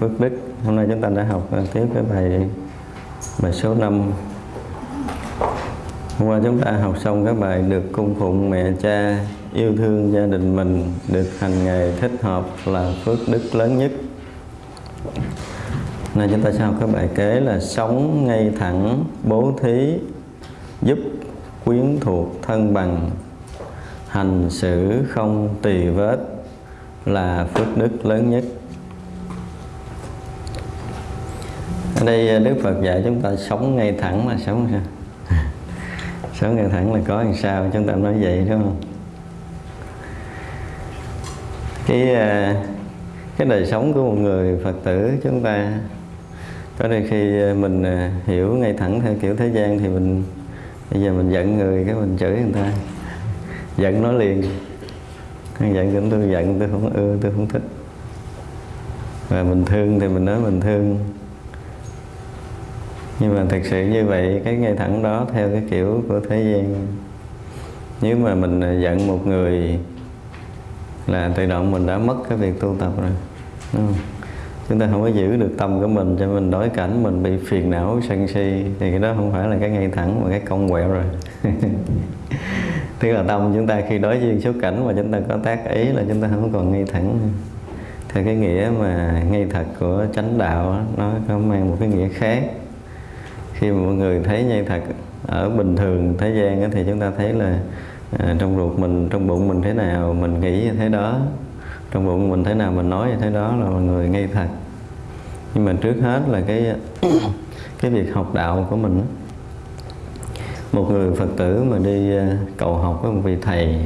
Phước Đức. Hôm nay chúng ta đã học tiếp cái bài bài số 5. Hôm qua chúng ta học xong cái bài được cung phụng mẹ cha, yêu thương gia đình mình, được hành nghề thích hợp là phước đức lớn nhất. Nay chúng ta sẽ học cái bài kế là sống ngay thẳng, bố thí, giúp quyến thuộc thân bằng hành xử không tỳ vết là phước đức lớn nhất đây ờ, Đức Phật dạy chúng ta sống ngay thẳng là sống sao? Sống ngay thẳng là có làm sao? Chúng ta nói vậy, đúng không? Cái ờ, cái đời sống của một người Phật tử chúng ta, có đôi khi ờ, mình hiểu ngay thẳng theo kiểu thế gian thì mình, bây giờ mình giận người cái mình chửi người ta. Giận nó liền. Giận cũng tôi giận, tôi không ưa, tôi không thích. Và mình thương thì mình nói mình thương nhưng mà thực sự như vậy cái ngay thẳng đó theo cái kiểu của thế gian. Nếu mà mình giận một người là tự động mình đã mất cái việc tu tập rồi đúng không? chúng ta không có giữ được tâm của mình cho mình đối cảnh mình bị phiền não sân si thì cái đó không phải là cái ngay thẳng mà cái cong quẹo rồi. Tức là tâm chúng ta khi đối diện số cảnh mà chúng ta có tác ý là chúng ta không còn ngay thẳng. Theo cái nghĩa mà ngay thật của chánh đạo đó, nó có mang một cái nghĩa khác khi mà mọi người thấy ngay thật ở bình thường thế gian thì chúng ta thấy là à, trong ruột mình trong bụng mình thế nào mình nghĩ như thế đó. Trong bụng mình thế nào mình nói như thế đó là mọi người ngay thật. Nhưng mà trước hết là cái cái việc học đạo của mình một người Phật tử mà đi à, cầu học với một vị thầy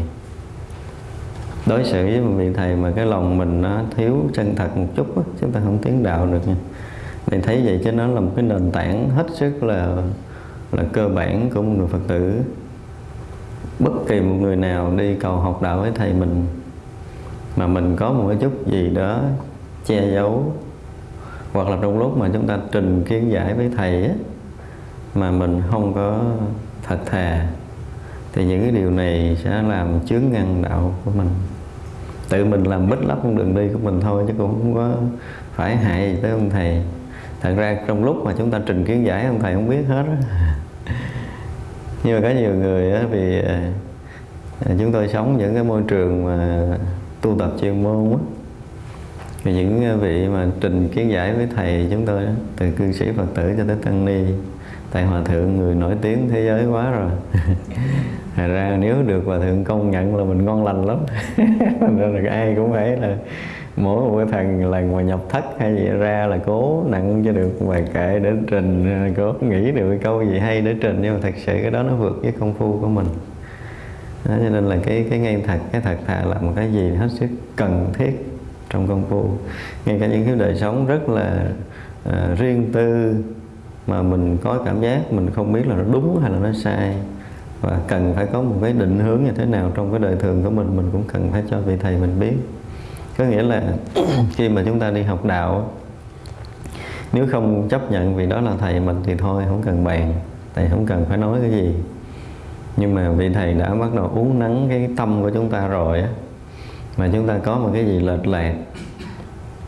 đối xử với một vị thầy mà cái lòng mình nó thiếu chân thật một chút chúng ta không tiến đạo được nha thì thấy vậy chứ nó là một cái nền tảng hết sức là là cơ bản của một người Phật tử. Bất kỳ một người nào đi cầu học đạo với thầy mình mà mình có một cái chút gì đó che giấu hoặc là trong lúc mà chúng ta trình kiến giải với thầy á, mà mình không có thật thà thì những cái điều này sẽ làm chướng ngăn đạo của mình. Tự mình làm bích lấp con đường đi của mình thôi chứ cũng không có phải hại gì tới ông thầy thật ra trong lúc mà chúng ta trình kiến giải ông thầy không biết hết đó nhưng mà có nhiều người á, vì à, à, chúng tôi sống những cái môi trường mà tu tập chuyên môn á. Thì những vị mà trình kiến giải với thầy chúng tôi đó, từ cư sĩ Phật tử cho tới tăng ni tại hòa thượng người nổi tiếng thế giới quá rồi. Thật ra nếu được hòa thượng công nhận là mình ngon lành lắm. Nên là ai cũng phải là mỗi một cái thằng lần mà nhập thất hay gì ra là cố nặng cho được bài kệ để trình cố nghĩ được cái câu gì hay để trình. Nhưng mà thật sự cái đó nó vượt với công phu của mình. Đó, cho nên là cái cái ngay thật cái thật thà là một cái gì hết sức cần thiết trong công phu. Ngay cả những cái đời sống rất là uh, riêng tư mà mình có cảm giác mình không biết là nó đúng hay là nó sai. Và cần phải có một cái định hướng như thế nào trong cái đời thường của mình mình cũng cần phải cho vị thầy mình biết có nghĩa là khi mà chúng ta đi học đạo, nếu không chấp nhận vì đó là thầy mình thì thôi, không cần bàn, thầy không cần phải nói cái gì. Nhưng mà vị thầy đã bắt đầu uống nắng cái tâm của chúng ta rồi á, mà chúng ta có một cái gì lệch lạc,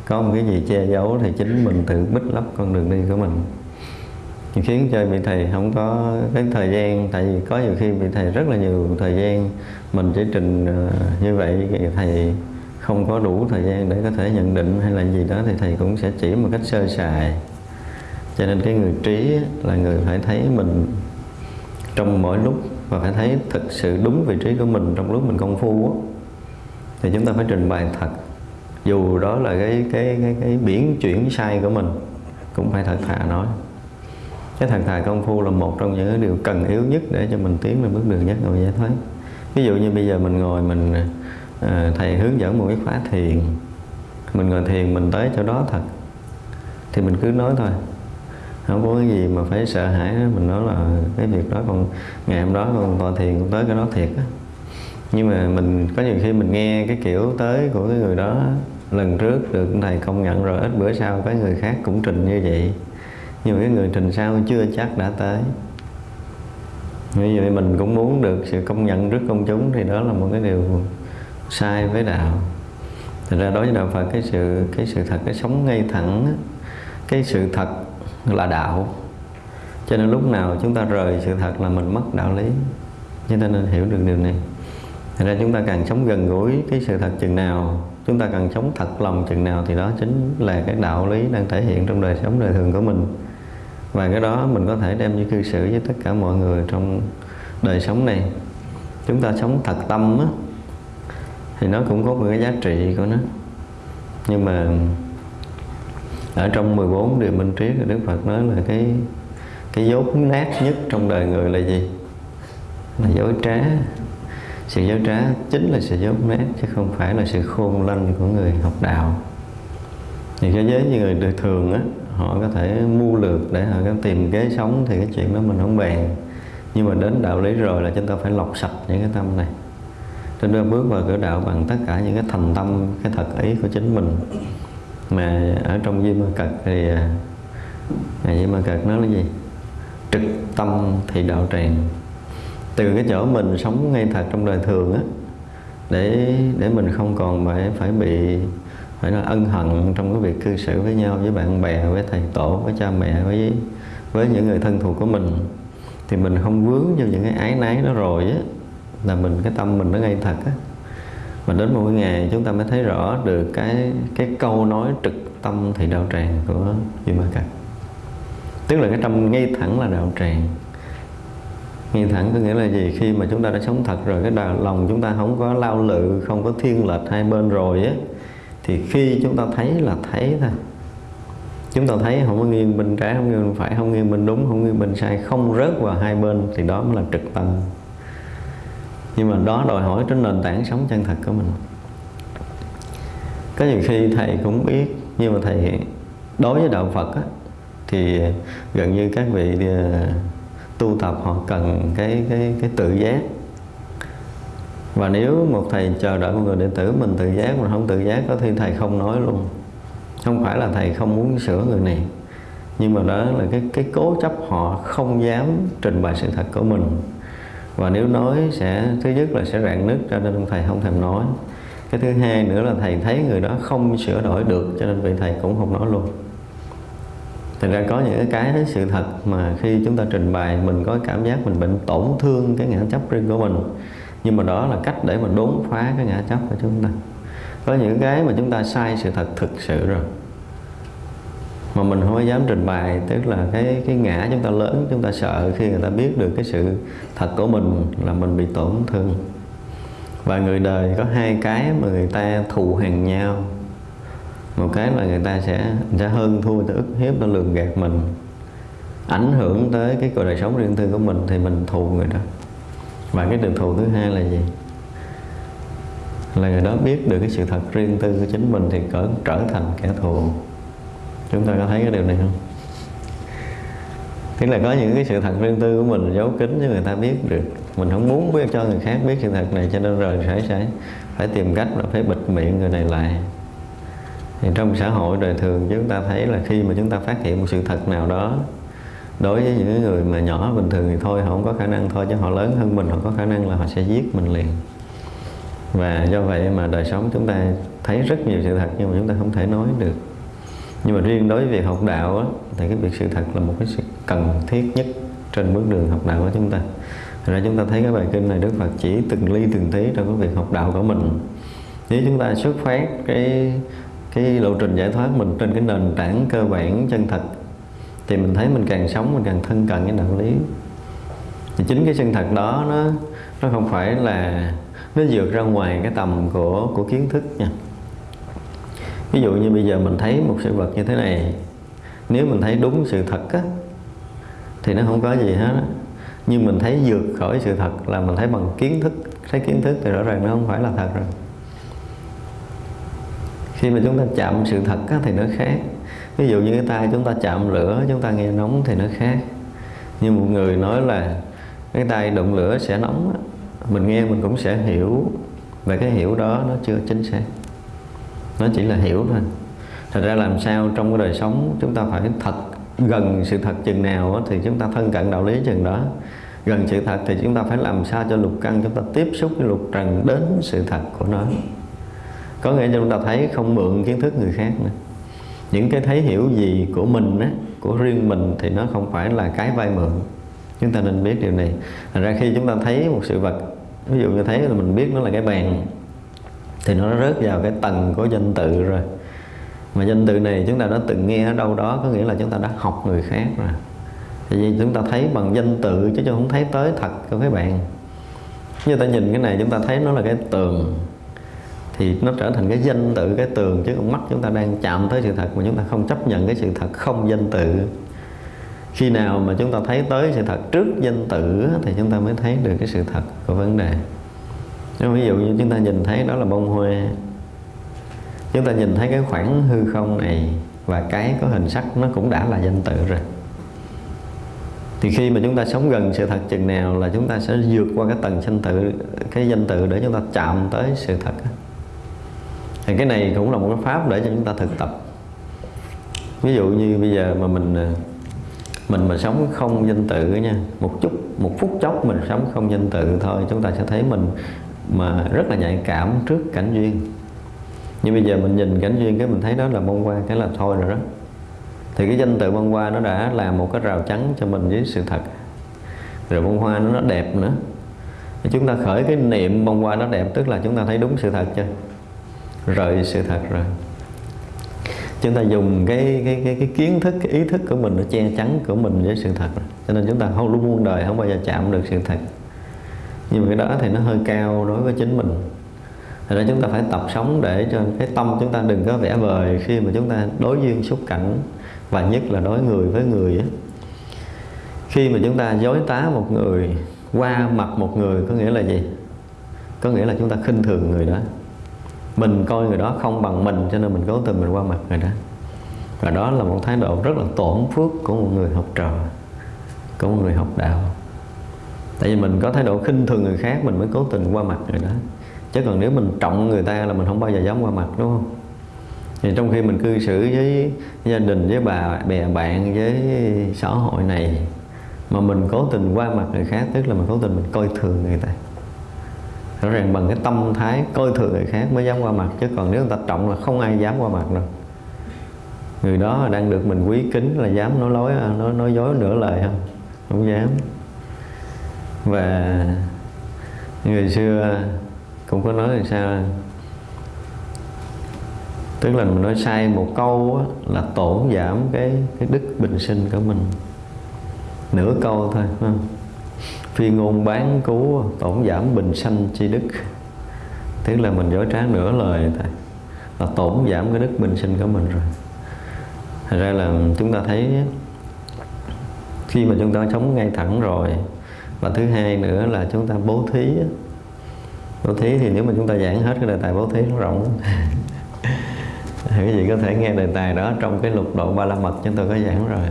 có một cái gì che giấu thì chính mình tự bích lấp con đường đi của mình. Khiến cho vị thầy không có cái thời gian, tại vì có nhiều khi vị thầy rất là nhiều thời gian, mình chỉ trình ờ, như vậy thì thầy không có đủ thời gian để có thể nhận định hay là gì đó thì thầy cũng sẽ chỉ một cách sơ sài. Cho nên cái người trí là người phải thấy mình trong mỗi lúc và phải thấy thực sự đúng vị trí của mình trong lúc mình công phu đó, thì chúng ta phải trình bày thật. Dù đó là cái cái cái cái biển chuyển sai của mình cũng phải thật thà nói. Cái thật thà công phu là một trong những cái điều cần yếu nhất để cho mình tiến lên bước đường giác ngộ giải thoát. Ví dụ như bây giờ mình ngồi mình à, thầy hướng dẫn một cái khóa thiền. Mình ngồi thiền mình tới chỗ đó thật. Thì mình cứ nói thôi. Không có cái gì mà phải sợ hãi đó. mình nói là cái việc đó còn ngày hôm đó còn tọa thiền cũng tới cái đó thiệt á. Nhưng mà mình có nhiều khi mình nghe cái kiểu tới của cái người đó lần trước được thầy công nhận rồi ít bữa sau cái người khác cũng trình như vậy. Nhưng mà cái người trình sau chưa chắc đã tới. Như vậy mình cũng muốn được sự công nhận trước công chúng thì đó là một cái điều sai với đạo. Thật ra đối với đạo Phật, cái sự cái sự thật, cái sống ngay thẳng, cái sự thật là đạo. Cho nên lúc nào chúng ta rời sự thật là mình mất đạo lý. Chúng ta nên hiểu được điều này. Thật ra chúng ta càng sống gần gũi cái sự thật chừng nào, chúng ta càng sống thật lòng chừng nào thì đó chính là cái đạo lý đang thể hiện trong đời sống đời thường của mình. Và cái đó mình có thể đem như cư xử với tất cả mọi người trong đời sống này. Chúng ta sống thật tâm á thì nó cũng có một cái giá trị của nó. Nhưng mà ở trong 14 điều minh triết Đức Phật nói là cái cái dốt nát nhất trong đời người là gì? Là dối trá. Sự dối trá chính là sự dốt nát, chứ không phải là sự khôn lanh của người học đạo. Thì cái giới như người đời thường á, họ có thể mưu lược để họ có tìm kế sống thì cái chuyện đó mình không bàn. Nhưng mà đến đạo lý rồi là chúng ta phải lọc sạch những cái tâm này chúng ta bước vào cửa đạo bằng tất cả những cái thành tâm cái thật ý của chính mình. Mà ở trong Duy Ma Cật thì à, Ma Cật nói là gì? Trực tâm thì đạo tràng. Từ cái chỗ mình sống ngay thật trong đời thường á để để mình không còn phải phải bị phải là ân hận trong cái việc cư xử với nhau với bạn bè với thầy tổ với cha mẹ với với những người thân thuộc của mình. Thì mình không vướng vào những cái ái náy đó rồi á là mình, cái tâm mình nó ngay thật á. Mà đến một ngày chúng ta mới thấy rõ được cái cái câu nói trực tâm thì đạo tràng của Duy Ma Cật tức là cái tâm ngay thẳng là đạo tràng. Ngay thẳng có nghĩa là gì? Khi mà chúng ta đã sống thật rồi, cái đạo lòng chúng ta không có lao lự, không có thiên lệch hai bên rồi á, thì khi chúng ta thấy là thấy thôi. Chúng ta thấy không có nghiêng bên trái, không nghiêng bên phải, không nghiêng bên đúng, không nghiêng bên sai, không rớt vào hai bên, thì đó mới là trực tâm nhưng mà đó đòi hỏi trên nền tảng sống chân thật của mình. Có nhiều khi thầy cũng biết nhưng mà thầy đối với đạo Phật á, thì gần như các vị à, tu tập họ cần cái cái cái tự giác. Và nếu một thầy chờ đợi một người đệ tử mình tự giác mà không tự giác có khi thầy không nói luôn. Không phải là thầy không muốn sửa người này nhưng mà đó là cái cái cố chấp họ không dám trình bày sự thật của mình và nếu nói sẽ, thứ nhất là sẽ rạn nứt, cho nên thầy không thèm nói. Cái thứ hai nữa là thầy thấy người đó không sửa đổi được, cho nên vị thầy cũng không nói luôn. Thành ra có những cái cái sự thật mà khi chúng ta trình bày, mình có cảm giác mình bệnh tổn thương cái ngã chấp riêng của mình. Nhưng mà đó là cách để mà đốn phá cái ngã chấp của chúng ta. Có những cái mà chúng ta sai sự thật thực sự rồi mà mình không có dám trình bày, tức là cái cái ngã chúng ta lớn, chúng ta sợ khi người ta biết được cái sự thật của mình là mình bị tổn thương. Và người đời có hai cái mà người ta thù hằn nhau. Một cái là người ta sẽ sẽ hơn thua ta ức hiếp ta lường gạt mình. Ảnh hưởng tới cái cuộc đời sống riêng tư của mình thì mình thù người đó. Và cái điều thù thứ hai là gì? Là người đó biết được cái sự thật riêng tư của chính mình thì cỡ trở thành kẻ thù chúng ta có thấy cái điều này không? Tức là có những cái sự thật riêng tư của mình giấu kín cho người ta biết được. Mình không muốn biết cho người khác biết sự thật này, cho nên rồi phải phải phải tìm cách là phải bịt miệng người này lại. Thì trong xã hội đời thường chúng ta thấy là khi mà chúng ta phát hiện một sự thật nào đó, đối với những người mà nhỏ bình thường thì thôi, họ không có khả năng thôi, chứ họ lớn hơn mình, họ có khả năng là họ sẽ giết mình liền. Và do vậy mà đời sống chúng ta thấy rất nhiều sự thật nhưng mà chúng ta không thể nói được nhưng mà riêng đối với việc học đạo á, thì cái việc sự thật là một cái sự cần thiết nhất trên bước đường học đạo của chúng ta. Thật ra chúng ta thấy cái bài kinh này Đức Phật chỉ từng ly từng tí trong cái việc học đạo của mình. Nếu chúng ta xuất phát cái cái lộ trình giải thoát mình trên cái nền tảng cơ bản chân thật thì mình thấy mình càng sống mình càng thân cận cái đạo lý. Thì chính cái chân thật đó nó nó không phải là nó vượt ra ngoài cái tầm của của kiến thức nha ví dụ như bây giờ mình thấy một sự vật như thế này nếu mình thấy đúng sự thật á thì nó không có gì hết á. Nhưng mình thấy vượt khỏi sự thật là mình thấy bằng kiến thức thấy kiến thức thì rõ ràng nó không phải là thật rồi. Khi mà chúng ta chạm sự thật á, thì nó khác. Ví dụ như cái tay chúng ta chạm lửa chúng ta nghe nóng thì nó khác. Như một người nói là cái tay đụng lửa sẽ nóng á, mình nghe mình cũng sẽ hiểu và cái hiểu đó nó chưa chính xác nó chỉ là hiểu thôi. Thật ra làm sao trong cái đời sống chúng ta phải thật gần sự thật chừng nào thì chúng ta thân cận đạo lý chừng đó. Gần sự thật thì chúng ta phải làm sao cho lục căn chúng ta tiếp xúc với lục trần đến sự thật của nó. Có nghĩa là chúng ta thấy không mượn kiến thức người khác nữa. Những cái thấy hiểu gì của mình á, của riêng mình thì nó không phải là cái vay mượn. Chúng ta nên biết điều này. Thành ra khi chúng ta thấy một sự vật ví dụ như thấy là mình biết nó là cái bàn thì nó rớt vào cái tầng của danh tự rồi. Mà danh tự này chúng ta đã từng nghe ở đâu đó, có nghĩa là chúng ta đã học người khác rồi. Thì vì chúng ta thấy bằng danh tự chứ không thấy tới thật của cái bạn. Như ta nhìn cái này chúng ta thấy nó là cái tường. Thì nó trở thành cái danh tự cái tường chứ con mắt chúng ta đang chạm tới sự thật mà chúng ta không chấp nhận cái sự thật không danh tự khi nào mà chúng ta thấy tới sự thật trước danh tự thì chúng ta mới thấy được cái sự thật của vấn đề. Nếu ví dụ như chúng ta nhìn thấy đó là bông hoa, chúng ta nhìn thấy cái khoảng hư không này và cái có hình sắc nó cũng đã là danh tự rồi. Thì khi mà chúng ta sống gần sự thật chừng nào là chúng ta sẽ vượt qua cái tầng danh tự cái danh tự để chúng ta chạm tới sự thật thì cái này cũng là một cái pháp để cho chúng ta thực tập. Ví dụ như bây giờ mà mình à, mình mà sống không danh tự nha, một chút, một phút chốc mình sống không danh tự thôi, chúng ta sẽ thấy mình mà rất là nhạy cảm trước cảnh duyên. Nhưng bây giờ mình nhìn cảnh duyên cái mình thấy đó là bông hoa cái là thôi rồi đó. Thì cái danh tự bông hoa nó đã là một cái rào chắn cho mình với sự thật. Rồi bông hoa nó, nó đẹp nữa. Chúng ta khởi cái niệm bông hoa nó đẹp tức là chúng ta thấy đúng sự thật chưa? Rời sự thật rồi. Chúng ta dùng cái cái cái, cái kiến thức cái ý thức của mình nó che chắn của mình với sự thật. Rồi. cho nên chúng ta không luôn muôn đời không bao giờ chạm được sự thật nhưng mà cái đó thì nó hơi cao đối với chính mình Thật ra chúng ta phải tập sống để cho cái tâm chúng ta đừng có vẽ vời khi mà chúng ta đối duyên xúc cảnh, và nhất là đối người với người á. Khi mà chúng ta dối tá một người, qua mặt một người có nghĩa là gì? Có nghĩa là chúng ta khinh thường người đó mình coi người đó không bằng mình, cho nên mình cố tình mình qua mặt người đó và đó là một thái độ rất là tổn phước của một người học trò, của một người học đạo tại vì mình có thái độ khinh thường người khác, mình mới cố tình qua mặt người đó. Chứ còn nếu mình trọng người ta là mình không bao giờ dám qua mặt, đúng không? Thì trong khi mình cư xử với gia đình, với bà, bè, bạn, với xã hội này, mà mình cố tình qua mặt người khác, tức là mình cố tình mình coi thường người ta. Rõ ràng bằng cái tâm thái coi thường người khác mới dám qua mặt, chứ còn nếu người ta trọng là không ai dám qua mặt đâu. Người đó đang được mình quý kính là dám nói lối, nói nói dối nửa lời không? Không dám và người xưa cũng có nói là sao? Tức là mình nói sai một câu á, là tổn giảm cái cái đức bình sinh của mình. Nửa câu thôi không? phi ngôn bán cứu tổn giảm bình sanh chi đức. Tức là mình dối trá nửa lời thôi là tổn giảm cái đức bình sinh của mình rồi. Thật ra là chúng ta thấy khi mà chúng ta sống ngay thẳng rồi và thứ hai nữa là chúng ta bố thí bố thí thì nếu mà chúng ta giảng hết cái đề tài bố thí nó rộng quý vị có thể nghe đề tài đó trong cái lục độ ba la mật chúng tôi có giảng rồi.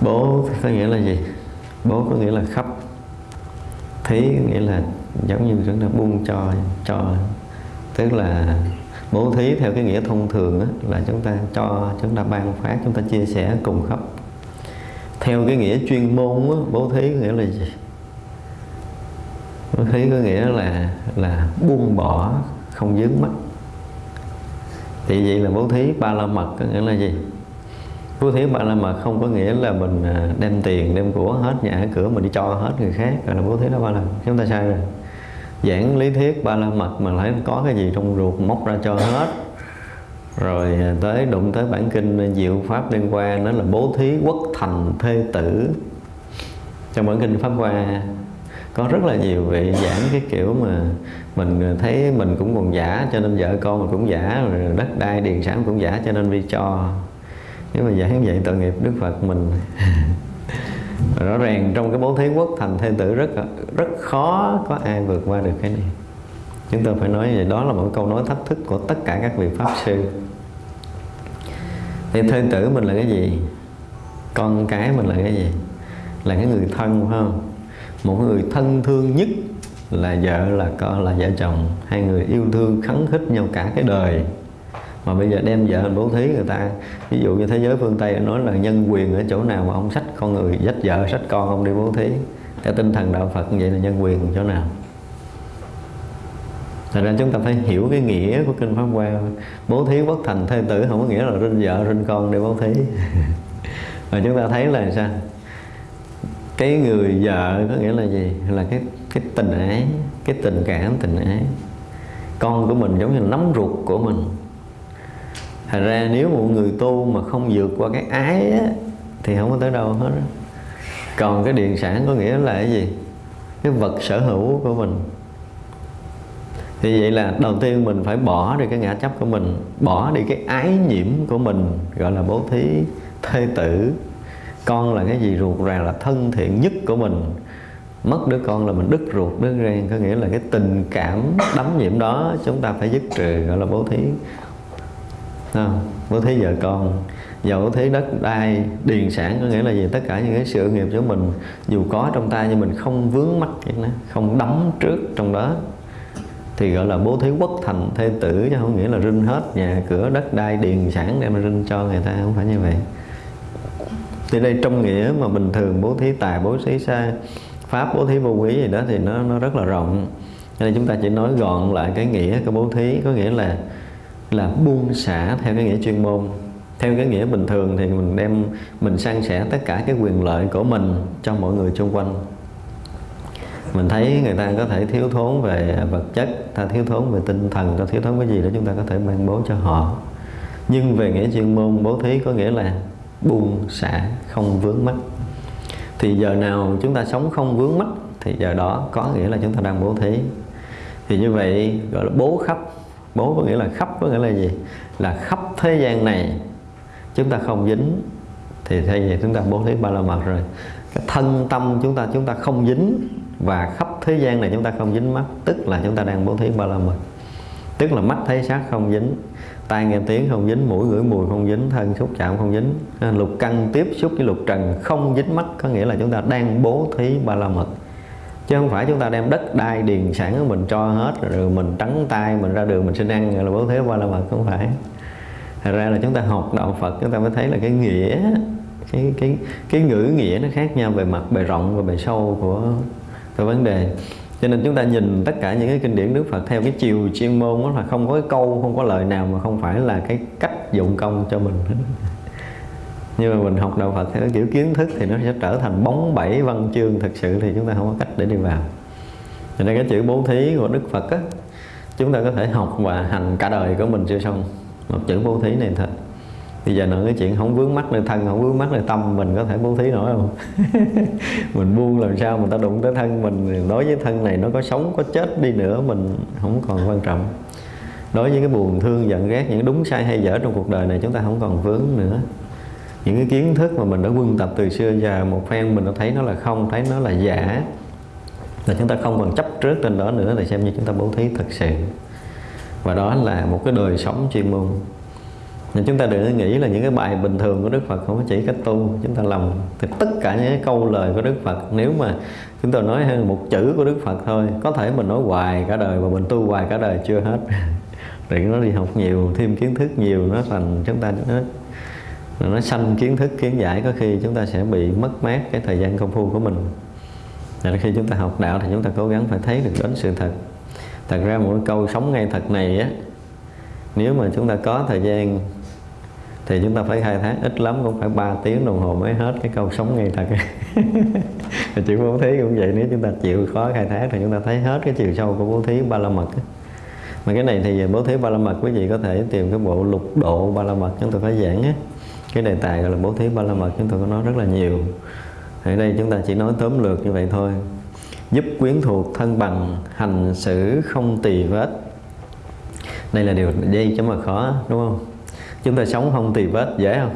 Bố có nghĩa là gì? Bố có nghĩa là khắp. Thí nghĩa là giống như chúng ta buông cho cho. Tức là bố thí theo cái nghĩa thông thường là chúng ta cho, chúng ta ban phát, chúng ta chia sẻ cùng khắp theo cái nghĩa chuyên môn đó, bố thí có nghĩa là gì? Bố thí có nghĩa là là buông bỏ không dướng mắt. Thì vậy là bố thí ba la mật có nghĩa là gì? Bố thí ba la mật không có nghĩa là mình à, đem tiền đem của hết nhà cửa mình đi cho hết người khác gọi là bố thí đó ba la chúng ta sai rồi. Giảng lý thuyết ba la mật mà lại có cái gì trong ruột móc ra cho hết rồi à, tới đụng tới bản kinh à, diệu pháp liên quan đó là bố thí quốc thành thê tử. Trong bản kinh pháp hoa có rất là nhiều vị giảng cái kiểu mà mình à, thấy mình cũng còn giả, cho nên vợ con mình cũng giả, rồi đất đai điền sản cũng giả, cho nên đi cho. Nếu mà giảng vậy tội nghiệp đức phật mình. Rõ ràng trong cái bố thí quốc thành thê tử rất rất khó có ai vượt qua được cái này. Chúng tôi phải nói vậy, đó là một câu nói thách thức của tất cả các vị pháp sư thì thê tử mình là cái gì? Con cái mình là cái gì? Là cái người thân, phải không? Một người thân thương nhất là vợ, là con, là vợ chồng. Hai người yêu thương, khấn khích nhau cả cái đời. Mà bây giờ đem vợ bố thí người ta. Ví dụ như thế giới phương tây nói là nhân quyền ở chỗ nào mà ông sách con người dắt vợ, sách con ông đi bố thí. Theo tinh thần đạo phật như vậy là nhân quyền chỗ nào? Thật ra chúng ta phải hiểu cái nghĩa của Kinh Pháp Hoa. Bố thí bất thành thê tử không có nghĩa là rinh vợ, rinh con để bố thí. Và chúng ta thấy là sao? Cái người vợ có nghĩa là gì? Là cái cái tình ái, cái tình cảm, tình ái. Con của mình giống như nắm ruột của mình. Thành ra nếu một người tu mà không vượt qua cái ái á, Thì không có tới đâu hết Còn cái điện sản có nghĩa là cái gì? Cái vật sở hữu của mình thì vậy là đầu tiên mình phải bỏ đi cái ngã chấp của mình, bỏ đi cái ái nhiễm của mình, gọi là bố thí, thê tử. Con là cái gì ruột rà là thân thiện nhất của mình. Mất đứa con là mình đứt ruột đứt ren có nghĩa là cái tình cảm đắm nhiễm đó chúng ta phải dứt trừ, gọi là bố thí. Không? bố thí vợ con dẫu bố thí đất đai, điền sản, có nghĩa là gì? Tất cả những cái sự nghiệp của mình, dù có trong tay nhưng mình không vướng mắc không đắm trước trong đó thì gọi là bố thí quốc thành thê tử chứ không nghĩa là rinh hết nhà cửa đất đai điền sản đem rinh cho người ta, không phải như vậy. Thì đây trong nghĩa mà bình thường bố thí tài, bố thí xa pháp, bố thí vô quý gì đó thì nó nó rất là rộng. Nên chúng ta chỉ nói gọn lại cái nghĩa của bố thí, có nghĩa là là buông xả theo cái nghĩa chuyên môn. Theo cái nghĩa bình thường thì mình đem, mình san sẻ tất cả cái quyền lợi của mình cho mọi người xung quanh. Mình thấy người ta có thể thiếu thốn về vật chất ta thiếu thốn về tinh thần ta thiếu thốn cái gì đó chúng ta có thể ban bố cho họ. Nhưng về nghĩa chuyên môn, bố thí có nghĩa là buông xả, không vướng mắt. Thì giờ nào chúng ta sống không vướng mắt, thì giờ đó có nghĩa là chúng ta đang bố thí. Thì như vậy, gọi là bố khắp. Bố có nghĩa là khắp, có nghĩa là gì? Là khắp thế gian này, chúng ta không dính. Thì thay vì chúng ta bố thí ba la mật rồi, cái thân tâm chúng ta chúng ta không dính và khắp thế gian này chúng ta không dính mắt, tức là chúng ta đang bố thí ba la mật. Tức là mắt thấy sắc không dính, tai nghe tiếng không dính, mũi ngửi mùi không dính, thân xúc chạm không dính. Lục căn tiếp xúc với lục trần không dính mắt có nghĩa là chúng ta đang bố thí ba la mật. Chứ không phải chúng ta đem đất đai điền sản của mình cho hết, rồi mình trắng tay, mình ra đường mình xin ăn là bố thí ba la mật, không phải. Thật ra là chúng ta học đạo phật, chúng ta mới thấy là cái nghĩa, cái cái cái ngữ nghĩa nó khác nhau về mặt, bề rộng và bề sâu của cái vấn đề. Cho nên chúng ta nhìn tất cả những cái kinh điển Đức Phật theo cái chiều chuyên môn đó là không có cái câu, không có lời nào mà không phải là cái cách dụng công cho mình nhưng mà mình học đạo Phật theo kiểu kiến thức thì nó sẽ trở thành bóng bẫy văn chương thực sự thì chúng ta không có cách để đi vào. Cho nên cái chữ bố thí của Đức Phật á, chúng ta có thể học và hành cả đời của mình chưa xong. Một chữ bố thí này thôi bây giờ nói cái chuyện không vướng mắt nơi thân, không vướng mắt nơi tâm, mình có thể bố thí nổi không? Mình buông làm sao mà ta đụng tới thân mình đối với thân này nó có sống, có chết đi nữa, mình không còn quan trọng. Đối với cái buồn thương, giận, ghét, những đúng sai hay dở trong cuộc đời này chúng ta không còn vướng nữa. Những cái kiến thức mà mình đã quân tập từ xưa giờ, một phen mình đã thấy nó là không, thấy nó là giả, là chúng ta không còn chấp trước trên đó nữa, thì xem như chúng ta bố thí thực sự. Và đó là một cái đời sống chuyên môn nhưng chúng ta đừng nghĩ là những cái bài bình thường của Đức Phật không chỉ cách tu. Chúng ta làm thì tất cả những cái câu lời của Đức Phật, nếu mà chúng ta nói hơn một chữ của Đức Phật thôi, có thể mình nói hoài cả đời và mình tu hoài cả đời chưa hết. Rồi nó đi học nhiều, thêm kiến thức nhiều nó thành chúng ta nó nó sanh kiến thức, kiến giải. Có khi chúng ta sẽ bị mất mát cái thời gian công phu của mình. Là khi chúng ta học đạo thì chúng ta cố gắng phải thấy được đến sự thật. Thật ra một câu sống ngay thật này á, nếu mà chúng ta có thời gian thì chúng ta phải khai thác ít lắm cũng phải 3 tiếng đồng hồ mới hết cái câu sống ngay thật. Chữ bố thí cũng vậy, nếu chúng ta chịu khó khai thác thì chúng ta thấy hết cái chiều sâu của bố thí ba la mật mà cái này thì bố thí ba la mật quý vị có thể tìm cái bộ lục độ ba la mật chúng tôi phải giảng á. Cái đề tài gọi là bố thí ba la mật chúng tôi có nói rất là nhiều. Ở đây chúng ta chỉ nói tóm lược như vậy thôi. Giúp quyến thuộc thân bằng, hành xử không tỳ vết. Đây là điều dây chứ mà khó, đúng không? Chúng ta sống không tì vết, dễ không?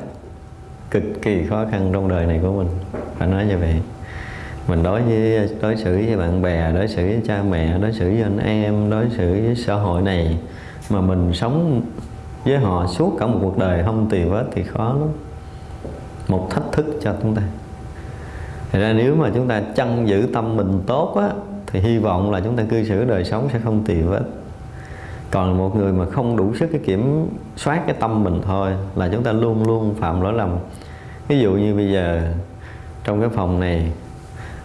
Cực kỳ khó khăn trong đời này của mình. Phải nói như vậy. Mình đối với, đối xử với bạn bè, đối xử với cha mẹ, đối xử với anh em, đối xử với xã hội này mà mình sống với họ suốt cả một cuộc đời không tì vết thì khó lắm. Một thách thức cho chúng ta. Thật ra nếu mà chúng ta chăn giữ tâm mình tốt á, thì hy vọng là chúng ta cư xử đời sống sẽ không tì vết còn một người mà không đủ sức cái kiểm soát cái tâm mình thôi là chúng ta luôn luôn phạm lỗi lầm. Ví dụ như bây giờ trong cái phòng này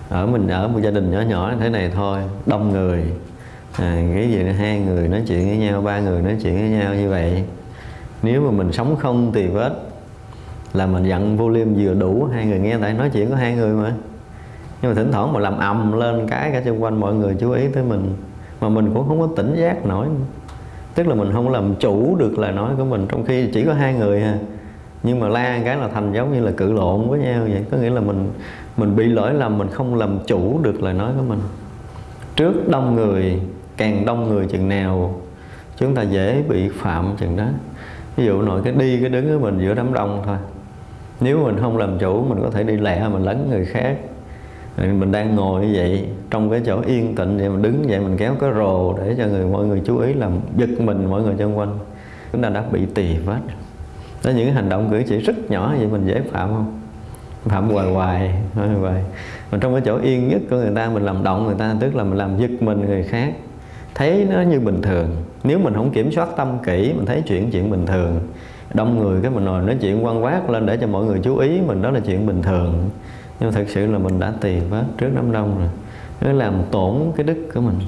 ở mình ở một gia đình nhỏ nhỏ thế này thôi đông người à, cái gì hai người nói chuyện với nhau ba người nói chuyện với nhau như vậy. Nếu mà mình sống không tì vết là mình dặn volume vừa đủ hai người nghe tại nói chuyện có hai người mà. Nhưng mà thỉnh thoảng mà làm ầm lên cái cả xung quanh mọi người chú ý tới mình mà mình cũng không có tỉnh giác nổi tức là mình không làm chủ được lời nói của mình, trong khi chỉ có hai người ha nhưng mà la cái là thành giống như là cự lộn với nhau vậy. Có nghĩa là mình mình bị lỗi lầm, mình không làm chủ được lời nói của mình. Trước đông người, càng đông người chừng nào, chúng ta dễ bị phạm chừng đó. Ví dụ nội cái đi cái đứng của mình giữa đám đông thôi. Nếu mình không làm chủ, mình có thể đi lẹ, mình lấn người khác mình đang ngồi như vậy, trong cái chỗ yên tĩnh vậy, mình đứng vậy, mình kéo cái rồ để cho người, mọi người chú ý làm giật mình mọi người xung quanh. Chúng ta đã bị tỳ vết. Đó những hành động cử chỉ rất nhỏ vậy, mình dễ phạm không? Phạm hoài hoài hoài hoài. Mà trong cái chỗ yên nhất của người ta, mình làm động người ta, tức là mình làm giật mình người khác. Thấy nó như bình thường. Nếu mình không kiểm soát tâm kỹ, mình thấy chuyện chuyện bình thường. Đông người cái mình ngồi nói chuyện quan quát lên để cho mọi người chú ý mình, đó là chuyện bình thường nhưng thật sự là mình đã tiền vết trước đám đông rồi. Nó làm tổn cái đức của mình.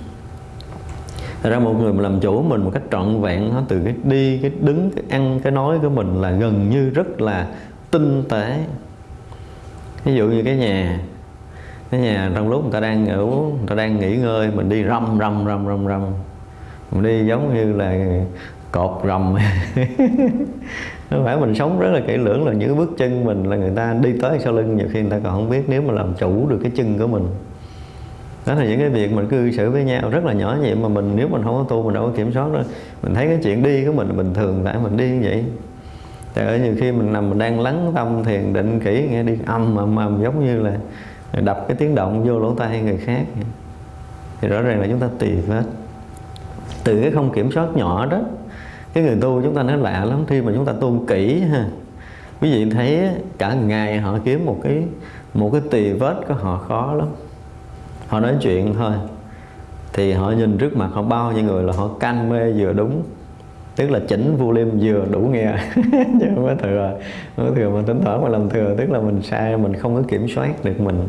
Thật ra một người mà làm chủ mình một cách trọn vẹn nó từ cái đi, cái đứng, cái ăn, cái nói của mình là gần như rất là tinh tế. Ví dụ như cái nhà cái nhà trong lúc người ta đang ngủ người ta đang nghỉ ngơi mình đi rầm rầm rầm rầm rầm. Mình đi giống như là cột rầm. nó phải mình sống rất là kỹ lưỡng là những bước chân mình là người ta đi tới sau lưng, nhiều khi người ta còn không biết nếu mà làm chủ được cái chân của mình. Đó là những cái việc mình cư xử với nhau, rất là nhỏ nhẹ mà mình, nếu mình không có tu, mình đâu có kiểm soát đâu. Mình thấy cái chuyện đi của mình bình thường, tại mình đi như vậy. Tại ở nhiều khi mình nằm, mình đang lắng tâm, thiền định kỹ, nghe đi âm ầm ầm giống như là đập cái tiếng động vô lỗ tai người khác. Thì rõ ràng là chúng ta tùy hết từ cái không kiểm soát nhỏ đó cái người tu chúng ta nói lạ lắm khi mà chúng ta tu kỹ ha quý vị thấy cả ngày họ kiếm một cái một cái tỳ vết của họ khó lắm. Họ nói chuyện thôi thì họ nhìn trước mặt họ bao nhiêu người là họ canh mê vừa đúng. Tức là chỉnh volume vừa đủ nghe. Chứ không có thừa không có thừa mà tính thoảng mà làm thừa tức là mình sai mình không có kiểm soát được mình.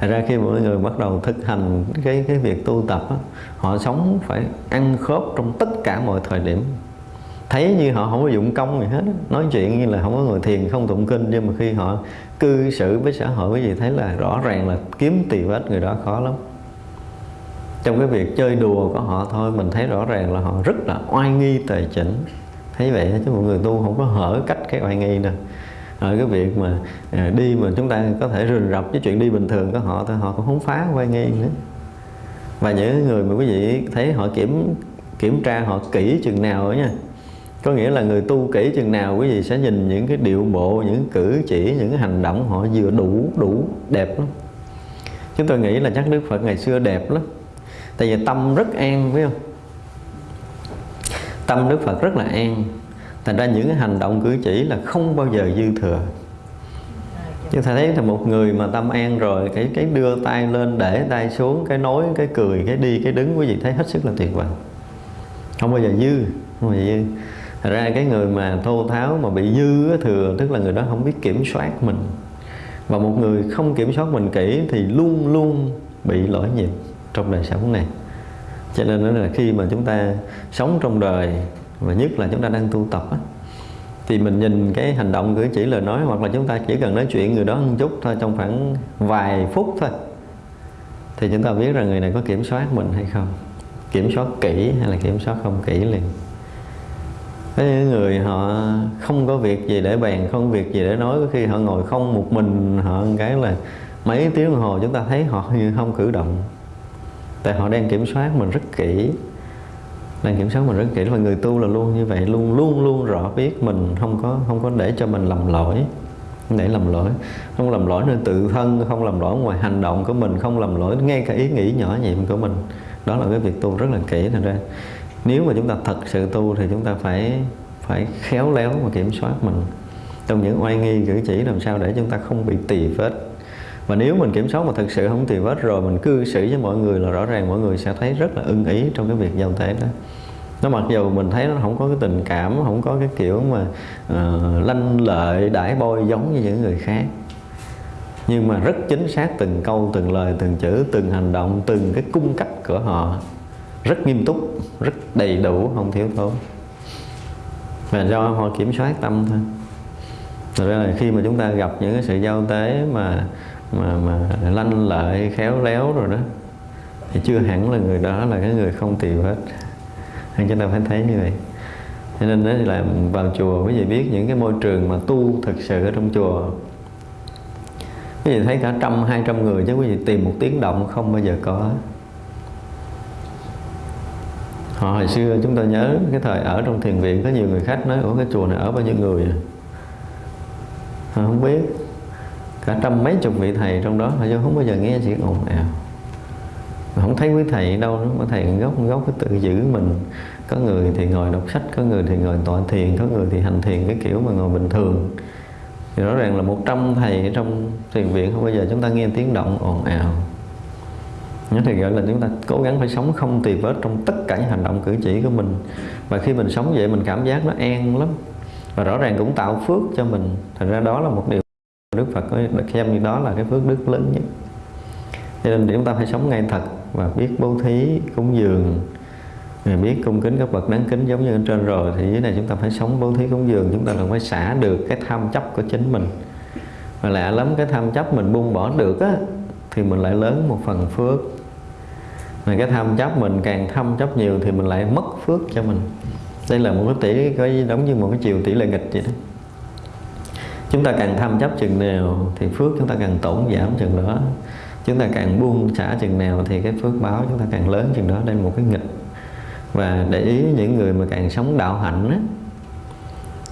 Thật ra khi mọi người bắt đầu thực hành cái cái việc tu tập á, họ sống phải ăn khớp trong tất cả mọi thời điểm thấy như họ không có dụng công gì hết nói chuyện như là không có người thiền, không tụng kinh, nhưng mà khi họ cư xử với xã hội quý vị thấy là rõ ràng là kiếm tỳ vết người đó khó lắm. Trong cái việc chơi đùa của họ thôi, mình thấy rõ ràng là họ rất là oai nghi tề chỉnh. Thấy vậy chứ một người tu không có hở cách cái oai nghi đâu. Ở cái việc mà à, đi mà chúng ta có thể rình rập với chuyện đi bình thường của họ thôi, họ cũng không phá oai nghi nữa. Và những người mà quý vị thấy họ kiểm kiểm tra họ kỹ chừng nào nha có nghĩa là người tu kỹ chừng nào quý vị sẽ nhìn những cái điệu bộ, những cử chỉ, những hành động họ vừa đủ đủ đẹp lắm. Chúng tôi nghĩ là chắc đức phật ngày xưa đẹp lắm. Tại vì tâm rất an, phải không? Tâm đức phật rất là an. Thành ra những cái hành động, cử chỉ là không bao giờ dư thừa. Chúng ta thấy là một người mà tâm an rồi, cái cái đưa tay lên, để tay xuống, cái nói, cái cười, cái đi, cái đứng, quý vị thấy hết sức là tuyệt vời. Không bao giờ dư, không bao giờ dư. Thật ra cái người mà thô tháo mà bị dư thừa tức là người đó không biết kiểm soát mình. Và một người không kiểm soát mình kỹ thì luôn luôn bị lỗi nhịp trong đời sống này. Cho nên đó là khi mà chúng ta sống trong đời và nhất là chúng ta đang tu tập á, thì mình nhìn cái hành động cử chỉ lời nói hoặc là chúng ta chỉ cần nói chuyện người đó một chút thôi trong khoảng vài phút thôi thì chúng ta biết rằng người này có kiểm soát mình hay không. Kiểm soát kỹ hay là kiểm soát không kỹ liền có những người họ không có việc gì để bàn, không việc gì để nói, có khi họ ngồi không một mình, họ cái là mấy tiếng đồng hồ chúng ta thấy họ như không cử động. Tại họ đang kiểm soát mình rất kỹ, đang kiểm soát mình rất kỹ và người tu là luôn như vậy, luôn luôn luôn rõ biết mình, không có không có để cho mình lầm lỗi để lầm lỗi. Không làm lỗi nên tự thân, không làm lỗi ngoài hành động của mình, không làm lỗi ngay cả ý nghĩ nhỏ nhiệm của mình. Đó là cái việc tu rất là kỹ thành ra nếu mà chúng ta thật sự tu thì chúng ta phải phải khéo léo và kiểm soát mình. Trong những oai nghi cử chỉ làm sao để chúng ta không bị tỳ vết. Và nếu mình kiểm soát mà thực sự không tỳ vết rồi mình cư xử với mọi người là rõ ràng mọi người sẽ thấy rất là ưng ý trong cái việc giao tế đó. Nó mặc dù mình thấy nó không có cái tình cảm không có cái kiểu mà uh, lanh lợi đãi bôi giống như những người khác. Nhưng mà rất chính xác từng câu từng lời từng chữ từng hành động từng cái cung cách của họ rất nghiêm túc, rất đầy đủ, không thiếu thốn. Và do họ kiểm soát tâm thôi. Thật ra là khi mà chúng ta gặp những cái sự giao tế mà mà mà lanh lợi, khéo léo rồi đó, thì chưa hẳn là người đó là cái người không tiều hết. Nên chúng ta phải thấy như vậy. Cho nên đó là vào chùa, quý vị biết những cái môi trường mà tu thực sự ở trong chùa. Quý vị thấy cả trăm, hai trăm người chứ quý vị tìm một tiếng động không bao giờ có họ hồi xưa chúng ta nhớ cái thời ở trong thiền viện, có nhiều người khách nói ở cái chùa này ở bao nhiêu người à? họ không biết. Cả trăm mấy chục vị thầy trong đó, họ không bao giờ nghe chuyện ồn ào. Không thấy quý thầy đâu nữa, mà thầy gốc gốc cái tự giữ mình. Có người thì ngồi đọc sách, có người thì ngồi tọa thiền, có người thì hành thiền cái kiểu mà ngồi bình thường. Thì rõ ràng là một trăm thầy ở trong thiền viện, không bao giờ chúng ta nghe tiếng động ồn ào. Nhớ thì gọi là chúng ta cố gắng phải sống không tì vết trong tất cả những hành động cử chỉ của mình. Và khi mình sống vậy mình cảm giác nó an lắm. Và rõ ràng cũng tạo phước cho mình. Thành ra đó là một điều Đức Phật có xem như đó là cái phước đức lớn nhất. Cho nên chúng ta phải sống ngay thật Và biết bố thí, cúng dường biết cung kính các bậc đáng kính giống như ở trên rồi Thì dưới này chúng ta phải sống bố thí cúng dường. Chúng ta cần phải xả được cái tham chấp của chính mình. Và lạ lắm cái tham chấp mình buông bỏ được á Thì mình lại lớn một phần phước mà cái tham chấp mình, càng thâm chấp nhiều thì mình lại mất phước cho mình. Đây là một cái tỷ, cái giống như một cái chiều tỷ lệ nghịch vậy đó. Chúng ta càng tham chấp chừng nào thì phước chúng ta càng tổn giảm chừng đó. Chúng ta càng buông xả chừng nào thì cái phước báo chúng ta càng lớn chừng đó. Đây là một cái nghịch. Và để ý những người mà càng sống đạo hạnh á,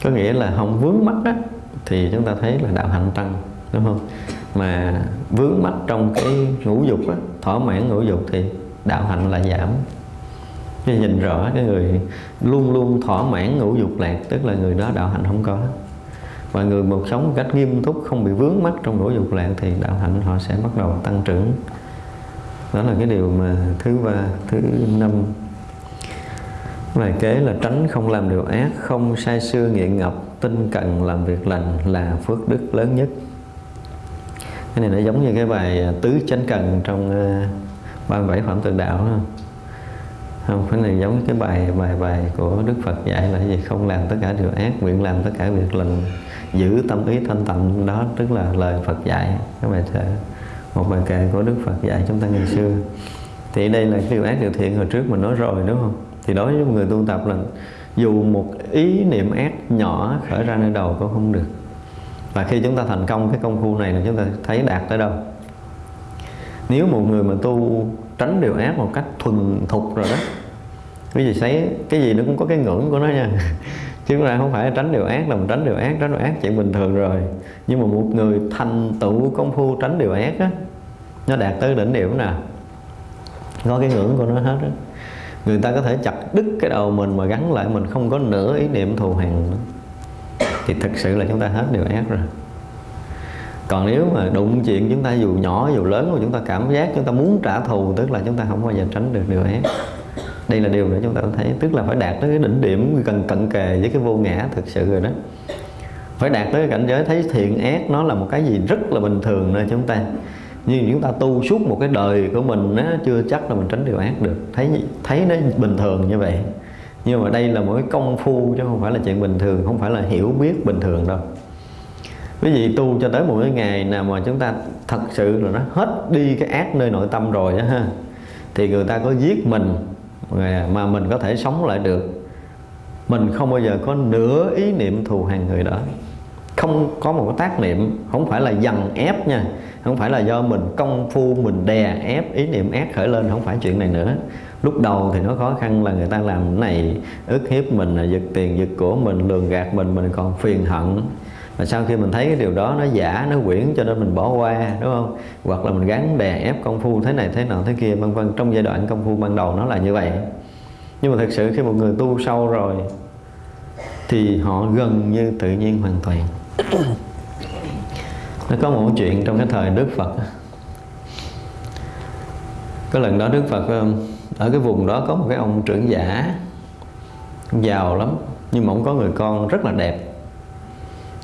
có nghĩa là không vướng mắc á, thì chúng ta thấy là đạo hạnh tăng, đúng không? Mà vướng mắc trong cái ngũ dục á, thỏa mãn ngũ dục thì đạo hạnh là giảm. Khi nhìn rõ cái người luôn luôn thỏa mãn ngũ dục lạc, tức là người đó đạo hạnh không có. Và người một sống một cách nghiêm túc, không bị vướng mắc trong ngũ dục lạc thì đạo hạnh họ sẽ bắt đầu tăng trưởng. Đó là cái điều mà thứ ba, thứ năm. Bài kế là tránh không làm điều ác, không sai xưa nghiện ngập, tinh cần làm việc lành là phước đức lớn nhất. Cái này nó giống như cái bài à, tứ chánh cần trong à, 37 phẩm tự đạo không? không, cái này giống cái bài bài bài của Đức Phật dạy là gì? Không làm tất cả điều ác, nguyện làm tất cả việc lành, giữ tâm ý thanh tịnh. Đó tức là lời Phật dạy. Các bài thơ, một bài kệ của Đức Phật dạy chúng ta ngày xưa. Thì đây là cái điều ác, điều thiện hồi trước mình nói rồi, đúng không? Thì đối với một người tu tập là dù một ý niệm ác nhỏ khởi ra nơi đầu cũng không được. Và khi chúng ta thành công cái công phu này là chúng ta thấy đạt tới đâu? Nếu một người mà tu tránh điều ác một cách thuần thục rồi đó quý vị thấy cái gì nó cũng có cái ngưỡng của nó nha. Chứ là không phải tránh điều ác là mình tránh điều ác tránh điều ác chuyện bình thường rồi. Nhưng mà một người thành tựu công phu tránh điều ác á nó đạt tới đỉnh điểm nè, có cái ngưỡng của nó hết á. Người ta có thể chặt đứt cái đầu mình mà gắn lại mình không có nửa ý niệm thù hằn nữa thì thực sự là chúng ta hết điều ác rồi còn nếu mà đụng chuyện chúng ta dù nhỏ dù lớn mà chúng ta cảm giác chúng ta muốn trả thù tức là chúng ta không bao giờ tránh được điều ác đây là điều để chúng ta thấy tức là phải đạt tới cái đỉnh điểm gần cận kề với cái vô ngã thực sự rồi đó. Phải đạt tới cái cảnh giới thấy thiện ác nó là một cái gì rất là bình thường nơi chúng ta. Nhưng chúng ta tu suốt một cái đời của mình á, chưa chắc là mình tránh điều ác được. Thấy thấy nó bình thường như vậy. Nhưng mà đây là một cái công phu chứ không phải là chuyện bình thường không phải là hiểu biết bình thường đâu quý vị tu cho tới một cái ngày nào mà chúng ta thật sự là nó hết đi cái ác nơi nội tâm rồi đó ha, thì người ta có giết mình mà mình có thể sống lại được. Mình không bao giờ có nửa ý niệm thù hằn người đó. Không có một cái tác niệm, không phải là dằn ép nha, không phải là do mình công phu, mình đè ép ý niệm ác khởi lên, không phải chuyện này nữa. Lúc đầu thì nó khó khăn là người ta làm này, ức hiếp mình, giật tiền, giật của mình, lường gạt mình mình còn phiền hận và sau khi mình thấy cái điều đó nó giả, nó quyển cho nên mình bỏ qua, đúng không? Hoặc là mình gắn đè ép công phu thế này, thế nào thế kia, vân vân. Trong giai đoạn công phu ban đầu nó là như vậy. Nhưng mà thực sự khi một người tu sâu rồi, thì họ gần như tự nhiên hoàn toàn. Nó có một chuyện trong cái thời Đức Phật. Có lần đó Đức Phật um, ở cái vùng đó có một cái ông trưởng giả giàu lắm, nhưng mà ông có người con rất là đẹp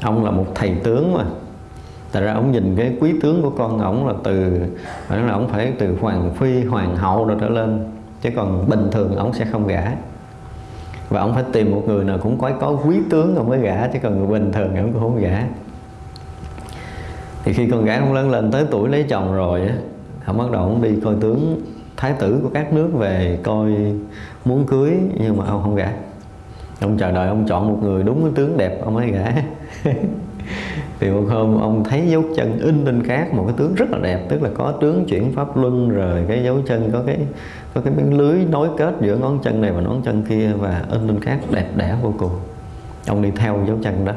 ông là một thầy tướng mà. Tại ra ông nhìn cái quý tướng của con ổng là từ phải là ông phải từ hoàng phi, hoàng hậu rồi trở lên. Chứ còn bình thường ông sẽ không gả. Và ông phải tìm một người nào cũng có có quý tướng ông mới gả, chứ còn người bình thường ông cũng không gả. Thì khi con gái ông lớn lên tới tuổi lấy chồng rồi á, ông bắt đầu ông đi coi tướng thái tử của các nước về coi muốn cưới, nhưng mà ông không gả. Ông chờ đợi ông chọn một người đúng cái tướng đẹp ông mới gả. thì một hôm ông thấy dấu chân in lên cát, một cái tướng rất là đẹp, tức là có tướng chuyển pháp luân rồi cái dấu chân có cái có cái miếng lưới nối kết giữa ngón chân này và ngón chân kia và in lên cát, đẹp đẽ vô cùng. Ông đi theo dấu chân đó.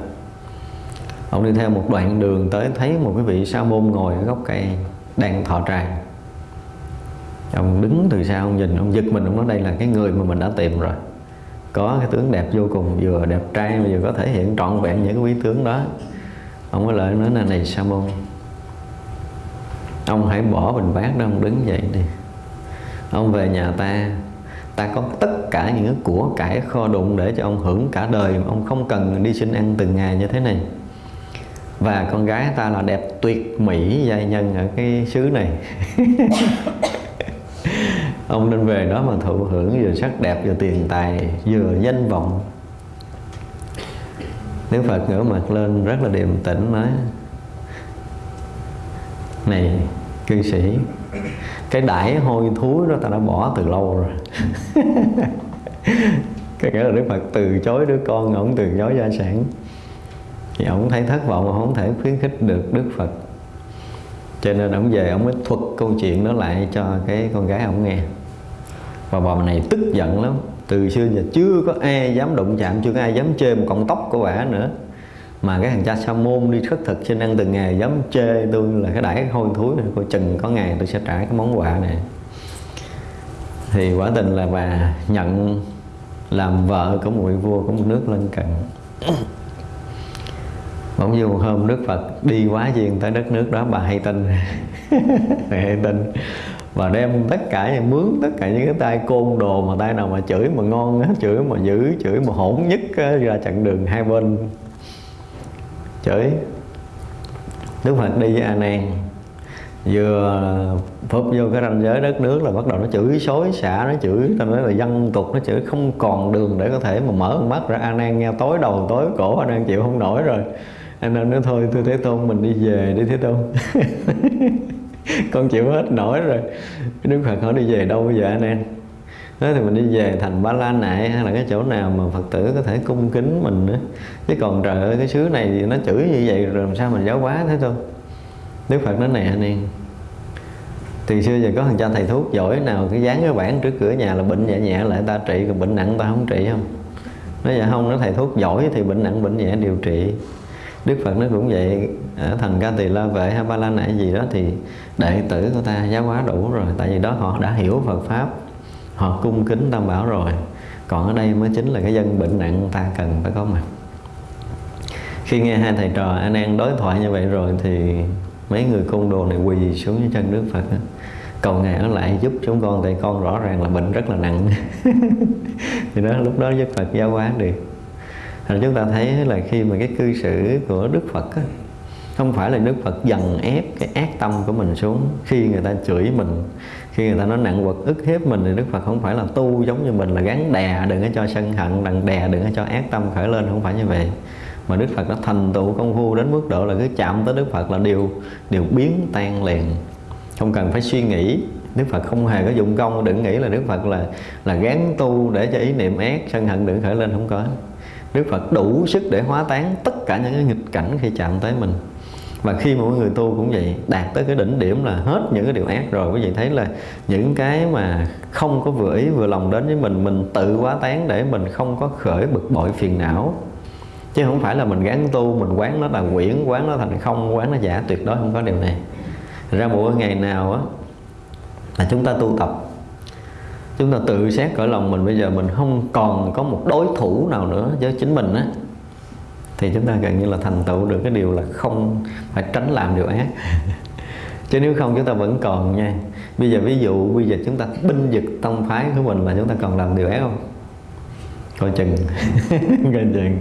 Ông đi theo một đoạn đường tới thấy một cái vị sa môn ngồi ở gốc cây đang thọ tràng. Ông đứng từ xa, ông nhìn, ông giật mình, ông nói đây là cái người mà mình đã tìm rồi có cái tướng đẹp vô cùng, vừa đẹp trai mà vừa có thể hiện trọn vẹn những cái quý tướng đó. Ông có lợi nói là, này sa môn ông hãy bỏ bình bát đó, ông đứng dậy đi. Ông về nhà ta ta có tất cả những cái của cải kho đụng để cho ông hưởng cả đời ông không cần đi xin ăn từng ngày như thế này. Và con gái ta là đẹp tuyệt mỹ giai nhân ở cái xứ này. ông nên về đó mà thụ hưởng vừa sắc đẹp vừa tiền tài, vừa danh vọng. Đức Phật ngửa mặt lên, rất là điềm tĩnh nói, Này, cư sĩ, Cái đãi hôi thối đó ta đã bỏ từ lâu rồi. Cái nghĩa là Đức Phật từ chối đứa con, ổng từ chối gia sản. Thì ổng thấy thất vọng mà không thể khuyến khích được Đức Phật. Cho nên ổng về, ổng mới thuật câu chuyện đó lại cho cái con gái ổng nghe. Và bà này tức giận lắm. Từ xưa giờ chưa có ai dám đụng chạm, chưa có ai dám chê một cọng tóc của bà nữa. Mà cái thằng cha sa môn đi khất thực xin ăn từng ngày dám chê tôi là cái đãi hôi thối. Này coi chừng có ngày tôi sẽ trả cái món quà này. Thì quả tình là bà nhận làm vợ của một vị vua của một nước lân cận. Bỗng dưng một hôm Đức Phật đi quá duyên tới đất nước đó, bà hay tin. Hay tin và đem tất cả mướn, tất cả những cái tay côn đồ mà tay nào mà chửi mà ngon chửi mà dữ, chửi mà hỗn nhất ra chặn đường hai bên. Chửi. Đức Phật đi với A Nan. Vừa phúc vô cái ranh giới đất nước là bắt đầu nó chửi xối xả, nó chửi, ta nói là dân tục, nó chửi không còn đường để có thể mà mở mắt ra. A Nan nghe tối đầu tối cổ, A Nan chịu không nổi rồi. A Nan nói, thôi, tôi Thế Tôn, mình đi về đi, Thế Tôn. con chịu hết nổi rồi. Đức phật hỏi, đi về đâu bây giờ anh em? Thế thì mình đi về thành ba la nại, hay là cái chỗ nào mà phật tử có thể cung kính mình nữa. Chứ còn trời ơi, cái xứ này thì nó chửi như vậy rồi làm sao mình giáo hóa thế thôi. Đức phật nói này anh em, từ xưa giờ có thằng cha thầy thuốc giỏi nào cái dán cái bảng trước cửa nhà là bệnh nhẹ nhẹ lại ta trị, còn bệnh nặng ta không trị không? Nói dạ không, nó thầy thuốc giỏi thì bệnh nặng, bệnh nhẹ điều trị. Đức Phật nó cũng vậy. Ở thành ca tỳ la vệ hay ba la nại gì đó thì đệ tử của ta giáo hóa đủ rồi. Tại vì đó họ đã hiểu Phật pháp. Họ cung kính tam bảo rồi. Còn ở đây mới chính là cái dân bệnh nặng ta cần phải có mặt. Khi nghe hai thầy trò anh an đối thoại như vậy rồi thì mấy người côn đồ này quỳ xuống dưới chân Đức Phật cầu ngài ở lại giúp chúng con, tại con rõ ràng là bệnh rất là nặng. Thì đó, lúc đó Đức Phật giáo hóa được rồi chúng ta thấy là khi mà cái cư xử của Đức Phật á, không phải là Đức Phật dần ép cái ác tâm của mình xuống. Khi người ta chửi mình khi người ta nói nặng quật ức hiếp mình thì Đức Phật không phải là tu giống như mình là gắn đè đừng có cho sân hận đằng đè đừng có cho ác tâm khởi lên không phải như vậy. Mà Đức Phật đã thành tựu công phu đến mức độ là cứ chạm tới Đức Phật là điều điều biến tan liền. Không cần phải suy nghĩ. Đức Phật không hề có dụng công đừng nghĩ là Đức Phật là là gán tu để cho ý niệm ác sân hận đừng khởi lên không có. Đức Phật đủ sức để hóa tán tất cả những cái nghịch cảnh khi chạm tới mình. Và khi mà mọi người tu cũng vậy, đạt tới cái đỉnh điểm là hết những cái điều ác rồi. Quý vị thấy là những cái mà không có vừa ý vừa lòng đến với mình mình tự hóa tán để mình không có khởi bực bội phiền não. Chứ không phải là mình gắn tu, mình quán nó là quyển, quán nó thành không, quán nó giả, tuyệt đối không có điều này. Ra mỗi ngày nào á, là chúng ta tu tập chúng ta tự xét cõi lòng mình. Bây giờ mình không còn có một đối thủ nào nữa với chính mình á, thì chúng ta gần như là thành tựu được. Cái điều là không phải tránh làm điều ác. Chứ nếu không, chúng ta vẫn còn nha. Bây giờ ví dụ, bây giờ chúng ta binh vực tông phái của mình là chúng ta còn làm điều ác không? Coi chừng. Coi chừng.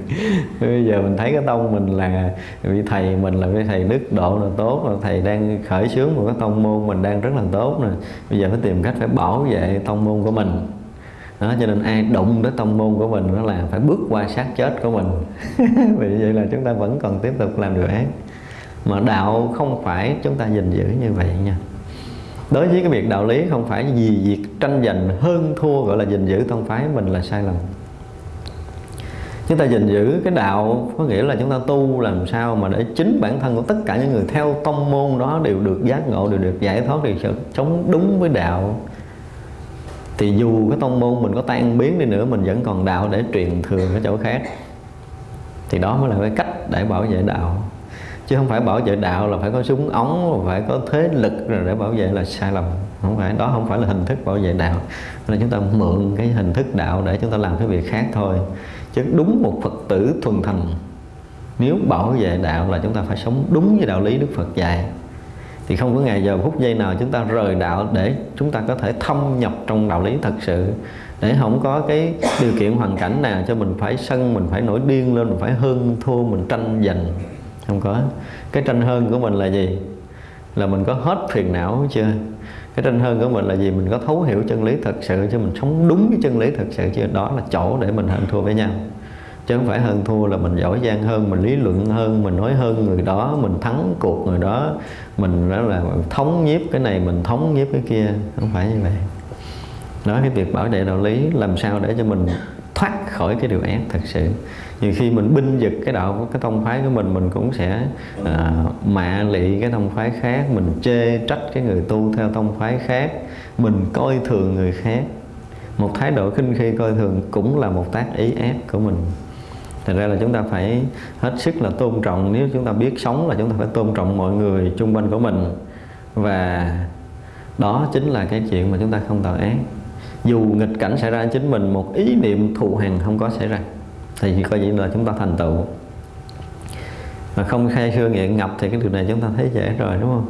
Bây giờ mình thấy cái tông mình là vị thầy mình là vị thầy đức độ là tốt, là thầy đang khởi xướng một cái tông môn mình đang rất là tốt nè. Bây giờ phải tìm cách phải bảo vệ tông môn của mình. Đó, cho nên ai đụng tới tông môn của mình đó là phải bước qua sát chết của mình. Vì vậy là chúng ta vẫn còn tiếp tục làm điều ác. Mà đạo không phải chúng ta gìn giữ như vậy nha. Đối với cái việc đạo lý không phải vì việc tranh giành hơn thua gọi là gìn giữ tông phái mình là sai lầm chúng ta gìn giữ cái đạo có nghĩa là chúng ta tu làm sao mà để chính bản thân của tất cả những người theo tông môn đó đều được giác ngộ, đều được giải thoát, đều sống đúng với đạo. Thì dù cái tông môn mình có tan biến đi nữa, mình vẫn còn đạo để truyền thừa ở chỗ khác. Thì đó mới là cái cách để bảo vệ đạo. Chứ không phải bảo vệ đạo là phải có súng ống, phải có thế lực rồi để bảo vệ là sai lầm. Không phải, đó không phải là hình thức bảo vệ đạo. Là chúng ta mượn cái hình thức đạo để chúng ta làm cái việc khác thôi chứ đúng một phật tử thuần thành nếu bảo vệ đạo là chúng ta phải sống đúng với đạo lý đức phật dạy. Thì không có ngày giờ phút giây nào chúng ta rời đạo để chúng ta có thể thâm nhập trong đạo lý thật sự. Để không có cái điều kiện hoàn cảnh nào cho mình phải sân, mình phải nổi điên lên, mình phải hơn thua, mình tranh giành. Không có. Cái tranh hơn của mình là gì? Là mình có hết phiền não chưa? Cái tranh hơn của mình là gì? Mình có thấu hiểu chân lý thật sự chứ mình sống đúng cái chân lý thật sự chứ đó là chỗ để mình hơn thua với nhau. Chứ không phải hơn thua là mình giỏi giang hơn, mình lý luận hơn, mình nói hơn người đó, mình thắng cuộc người đó. Mình đó là thống nhiếp cái này, mình thống nhiếp cái kia. Không phải như vậy. Đó cái việc bảo vệ đạo lý làm sao để cho mình thoát khỏi cái điều ác thật sự nhiều khi mình binh vực cái đạo cái tông phái của mình mình cũng sẽ uh, mạ lị cái tông phái khác mình chê trách cái người tu theo tông phái khác mình coi thường người khác. Một thái độ khinh khi coi thường cũng là một tác ý ép của mình. Thật ra là chúng ta phải hết sức là tôn trọng Nếu chúng ta biết sống là chúng ta phải tôn trọng mọi người chung quanh của mình. Và đó chính là cái chuyện mà chúng ta không tạo ác. Dù nghịch cảnh xảy ra chính mình Một ý niệm thù hằn không có xảy ra. Thì coi như là chúng ta thành tựu. Mà không say sưa nghiện ngập Thì cái điều này chúng ta thấy dễ rồi đúng không?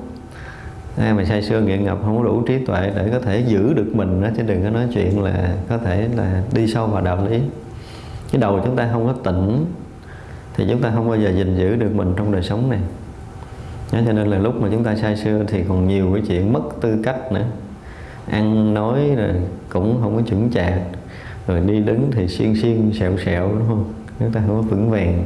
Ai mà say sưa nghiện ngập không có đủ trí tuệ để có thể giữ được mình đó chứ đừng có nói chuyện là có thể là đi sâu vào đạo lý. Cái đầu chúng ta không có tỉnh thì chúng ta không bao giờ gìn giữ được mình trong đời sống này. Đó, cho nên là lúc mà chúng ta say sưa thì còn nhiều cái chuyện mất tư cách nữa. Ăn nói rồi cũng không có chuẩn chạc rồi đi đứng thì xiên xiên sẹo sẹo đúng không? Chúng ta không có vững vàng.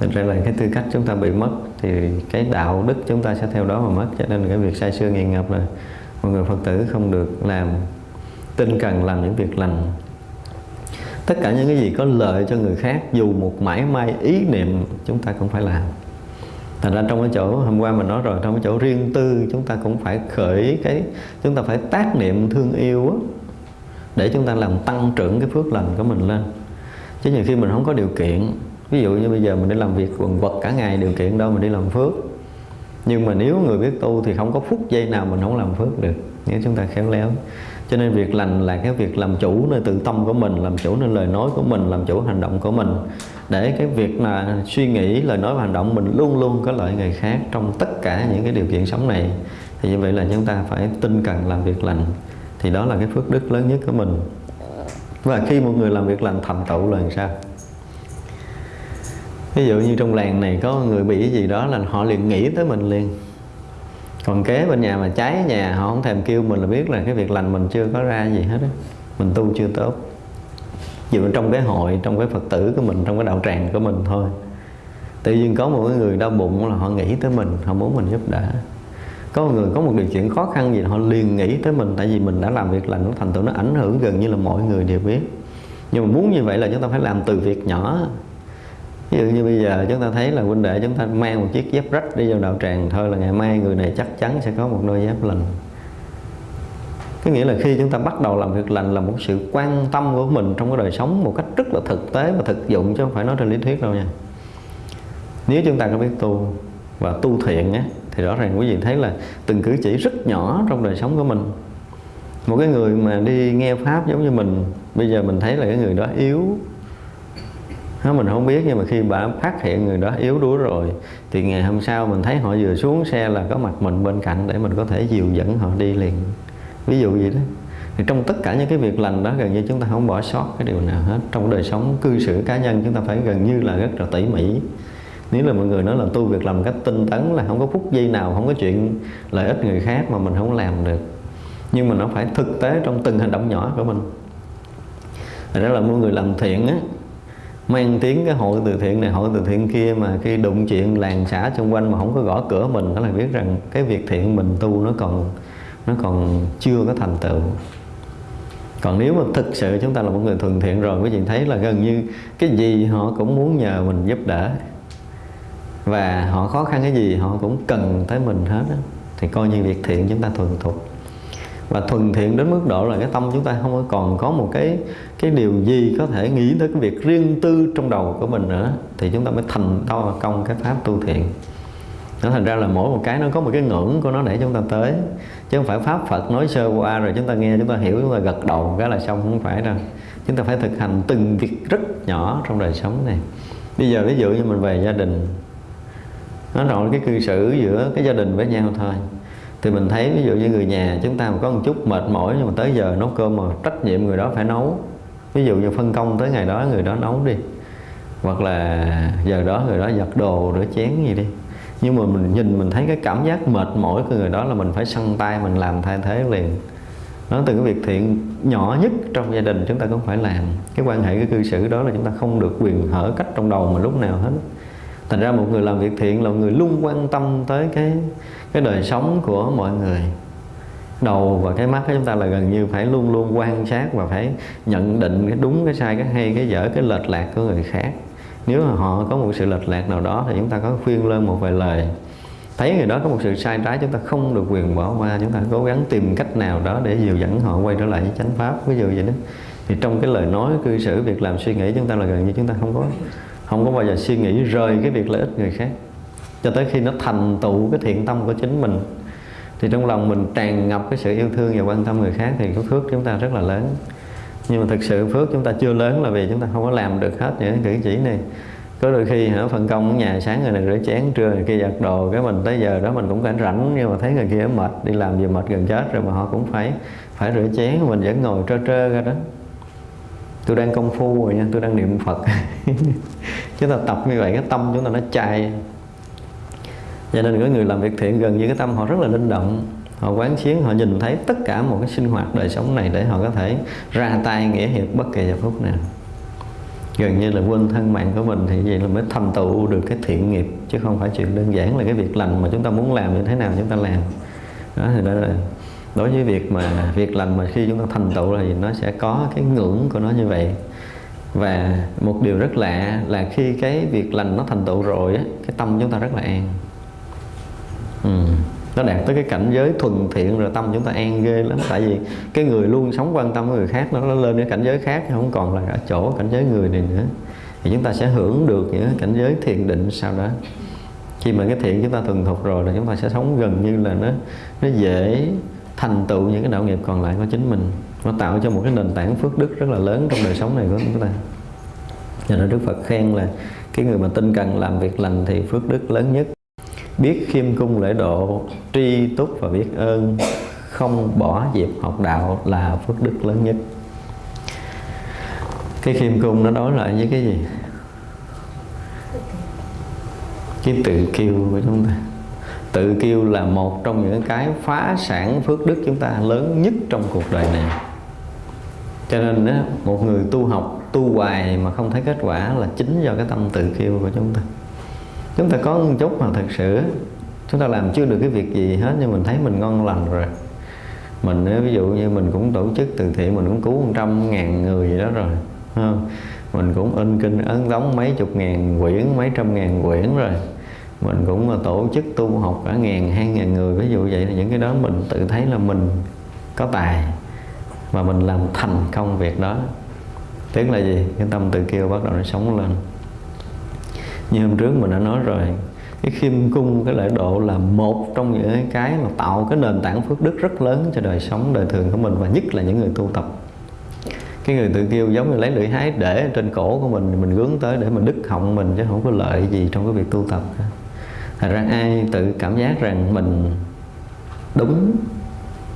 Thành ra là cái tư cách chúng ta bị mất thì cái đạo đức chúng ta sẽ theo đó mà mất. Cho nên cái việc say sưa nghiện ngập là mọi người Phật tử không được làm tinh cần làm những việc lành. Tất cả những cái gì có lợi cho người khác dù một mãi may ý niệm chúng ta cũng phải làm. Thành ra trong cái chỗ hôm qua mình nói rồi trong cái chỗ riêng tư chúng ta cũng phải khởi cái chúng ta phải tác niệm thương yêu á, để chúng ta làm tăng trưởng cái phước lành của mình lên. Chứ nhiều khi mình không có điều kiện, ví dụ như bây giờ mình đi làm việc quần vật cả ngày, điều kiện đâu mình đi làm phước. Nhưng mà nếu người biết tu thì không có phút giây nào mình không làm phước được, nếu chúng ta khéo léo. Cho nên việc lành là cái việc làm chủ nơi tự tâm của mình, làm chủ nơi lời nói của mình, làm chủ hành động của mình. Để cái việc mà suy nghĩ, lời nói và hành động mình luôn luôn có lợi người khác trong tất cả những cái điều kiện sống này, thì như vậy là chúng ta phải tinh cần làm việc lành thì đó là cái phước đức lớn nhất của mình. Và khi một người làm việc lành thành tựu là làm sao? Ví dụ như trong làng này có người bị cái gì đó là họ liền nghĩ tới mình liền. Còn kế bên nhà mà cháy nhà, họ không thèm kêu mình là biết là cái việc lành mình chưa có ra gì hết á. Mình tu chưa tốt. Dù trong cái hội, trong cái phật tử của mình, trong cái đạo tràng của mình thôi. Tự nhiên có một cái người đau bụng là họ nghĩ tới mình, họ muốn mình giúp đỡ có một người có một điều kiện khó khăn gì họ liền nghĩ tới mình tại vì mình đã làm việc lành nó thành tựu nó ảnh hưởng gần như là mọi người đều biết. Nhưng mà muốn như vậy là chúng ta phải làm từ việc nhỏ. Ví dụ như bây giờ chúng ta thấy là huynh đệ chúng ta mang một chiếc dép rách đi vào đạo tràng thôi là ngày mai người này chắc chắn sẽ có một đôi dép lành. Có nghĩa là khi chúng ta bắt đầu làm việc lành là một sự quan tâm của mình trong cái đời sống một cách rất là thực tế và thực dụng chứ không phải nói trên lý thuyết đâu nha. Nếu chúng ta có biết tu và tu thiện á, thì rõ ràng quý vị thấy là từng cử chỉ rất nhỏ trong đời sống của mình. Một cái người mà đi nghe pháp giống như mình bây giờ mình thấy là cái người đó yếu. Đó, mình không biết nhưng mà khi bà phát hiện người đó yếu đuối rồi thì ngày hôm sau mình thấy họ vừa xuống xe là có mặt mình bên cạnh để mình có thể dìu dẫn họ đi liền. Ví dụ vậy đó. Thì trong tất cả những cái việc lành đó gần như chúng ta không bỏ sót cái điều nào hết. Trong đời sống cư xử cá nhân chúng ta phải gần như là rất là tỉ mỉ nếu là mọi người nói là tu việc làm cách tinh tấn là không có phút giây nào, không có chuyện lợi ích người khác mà mình không làm được. Nhưng mà nó phải thực tế trong từng hành động nhỏ của mình. Thật ra là mọi người làm thiện á, mang tiếng cái hội từ thiện này, hội từ thiện kia mà khi đụng chuyện làng xã xung quanh mà không có gõ cửa mình đó là biết rằng cái việc thiện mình tu nó còn nó còn chưa có thành tựu. Còn nếu mà thực sự chúng ta là một người thuần thiện rồi, quý vị thấy là gần như cái gì họ cũng muốn nhờ mình giúp đỡ và họ khó khăn cái gì, họ cũng cần tới mình hết đó. thì coi như việc thiện chúng ta thuần thục. Và thuần thiện đến mức độ là cái tâm chúng ta không còn có một cái cái điều gì có thể nghĩ tới cái việc riêng tư trong đầu của mình nữa. Thì chúng ta mới thành to công cái pháp tu thiện. Nó thành ra là mỗi một cái nó có một cái ngưỡng của nó để chúng ta tới. Chứ không phải pháp Phật nói sơ qua rồi chúng ta nghe, chúng ta hiểu, chúng ta gật đầu, cái là xong, không phải đâu. Chúng ta phải thực hành từng việc rất nhỏ trong đời sống này. Bây giờ ví dụ như mình về gia đình nó rồi cái cư xử giữa cái gia đình với nhau thôi. Thì mình thấy ví dụ như người nhà chúng ta mà có một chút mệt mỏi, nhưng mà tới giờ nấu cơm mà trách nhiệm người đó phải nấu. Ví dụ như phân công tới ngày đó người đó nấu đi. Hoặc là giờ đó người đó giặt đồ, rửa chén gì đi. Nhưng mà mình nhìn mình thấy cái cảm giác mệt mỏi của người đó là mình phải săn tay, mình làm thay thế liền. Nó từ cái việc thiện nhỏ nhất trong gia đình chúng ta cũng phải làm. Cái quan hệ, cái cư xử đó là chúng ta không được quyền hở cách trong đầu mà lúc nào hết thành ra một người làm việc thiện là một người luôn quan tâm tới cái cái đời sống của mọi người. Đầu và cái mắt của chúng ta là gần như phải luôn luôn quan sát và phải nhận định cái đúng, cái sai, cái hay, cái dở, cái lệch lạc của người khác. Nếu mà họ có một sự lệch lạc nào đó thì chúng ta có khuyên lên một vài lời. Thấy người đó có một sự sai trái, chúng ta không được quyền bỏ qua. Chúng ta cố gắng tìm cách nào đó để dìu dẫn họ quay trở lại với chánh pháp. Ví dụ vậy đó. Thì trong cái lời nói cư xử, việc làm suy nghĩ, chúng ta là gần như chúng ta không có không có bao giờ suy nghĩ rời cái việc lợi ích người khác. Cho tới khi nó thành tựu cái thiện tâm của chính mình, thì trong lòng mình tràn ngập cái sự yêu thương và quan tâm người khác thì cái phước chúng ta rất là lớn. Nhưng mà thực sự phước chúng ta chưa lớn là vì chúng ta không có làm được hết những cử chỉ này. Có đôi khi hả phân công ở nhà sáng người này rửa chén, trưa người kia giặt đồ, cái mình tới giờ đó mình cũng cảnh rảnh, nhưng mà thấy người kia mệt, đi làm gì mệt gần chết rồi mà họ cũng phải phải rửa chén, mình vẫn ngồi trơ trơ ra đó tôi đang công phu rồi nha, tôi đang niệm phật. Chúng ta tập như vậy, cái tâm chúng ta nó chai. Cho nên có người làm việc thiện, gần như cái tâm họ rất là linh động. Họ quán xuyến họ nhìn thấy tất cả một cái sinh hoạt đời sống này để họ có thể ra tay nghĩa hiệp bất kỳ giờ phút nào. Gần như là quên thân mạng của mình thì vậy là mới thành tựu được cái thiện nghiệp, chứ không phải chuyện đơn giản là cái việc lành mà chúng ta muốn làm như thế nào, chúng ta làm. Đó, thì đó là đối với việc mà việc lành mà khi chúng ta thành tựu thì nó sẽ có cái ngưỡng của nó như vậy. Và một điều rất lạ là khi cái việc lành nó thành tựu rồi á cái tâm chúng ta rất là an. Ừ. nó đạt tới cái cảnh giới thuần thiện rồi tâm chúng ta an ghê lắm. Tại vì cái người luôn sống quan tâm với người khác nó, nó lên cái cảnh giới khác không còn là ở chỗ cảnh giới người này nữa. Thì chúng ta sẽ hưởng được những cảnh giới thiền định sau đó. Khi mà cái thiện chúng ta thuần thục rồi là chúng ta sẽ sống gần như là nó nó dễ thành tựu những cái đạo nghiệp còn lại của chính mình. Nó tạo cho một cái nền tảng phước đức rất là lớn trong đời sống này của chúng ta. Cho nên Đức Phật khen là cái người mà tinh cần làm việc lành thì phước đức lớn nhất. Biết khiêm cung lễ độ, tri túc và biết ơn, không bỏ dịp học đạo là phước đức lớn nhất. Cái khiêm cung nó đối lại với cái gì? Cái tự kiêu của chúng ta tự kiêu là một trong những cái phá sản phước đức chúng ta lớn nhất trong cuộc đời này. Cho nên đó, một người tu học tu hoài mà không thấy kết quả là chính do cái tâm tự kiêu của chúng ta. Chúng ta có một chút mà thật sự chúng ta làm chưa được cái việc gì hết nhưng mình thấy mình ngon lành rồi. Mình ví dụ như mình cũng tổ chức từ thiện mình cũng cứu một trăm ngàn người gì đó rồi không? mình cũng in kinh ấn đóng mấy chục ngàn quyển mấy trăm ngàn quyển rồi mình cũng là tổ chức tu học cả ngàn, hai ngàn người, ví dụ vậy là những cái đó mình tự thấy là mình có tài và mình làm thành công việc đó. Tức là gì? Cái tâm tự kêu bắt đầu nó sống lên. Như hôm trước mình đã nói rồi, cái khiêm cung, cái lễ độ là một trong những cái mà tạo cái nền tảng phước đức rất lớn cho đời sống, đời thường của mình, và nhất là những người tu tập. Cái người tự kêu giống như lấy lưỡi hái để trên cổ của mình mình hướng tới để mình đứt họng mình chứ không có lợi gì trong cái việc tu tập thật ra ai tự cảm giác rằng mình đúng,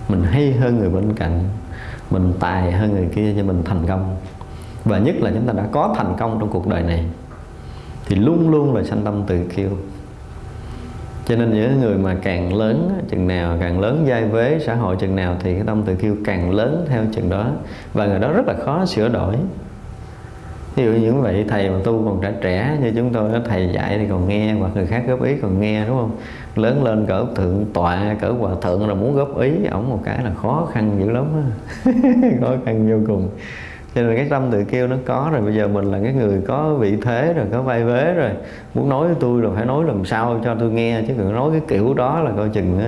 mình hay hơn người bên cạnh, mình tài hơn người kia cho mình thành công. Và nhất là chúng ta đã có thành công trong cuộc đời này, thì luôn luôn là sanh tâm tự kiêu cho nên những người mà càng lớn, chừng nào càng lớn giai vế, xã hội chừng nào thì cái tâm tự kiêu càng lớn theo chừng đó. Và người đó rất là khó sửa đổi ví dụ như vậy thầy mà tu còn trẻ trẻ như chúng tôi thầy dạy thì còn nghe, hoặc người khác góp ý còn nghe, đúng không? Lớn lên cỡ thượng tọa, cỡ hòa thượng là muốn góp ý, ổng một cái là khó khăn dữ lắm khó khăn vô cùng cho nên cái tâm tự kêu nó có rồi bây giờ mình là cái người có vị thế rồi có vai vế rồi muốn nói với tôi rồi phải nói làm sao cho tôi nghe chứ đừng nói cái kiểu đó là coi chừng đó,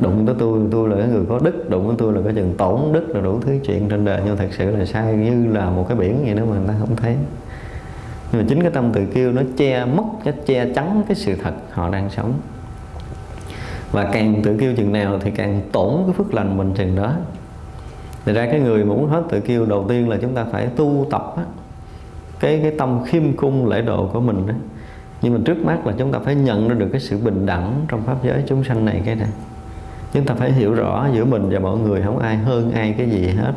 đụng tới tôi tôi là cái người có đức đụng tới tôi là coi chừng tổn đức là đủ thứ chuyện trên đời. Nhưng thật sự là sai như là một cái biển vậy đó mà người ta không thấy. Nhưng mà chính cái tâm tự kêu nó che mất nó che chắn cái sự thật họ đang sống. Và càng tự kêu chừng nào thì càng tổn cái phước lành mình chừng đó thì ra cái người mà muốn hết tự kiêu đầu tiên là chúng ta phải tu tập á, cái cái tâm khiêm cung lễ độ của mình đó. Nhưng mà trước mắt là chúng ta phải nhận ra được cái sự bình đẳng trong pháp giới chúng sanh này cái này. Chúng ta phải hiểu rõ giữa mình và mọi người không ai hơn ai cái gì hết.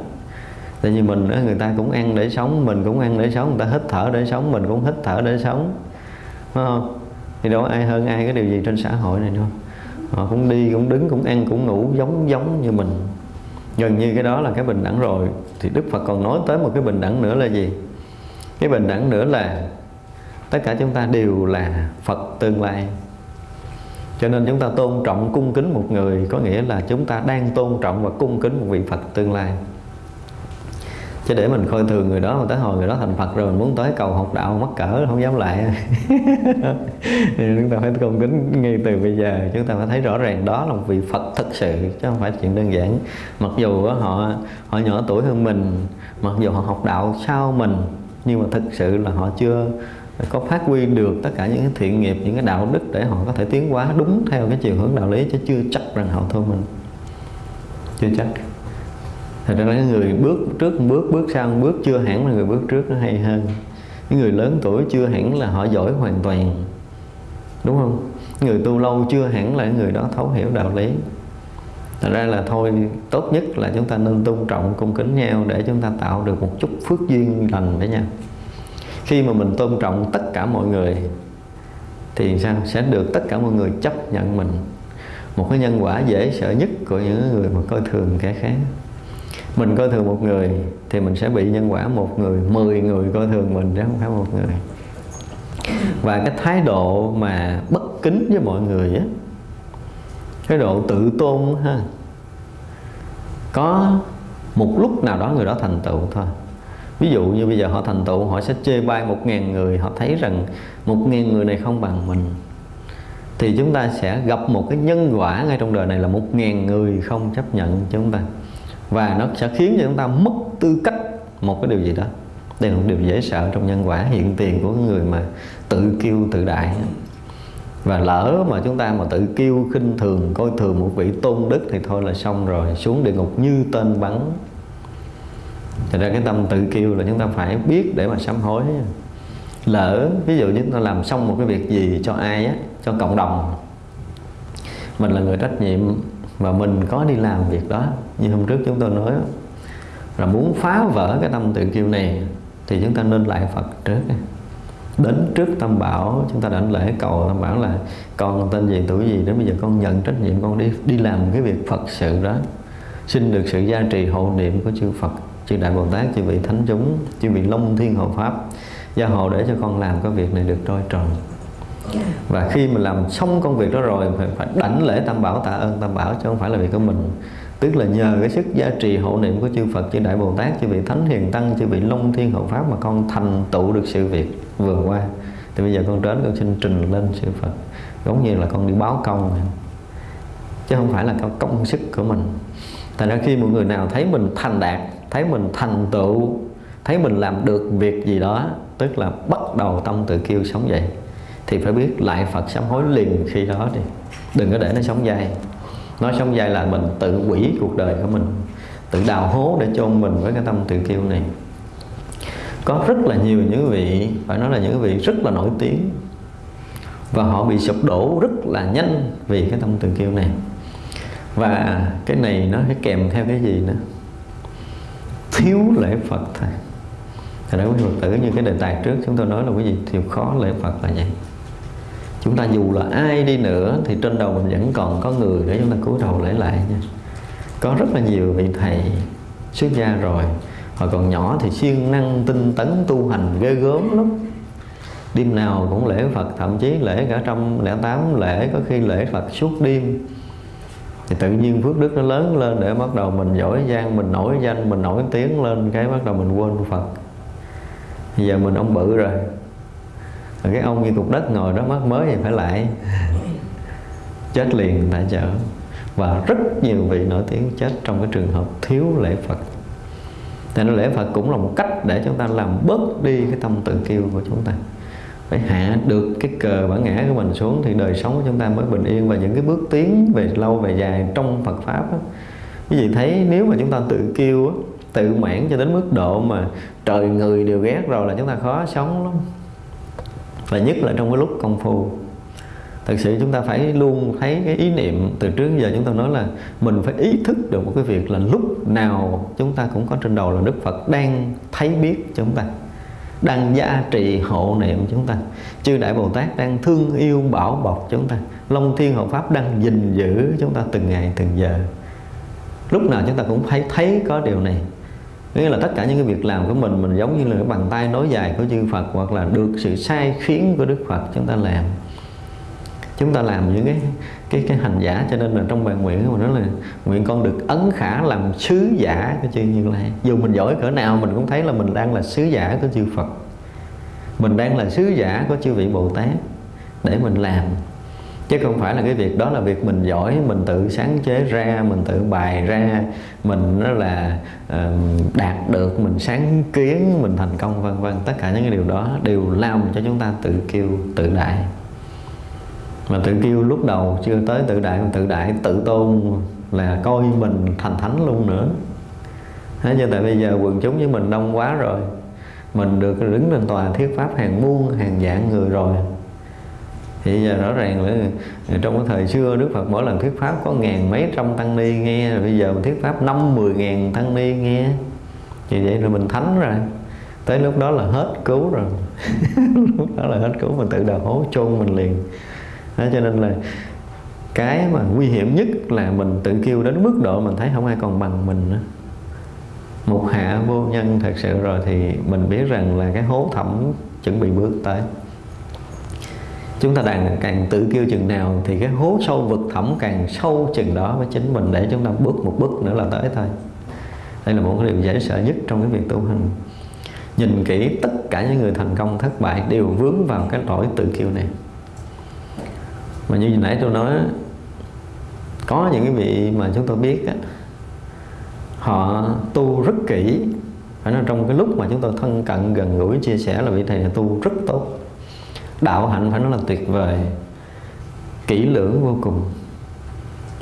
Tại vì mình đó, người ta cũng ăn để sống, mình cũng ăn để sống, người ta hít thở để sống, mình cũng hít thở để sống. Đúng không? Thì đâu ai hơn ai cái điều gì trên xã hội này đâu. Họ cũng đi, cũng đứng, cũng ăn, cũng ngủ giống giống như mình gần như cái đó là cái bình đẳng rồi. Thì Đức Phật còn nói tới một cái bình đẳng nữa là gì? Cái bình đẳng nữa là tất cả chúng ta đều là Phật tương lai. Cho nên chúng ta tôn trọng cung kính một người có nghĩa là chúng ta đang tôn trọng và cung kính một vị Phật tương lai chứ để mình coi thường người đó, mà tới hồi người đó thành Phật rồi mình muốn tới cầu học đạo, mắc cỡ, không dám lại. Thì chúng ta phải công kính ngay từ bây giờ. Chúng ta phải thấy rõ ràng đó là một vị Phật thực sự, chứ không phải chuyện đơn giản. Mặc dù họ họ nhỏ tuổi hơn mình, mặc dù họ học đạo sau mình, nhưng mà thực sự là họ chưa có phát huy được tất cả những cái thiện nghiệp, những cái đạo đức để họ có thể tiến hóa đúng theo cái chiều hướng đạo lý, chứ chưa chắc rằng họ thua mình. Chưa chắc thật ra là người bước trước một bước bước sau một bước chưa hẳn là người bước trước nó hay hơn. Những người lớn tuổi chưa hẳn là họ giỏi hoàn toàn. Đúng không? Người tu lâu chưa hẳn là người đó thấu hiểu đạo lý. Thật ra là thôi, tốt nhất là chúng ta nên tôn trọng, cung kính nhau để chúng ta tạo được một chút phước duyên lành với nhau. Khi mà mình tôn trọng tất cả mọi người, thì sao? Sẽ được tất cả mọi người chấp nhận mình. Một cái nhân quả dễ sợ nhất của những người mà coi thường kẻ khác mình coi thường một người thì mình sẽ bị nhân quả một người, mười người coi thường mình chứ không phải một người. Và cái thái độ mà bất kính với mọi người á, cái độ tự tôn ha, có một lúc nào đó người đó thành tựu thôi. Ví dụ như bây giờ họ thành tựu, họ sẽ chê bai một ngàn người, họ thấy rằng một ngàn người này không bằng mình, thì chúng ta sẽ gặp một cái nhân quả ngay trong đời này là một ngàn người không chấp nhận chúng ta và nó sẽ khiến cho chúng ta mất tư cách một cái điều gì đó. Đây là một điều dễ sợ trong nhân quả hiện tiền của người mà tự kiêu tự đại. Và lỡ mà chúng ta mà tự kiêu, khinh thường, coi thường một vị tôn đức thì thôi là xong rồi, xuống địa ngục như tên bắn. Thật ra cái tâm tự kiêu là chúng ta phải biết để mà sám hối. Lỡ, ví dụ như chúng ta làm xong một cái việc gì cho ai á, cho cộng đồng, mình là người trách nhiệm và mình có đi làm việc đó. Như hôm trước chúng tôi nói là muốn phá vỡ cái tâm tự kiêu này thì chúng ta nên lại Phật trước. Đến trước tâm bảo, chúng ta đảnh lễ cầu tâm bảo là con tên gì, tuổi gì, đến bây giờ con nhận trách nhiệm, con đi đi làm cái việc Phật sự đó. Xin được sự gia trì hộ niệm của chư Phật, chư Đại Bồ Tát, chư vị thánh chúng, chư vị Long Thiên Hộ Pháp. Gia hộ để cho con làm cái việc này được trôi tròn và khi mình làm xong công việc đó rồi mình phải đảnh lễ tam bảo tạ ơn tam bảo chứ không phải là việc của mình. Tức là nhờ cái sức gia trì hộ niệm của chư Phật chư Đại Bồ Tát chư vị Thánh Hiền Tăng chư vị Long Thiên Hộ Pháp mà con thành tựu được sự việc vừa qua. Thì bây giờ con đến con xin trình lên sư Phật. Giống như là con đi báo công chứ không phải là công, công sức của mình. Thành ra khi một người nào thấy mình thành đạt thấy mình thành tựu thấy mình làm được việc gì đó tức là bắt đầu tâm tự kiêu sống dậy thì phải biết lại Phật sám hối liền khi đó đi. Đừng có để nó sống dai nó sống dai là mình tự quỷ cuộc đời của mình, tự đào hố để chôn mình với cái tâm tự kiêu này. Có rất là nhiều những vị, phải nói là những vị rất là nổi tiếng. Và họ bị sụp đổ rất là nhanh vì cái tâm tự kiêu này. Và cái này nó phải kèm theo cái gì nữa? Thiếu lễ Phật thầy Thật ra quý Phật tử như cái đề tài trước chúng tôi nói là cái gì thiếu khó lễ Phật là vậy chúng ta dù là ai đi nữa thì trên đầu mình vẫn còn có người để chúng ta cúi đầu lễ lại nha. Có rất là nhiều vị thầy xuất gia rồi. Hồi còn nhỏ thì siêng năng tinh tấn tu hành ghê gớm lắm. Đêm nào cũng lễ Phật, thậm chí lễ cả trăm lẻ tám lễ, có khi lễ Phật suốt đêm. Thì tự nhiên phước đức nó lớn lên để bắt đầu mình giỏi giang, mình nổi danh, mình nổi tiếng lên, cái bắt đầu mình quên Phật. Bây giờ mình ông bự rồi rồi cái ông như cục đất ngồi đó mất mới thì phải lại chết liền tại chợ và rất nhiều vị nổi tiếng chết trong cái trường hợp thiếu lễ Phật. Tại nên lễ Phật cũng là một cách để chúng ta làm bớt đi cái tâm tự kiêu của chúng ta. Phải hạ được cái cờ bản ngã của mình xuống thì đời sống của chúng ta mới bình yên. Và những cái bước tiến về lâu, về dài trong Phật pháp đó. quý vị thấy nếu mà chúng ta tự kiêu tự mãn cho đến mức độ mà trời người đều ghét rồi là chúng ta khó sống lắm và nhất là trong cái lúc công phu. Thật sự chúng ta phải luôn thấy cái ý niệm từ trước giờ chúng ta nói là mình phải ý thức được một cái việc là lúc nào chúng ta cũng có trên đầu là Đức Phật đang thấy biết chúng ta, đang gia trì hộ niệm chúng ta. Chư đại bồ tát đang thương yêu bảo bọc chúng ta. Long thiên hộ pháp đang gìn giữ chúng ta từng ngày từng giờ. Lúc nào chúng ta cũng phải thấy có điều này nghĩa là tất cả những cái việc làm của mình mình giống như là cái bàn tay nối dài của chư Phật, hoặc là được sự sai khiến của Đức Phật, chúng ta làm. Chúng ta làm những cái cái cái hành giả, cho nên là trong bài nguyện của mình nói là nguyện con được ấn khả làm sứ giả của chư Như Lai. Dù mình giỏi cỡ nào, mình cũng thấy là mình đang là sứ giả của chư Phật. Mình đang là sứ giả của chư vị Bồ Tát để mình làm chứ không phải là cái việc đó là việc mình giỏi mình tự sáng chế ra mình tự bài ra mình nó là uh, đạt được mình sáng kiến mình thành công vân vân. Tất cả những cái điều đó đều làm cho chúng ta tự kêu tự đại. Mà tự kêu lúc đầu chưa tới tự đại tự đại tự tôn là coi mình thành thánh luôn nữa. Thế cho tại bây giờ quần chúng với mình đông quá rồi. Mình được đứng lên tòa thuyết pháp hàng muôn hàng vạn người rồi thì giờ rõ ràng là ờ, trong cái thời xưa Đức Phật mỗi lần thuyết pháp có ngàn mấy trăm tăng ni nghe rồi bây giờ mình thuyết pháp năm mười ngàn tăng ni nghe. Thì vậy là mình thánh rồi. Tới lúc đó là hết cứu rồi. Lúc đó là hết cứu mình tự đào hố chôn mình liền. Đó, cho nên là cái mà nguy hiểm nhất là mình tự kêu đến mức độ mình thấy không ai còn bằng mình nữa. Một hạ vô nhân thật sự rồi thì mình biết rằng là cái hố thẳm chuẩn bị bước tới chúng ta đang càng tự kêu chừng nào thì cái hố sâu vực thẳm càng sâu chừng đó với chính mình để chúng ta bước một bước nữa là tới thôi. Đây là một cái điều dễ sợ nhất trong cái việc tu hành. Nhìn kỹ tất cả những người thành công thất bại đều vướng vào cái lỗi tự kiêu này. Mà như nãy tôi nói có những cái vị mà chúng tôi biết á, họ tu rất kỹ. Phải nói trong cái lúc mà chúng tôi thân cận gần gũi chia sẻ là vị thầy này tu rất tốt đạo hạnh phải nói là tuyệt vời. Kỹ lưỡng vô cùng.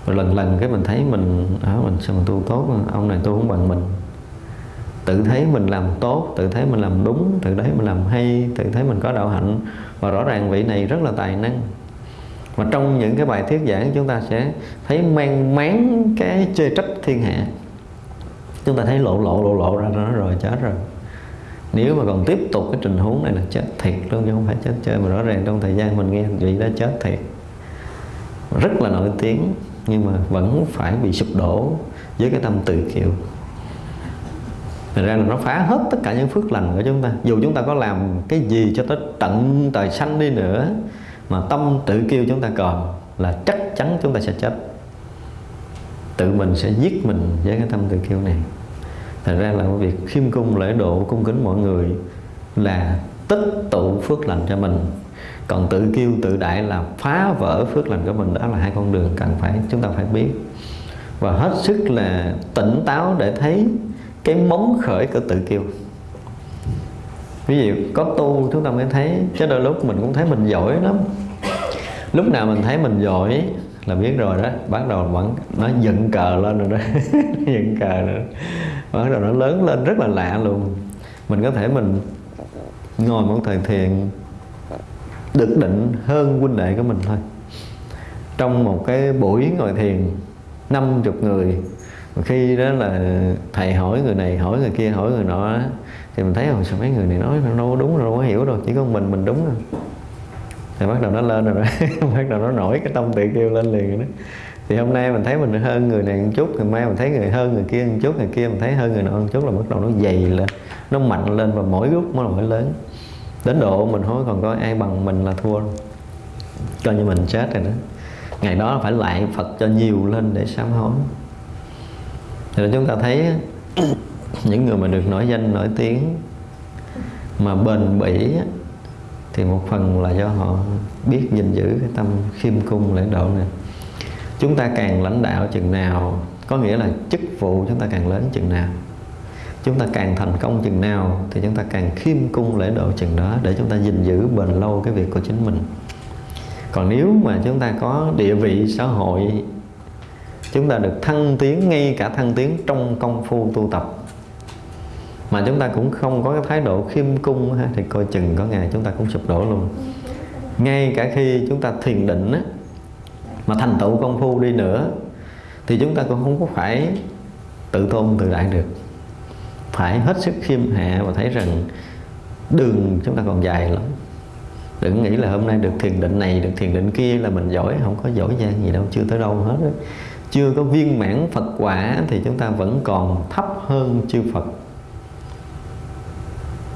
Và lần lần cái mình thấy mình ở à, mình sao mình tu tốt ông này tu không bằng mình. Tự thấy mình làm tốt tự thấy mình làm đúng tự thấy mình làm hay tự thấy mình có đạo hạnh. Và rõ ràng vị này rất là tài năng. Mà trong những cái bài thuyết giảng chúng ta sẽ thấy mang máng cái chê trách thiên hạ. Chúng ta thấy lộ lộ lộ lộ ra nó rồi chết rồi nếu mà còn tiếp tục cái tình huống này là chết thiệt luôn, chứ không phải chết chơi. Mà rõ ràng trong thời gian mình nghe vị đã chết thiệt. Rất là nổi tiếng, nhưng mà vẫn phải bị sụp đổ với cái tâm tự kiệu. Thật ra là nó phá hết tất cả những phước lành của chúng ta. Dù chúng ta có làm cái gì cho tới tận tài xanh đi nữa, Mà tâm tự kiêu chúng ta còn Là chắc chắn chúng ta sẽ chết. Tự mình sẽ giết mình với cái tâm tự kiêu này. Thật ra là việc khiêm cung lễ độ cung kính mọi người Là tích tụ phước lành cho mình. Còn tự kiêu tự đại là phá vỡ phước lành của mình, đó là hai con đường cần phải, chúng ta phải biết. Và hết sức là tỉnh táo để thấy cái móng khởi của tự kiêu. Ví dụ có tu chúng ta mới thấy, chứ đôi lúc mình cũng thấy mình giỏi lắm. Lúc nào mình thấy mình giỏi là biết rồi đó, bắt đầu vẫn, nó dựng cờ lên rồi đó. Dựng cờ và bắt đầu nó lớn lên rất là lạ luôn. Mình có thể mình ngồi một thời thiền được định hơn huynh đệ của mình thôi. Trong một cái buổi ngồi thiền 50 người khi đó là thầy hỏi người này, hỏi người kia, hỏi người nọ thì mình thấy hồi sao mấy người này nói đâu đúng, đâu có hiểu rồi chỉ có mình mình đúng rồi thì bắt đầu nó lên rồi đó, bắt đầu nó nổi cái tâm tự kêu lên liền rồi đó thì hôm nay mình thấy mình hơn người này một chút ngày mai mình thấy người hơn người kia một chút, người kia mình thấy hơn người nọ một chút là bắt đầu nó dày lên, nó mạnh lên và mỗi lúc nó mỗi lớn. Đến độ mình hối còn có ai bằng mình là thua. Coi như mình chết rồi đó. Ngày đó phải lại Phật cho nhiều lên để sám hối. Thì chúng ta thấy những người mà được nổi danh, nổi tiếng mà bền bỉ thì một phần là do họ biết gìn giữ cái tâm khiêm cung lễ độ này chúng ta càng lãnh đạo chừng nào có nghĩa là chức vụ chúng ta càng lớn chừng nào. Chúng ta càng thành công chừng nào thì chúng ta càng khiêm cung lễ độ chừng đó để chúng ta gìn giữ bền lâu cái việc của chính mình. Còn nếu mà chúng ta có địa vị xã hội chúng ta được thăng tiến ngay cả thăng tiến trong công phu tu tập mà chúng ta cũng không có cái thái độ khiêm cung ha, thì coi chừng có ngày chúng ta cũng sụp đổ luôn. Ngay cả khi chúng ta thiền định á, mà thành tựu công phu đi nữa, thì chúng ta cũng không có phải tự tôn tự đại được phải hết sức khiêm hạ và thấy rằng đường chúng ta còn dài lắm đừng nghĩ là hôm nay được thiền định này, được thiền định kia là mình giỏi, không có giỏi giang gì đâu, chưa tới đâu hết đó. chưa có viên mãn Phật quả thì chúng ta vẫn còn thấp hơn chư Phật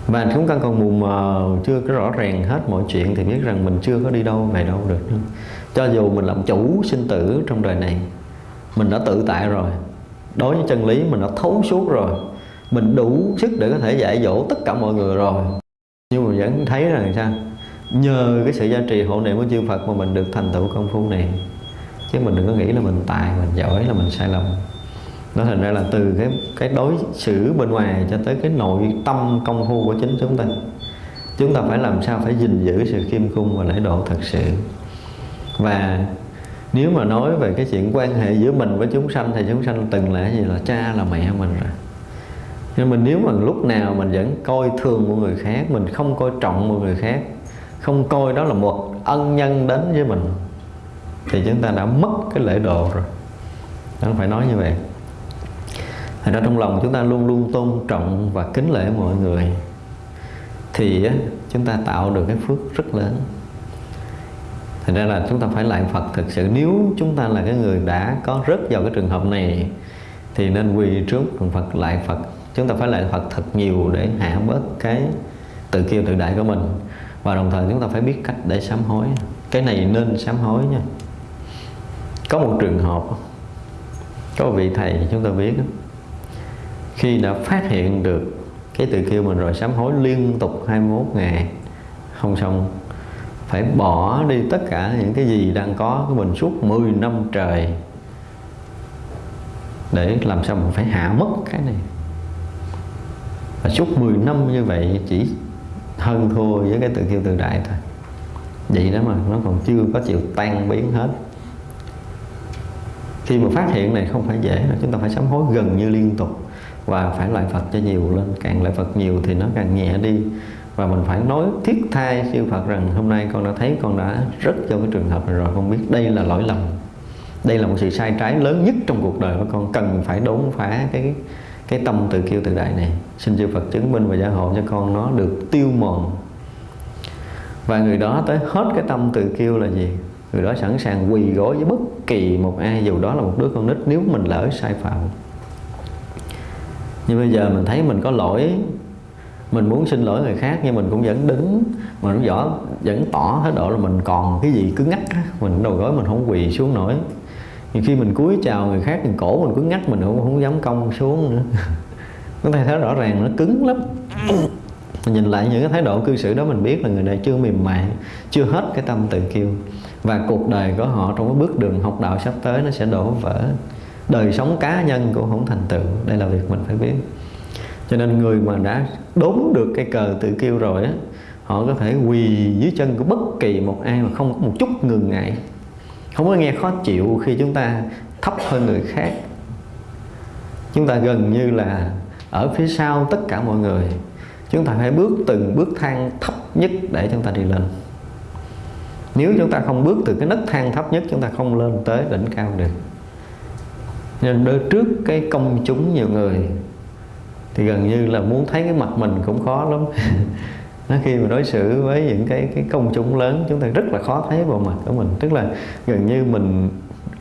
và chúng ta còn mù mờ, chưa có rõ ràng hết mọi chuyện thì biết rằng mình chưa có đi đâu về đâu được nữa cho dù mình làm chủ sinh tử trong đời này, mình đã tự tại rồi. Đối với chân lý, mình đã thấu suốt rồi. Mình đủ sức để có thể dạy dỗ tất cả mọi người rồi. Nhưng mà vẫn thấy rằng sao? Nhờ cái sự gia trì hộ niệm của chư Phật mà mình được thành tựu công phu này. Chứ mình đừng có nghĩ là mình tài, mình giỏi, là mình sai lầm. Nó thành ra là từ cái cái đối xử bên ngoài cho tới cái nội tâm công phu của chính chúng ta. Chúng ta phải làm sao phải gìn giữ sự khiêm cung và lễ độ thật sự và nếu mà nói về cái chuyện quan hệ giữa mình với chúng sanh thì chúng sanh từng là gì là cha là mẹ mình rồi. Nhưng mình nếu mà lúc nào mình vẫn coi thường một người khác, mình không coi trọng một người khác, không coi đó là một ân nhân đến với mình, thì chúng ta đã mất cái lễ độ rồi. Không phải nói như vậy. Thành ra trong lòng chúng ta luôn luôn tôn trọng và kính lễ mọi người, Thì chúng ta tạo được cái phước rất lớn. Thành ra là chúng ta phải lại Phật thực sự. Nếu chúng ta là cái người đã có rớt vào cái trường hợp này, Thì nên quỳ trước Phật lại Phật. Chúng ta phải lại Phật thật nhiều để hạ bớt cái tự kiêu tự đại của mình. Và đồng thời chúng ta phải biết cách để sám hối. Cái này nên sám hối nha. Có một trường hợp, Có vị thầy chúng ta biết khi đã phát hiện được cái tự kiêu mình rồi, sám hối liên tục 21 ngày, không xong phải bỏ đi tất cả những cái gì đang có của mình suốt 10 năm trời để làm sao mình phải hạ mất cái này. Và suốt 10 năm như vậy chỉ hơn thua với cái tự kiêu tự đại thôi. Vậy đó mà nó còn chưa có chịu tan biến hết. Khi mà phát hiện này không phải dễ chúng ta phải sám hối gần như liên tục và phải lại Phật cho nhiều lên. Càng lại Phật nhiều thì nó càng nhẹ đi và mình phải nói thiết tha siêu Phật rằng hôm nay con đã thấy con đã rất cho cái trường hợp này rồi. Con biết đây là lỗi lầm. Đây là một sự sai trái lớn nhất trong cuộc đời của con. Cần phải đốn phá cái cái tâm tự kiêu tự đại này. Xin chư Phật chứng minh và gia hộ cho con nó được tiêu mòn. Và người đó tới hết cái tâm tự kiêu là gì? Người đó sẵn sàng quỳ gối với bất kỳ một ai, dù đó là một đứa con nít, nếu mình lỡ sai phạm. Nhưng bây giờ mình thấy mình có lỗi mình muốn xin lỗi người khác nhưng mình cũng vẫn đứng, mình cũng rõ vẫn tỏ thái độ là mình còn cái gì cứ ngắt mình đầu gối mình không quỳ xuống nổi. Nhưng khi mình cúi chào người khác thì cổ mình cứ ngắt mình cũng không dám cong xuống nữa. Nó thấy thấy rõ ràng nó cứng lắm. Mình nhìn lại những cái thái độ cư xử đó mình biết là người này chưa mềm mại, chưa hết cái tâm tự kiêu. Và cuộc đời của họ trong cái bước đường học đạo sắp tới nó sẽ đổ vỡ. Đời sống cá nhân cũng không thành tựu, đây là việc mình phải biết cho nên người mà đã đốn được cái cờ tự kiêu rồi á, họ có thể quỳ dưới chân của bất kỳ một ai mà không có một chút ngừng ngại. Không có nghe khó chịu khi chúng ta thấp hơn người khác. Chúng ta gần như là ở phía sau tất cả mọi người. Chúng ta phải bước từng bước thang thấp nhất để chúng ta đi lên. Nếu chúng ta không bước từ cái nấc thang thấp nhất, chúng ta không lên tới đỉnh cao được. Nên đối trước cái công chúng nhiều người thì gần như là muốn thấy cái mặt mình cũng khó lắm. Nó khi mà đối xử với những cái cái công chúng lớn, chúng ta rất là khó thấy bộ mặt của mình. Tức là gần như mình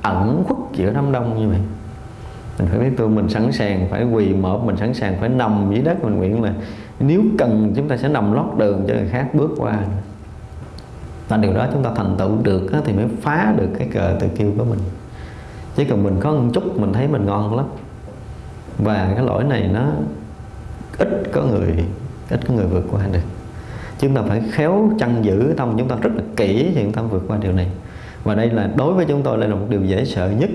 ẩn khuất giữa đám đông như vậy. Mình phải biết tôi mình sẵn sàng phải quỳ mở, mình sẵn sàng phải nằm dưới đất. Mình nguyện là nếu cần chúng ta sẽ nằm lót đường cho người khác bước qua. Và điều đó chúng ta thành tựu được thì mới phá được cái cờ tự kiêu của mình. Chứ còn mình có một chút, mình thấy mình ngon lắm. Và cái lỗi này nó ít có người, ít có người vượt qua được. Chúng ta phải khéo chăn giữ tâm chúng ta rất là kỹ thì chúng ta vượt qua điều này. Và đây là, đối với chúng tôi đây là một điều dễ sợ nhất.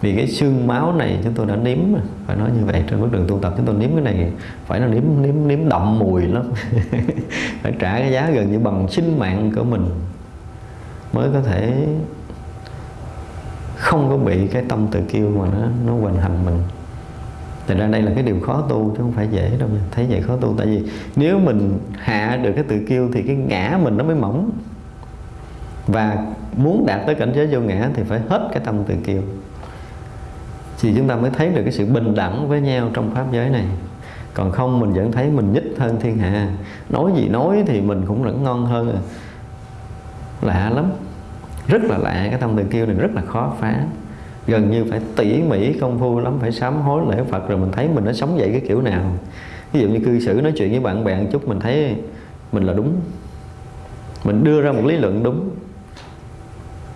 Vì cái xương máu này chúng tôi đã nếm phải nói như vậy trên bước đường tu tập. Chúng tôi nếm cái này, phải là nếm nếm nếm đậm mùi lắm. Phải trả cái giá gần như bằng sinh mạng của mình mới có thể không có bị cái tâm tự kiêu mà nó nó hoành hành mình. Thật ra đây là cái điều khó tu chứ không phải dễ đâu mình Thấy vậy khó tu. Tại vì nếu mình hạ được cái tự kiêu Thì cái ngã mình nó mới mỏng. Và muốn đạt tới cảnh giới vô ngã Thì phải hết cái tâm tự kiêu. Thì chúng ta mới thấy được cái sự bình đẳng với nhau trong pháp giới này. Còn không, mình vẫn thấy mình nhích hơn thiên hạ. Nói gì nói thì mình cũng vẫn ngon hơn à. Lạ lắm. Rất là lạ, cái tâm tự kiêu này rất là khó phá gần như phải tỉ mỉ công phu lắm phải sám hối lễ Phật rồi mình thấy mình nó sống dậy cái kiểu nào. Ví dụ như cư xử nói chuyện với bạn bè một chút mình thấy mình là đúng. Mình đưa ra một lý luận đúng.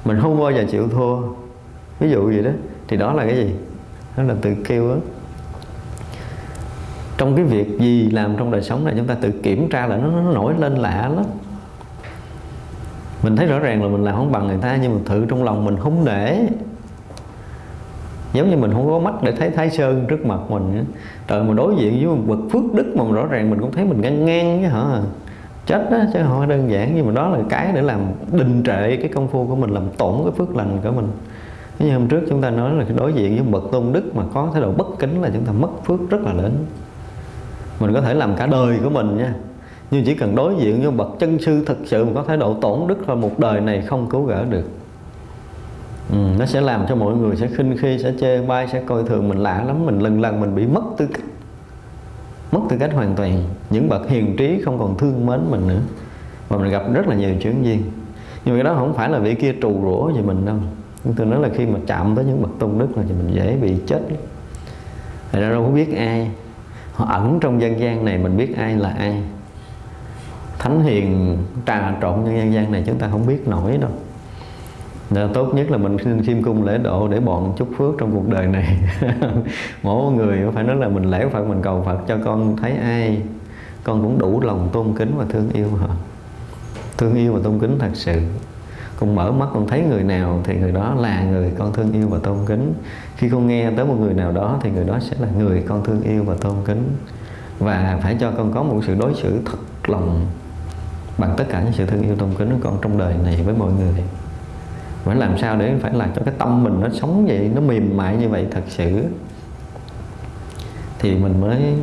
Mình không bao giờ chịu thua. Ví dụ gì đó thì đó là cái gì? Đó là tự kêu á. Trong cái việc gì làm trong đời sống này chúng ta tự kiểm tra là nó, nó nổi lên lạ lắm. Mình thấy rõ ràng là mình làm không bằng người ta nhưng mà thử trong lòng mình không để giống như mình không có mắt để thấy thái sơn trước mặt mình trời, mà đối diện với một bậc phước đức mà rõ ràng mình cũng thấy mình ngang ngang với hả? Chết đó, chứ không đơn giản nhưng mà đó là cái để làm đình trệ cái công phu của mình, làm tổn cái phước lành của mình. Như hôm trước chúng ta nói là đối diện với bậc tôn đức mà có thái độ bất kính là chúng ta mất phước rất là lớn. Mình có thể làm cả đời của mình nha. Nhưng chỉ cần đối diện với bậc chân sư thực sự mà có thái độ tổn đức là một đời này không cứu gỡ được ừ, nó sẽ làm cho mọi người sẽ khinh khi sẽ chê bai sẽ coi thường mình lạ lắm. Mình lần lần mình bị mất tư cách. Mất tư cách hoàn toàn. Những bậc hiền trí không còn thương mến mình nữa. Và mình gặp rất là nhiều chuyến duyên. Nhưng mà cái đó không phải là vị kia trù rủa gì mình đâu. Tôi nói là khi mà chạm tới những bậc tôn đức là thì mình dễ bị chết. Thật ra đâu có biết ai. Họ ẩn trong dân gian này mình biết ai là ai. Thánh hiền trà trộn trong dân gian này chúng ta không biết nổi đâu. Nên tốt nhất là mình xin khiêm cung lễ độ để bọn chúc phước trong cuộc đời này. Mỗi người phải nói là mình lễ Phật, mình cầu Phật cho con thấy ai. Con cũng đủ lòng tôn kính và thương yêu họ thương yêu và tôn kính thật sự. Con mở mắt con thấy người nào thì người đó là người con thương yêu và tôn kính. Khi con nghe tới một người nào đó thì người đó sẽ là người con thương yêu và tôn kính. Và phải cho con có một sự đối xử thật lòng bằng tất cả những sự thương yêu tôn kính của con trong đời này với mọi người phải làm sao để phải làm cho cái tâm mình nó sống vậy nó mềm mại như vậy thật sự? Thì mình mới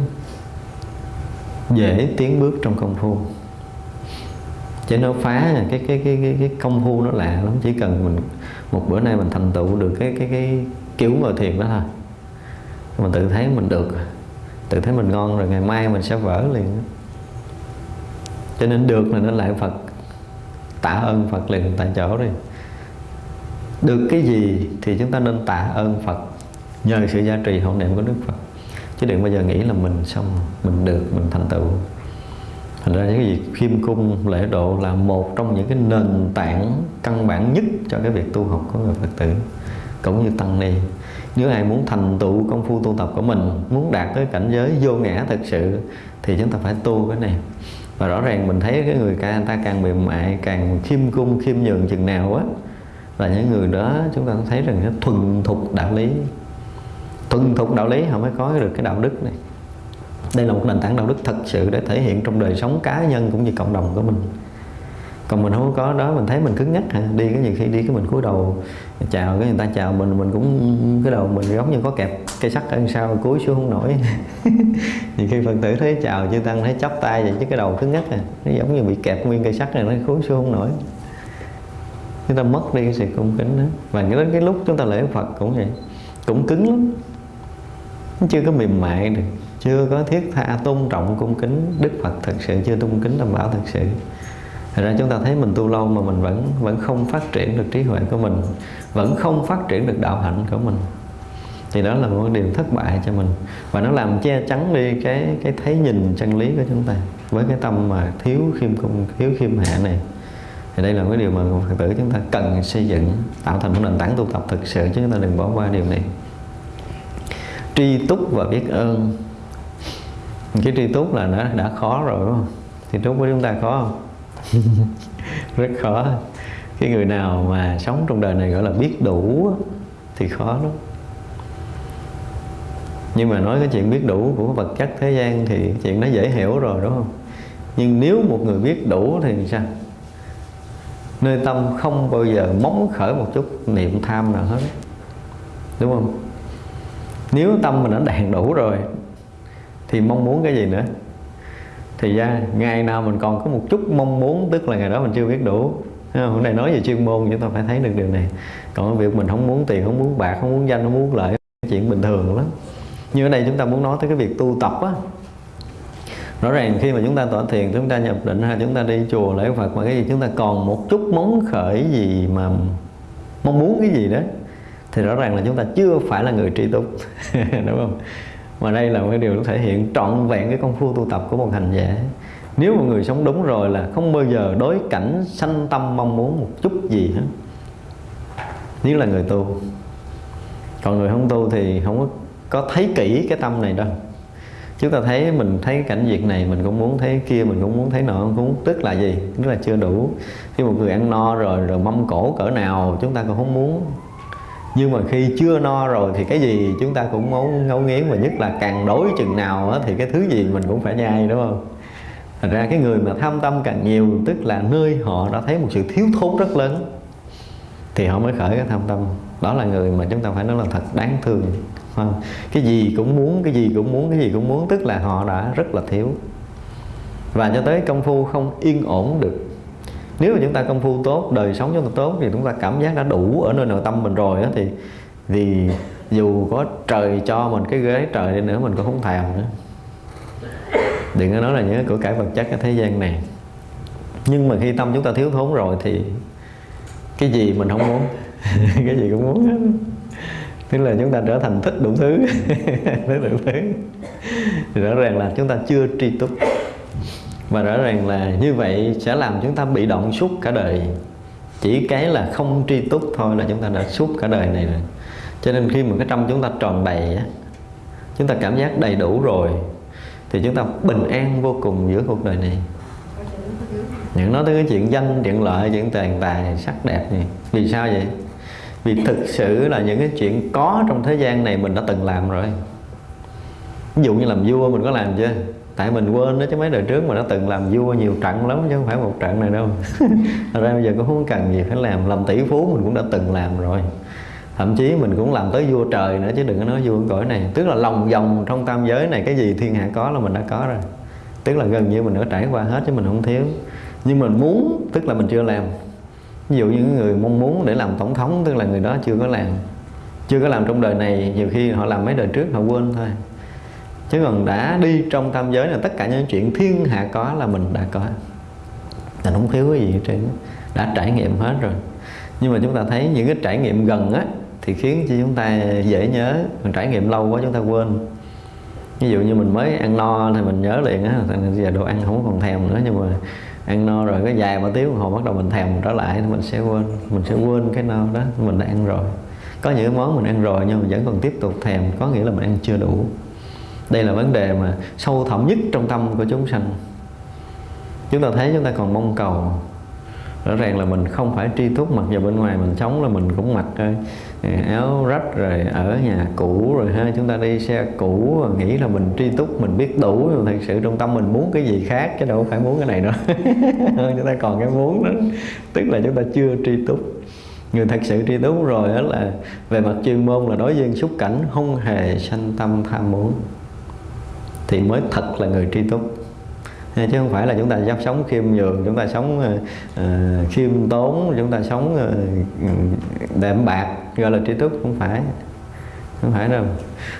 dễ tiến bước trong công phu. Chứ nó phá cái cái cái cái, cái công phu nó lạ lắm chỉ cần mình một bữa nay mình thành tựu được cái cái cái kiểu ngồi thiền đó thôi. Mình tự thấy mình được tự thấy mình ngon rồi ngày mai mình sẽ vỡ liền. Cho nên được là nó lại Phật tạ ơn Phật liền tại chỗ rồi được cái gì thì chúng ta nên tạ ơn Phật. Nhờ sự gia trì hộ niệm của Đức Phật. Chứ đừng bao giờ nghĩ là mình xong, mình được, mình thành tựu. Thành ra những cái việc khiêm cung, lễ độ là một trong những cái nền tảng căn bản nhất cho cái việc tu học của người Phật tử, cũng như tăng ni. Nếu ai muốn thành tựu công phu tu tập của mình, muốn đạt tới cảnh giới vô ngã thật sự, thì chúng ta phải tu cái này. Và rõ ràng mình thấy cái người ca ta càng mềm mại, càng khiêm cung, khiêm nhường chừng nào á là những người đó chúng ta thấy rằng nó thuần thục đạo lý. Thuần thục đạo lý họ mới có được cái đạo đức này. Đây là một nền tảng đạo đức thật sự để thể hiện trong đời sống cá nhân cũng như cộng đồng của mình. Còn mình không có đó, mình thấy mình cứng nhắc hả? Đi cái gì khi đi cái mình cúi đầu, chào cái người ta, chào mình mình cũng cái đầu mình giống như có kẹp cây sắt ở sau, cúi xuống không nổi. Nhiều khi phật tử thấy chào chư tăng, thấy chắp tay vậy chứ cái đầu cứng nhắc à nó giống như bị kẹp nguyên cây sắt này, nó cúi xuống không nổi chúng ta mất đi cái sự cung kính đó. Và đến cái lúc chúng ta lễ phật cũng vậy. Cũng cứng lắm. Nó chưa có mềm mại được. Chưa có thiết tha tôn trọng cung kính. Đức phật thật sự chưa tôn kính đảm bảo thật sự. Thật ra chúng ta thấy mình tu lâu mà mình vẫn vẫn không phát triển được trí huệ của mình. Vẫn không phát triển được đạo hạnh của mình. Thì đó là một điều thất bại cho mình. Và nó làm che chắn đi cái cái thấy nhìn chân lý của chúng ta. Với cái tâm mà thiếu khiêm cung, thiếu khiêm hạ này. Thì đây là cái điều mà Phật tử chúng ta cần xây dựng, Tạo thành một nền tảng tu tập thực sự, Chứ chúng ta đừng bỏ qua điều này. Tri túc và biết ơn. Cái tri túc là nó đã khó rồi, đúng không? Tri túc của chúng ta khó không? rất khó. Cái người nào mà sống trong đời này gọi là biết đủ thì khó lắm. Nhưng mà nói cái chuyện biết đủ của vật chất thế gian thì chuyện nó dễ hiểu rồi, đúng không? Nhưng nếu một người biết đủ thì sao? Nơi tâm không bao giờ móng khởi một chút, niệm tham nào hết. Đúng không? Nếu tâm mình đã đạt đủ rồi, thì mong muốn cái gì nữa? Thì ra, ngày nào mình còn có một chút mong muốn, tức là ngày đó mình chưa biết đủ. Hôm nay nói về chuyên môn chúng ta phải thấy được điều này. Còn việc mình không muốn tiền, không muốn bạc, không muốn danh, không muốn lợi, chuyện bình thường lắm. Như ở đây chúng ta muốn nói tới cái việc tu tập á rõ ràng khi mà chúng ta tỏ thiền chúng ta nhập định hay chúng ta đi chùa lễ phật mà cái gì chúng ta còn một chút móng khởi gì mà mong muốn cái gì đó thì rõ ràng là chúng ta chưa phải là người tri túc. Đúng không? Mà đây là một cái điều thể hiện trọn vẹn cái công phu tu tập của một hành giả. Nếu một người sống đúng rồi là không bao giờ đối cảnh sanh tâm mong muốn một chút gì hết. Nếu là người tu. Còn người không tu thì không có, có thấy kỹ cái tâm này đâu chúng ta thấy mình thấy cái cảnh việc này, mình cũng muốn thấy kia, mình cũng muốn thấy nọ cũng tức là gì? Tức là chưa đủ. Khi một người ăn no rồi rồi mâm cổ cỡ nào, chúng ta cũng không muốn. Nhưng mà khi chưa no rồi thì cái gì? Chúng ta cũng muốn ngấu nghiến và nhất là càng đối chừng nào thì cái thứ gì mình cũng phải nhai, đúng không? Thật ra cái người mà tham tâm càng nhiều, tức là nơi họ đã thấy một sự thiếu thốn rất lớn, thì họ mới khởi cái tham tâm. Đó là người mà chúng ta phải nói là thật đáng thương. Vâng. cái gì cũng muốn, cái gì cũng muốn, cái gì cũng muốn, tức là họ đã rất là thiếu. Và cho tới công phu không yên ổn được. Nếu mà chúng ta công phu tốt, đời sống chúng ta tốt thì chúng ta cảm giác đã đủ ở nơi nội tâm mình rồi đó thì thì dù có trời cho mình cái ghế trời đi nữa, mình cũng không thèm nữa. Đừng có nói là những của cải vật chất cái thế gian này. Nhưng mà khi tâm chúng ta thiếu thốn rồi thì cái gì mình không muốn? Cái gì cũng muốn hết tức là chúng ta trở thành thích đủ thứ. Thích đủ thứ. Thì rõ ràng là chúng ta chưa tri túc. Và rõ ràng là như vậy sẽ làm chúng ta bị động suốt cả đời. Chỉ cái là không tri túc thôi là chúng ta đã suốt cả đời này rồi. Cho nên khi mà cái tâm chúng ta tròn đầy á, chúng ta cảm giác đầy đủ rồi, thì chúng ta bình an vô cùng giữa cuộc đời này. Những nói tới cái chuyện danh, chuyện lợi, chuyện tiền tài sắc đẹp này. Vì sao vậy? Vì thực sự là những cái chuyện có trong thế gian này mình đã từng làm rồi. Ví dụ như làm vua mình có làm chưa? Tại mình quên đó chứ mấy đời trước mình đã từng làm vua nhiều trận lắm chứ không phải một trận này đâu. Thật ra bây giờ cũng không cần gì phải làm. Làm tỷ phú mình cũng đã từng làm rồi. Thậm chí mình cũng làm tới vua trời nữa chứ đừng có nói vua cõi này. Tức là lòng vòng trong tam giới này, cái gì thiên hạ có là mình đã có rồi. Tức là gần như mình đã trải qua hết chứ mình không thiếu. Nhưng mình muốn, tức là mình chưa làm ví dụ như người mong muốn để làm tổng thống, tức là người đó chưa có làm, chưa có làm trong đời này, nhiều khi họ làm mấy đời trước họ quên thôi. Chứ còn đã đi trong tam giới là tất cả những chuyện thiên hạ có là mình đã có. Mình không thiếu cái gì hết trơn đã trải nghiệm hết rồi. Nhưng mà chúng ta thấy những cái trải nghiệm gần á, thì khiến cho chúng ta dễ nhớ. Còn trải nghiệm lâu quá chúng ta quên. Ví dụ như mình mới ăn no, thì mình nhớ liền á giờ đồ ăn không còn thèm nữa, nhưng mà ăn no rồi cái dài mà tiếng hồi bắt đầu mình thèm trở lại thì mình sẽ quên, mình sẽ quên cái no đó, mình đã ăn rồi. Có những món mình ăn rồi nhưng mà vẫn còn tiếp tục thèm, có nghĩa là mình ăn chưa đủ. Đây là vấn đề mà sâu thẳm nhất trong tâm của chúng sanh. Chúng ta thấy chúng ta còn mong cầu. Rõ ràng là mình không phải tri túc mặc dù bên ngoài mình sống là mình cũng mặc áo rách rồi ở nhà cũ rồi ha chúng ta đi xe cũ nghĩ là mình tri túc mình biết đủ nhưng thật sự trong tâm mình muốn cái gì khác chứ đâu phải muốn cái này nữa. Chúng ta còn cái muốn đó. Tức là chúng ta chưa tri túc. Người thật sự tri túc rồi đó là về mặt chuyên môn là đối với xúc cảnh không hề sanh tâm tham muốn. Thì mới thật là người tri túc. Chứ không phải là chúng ta dám sống khiêm nhường chúng ta sống uh, khiêm tốn chúng ta sống ờ, uh, đệm bạc gọi là trí túc không phải. Không phải đâu.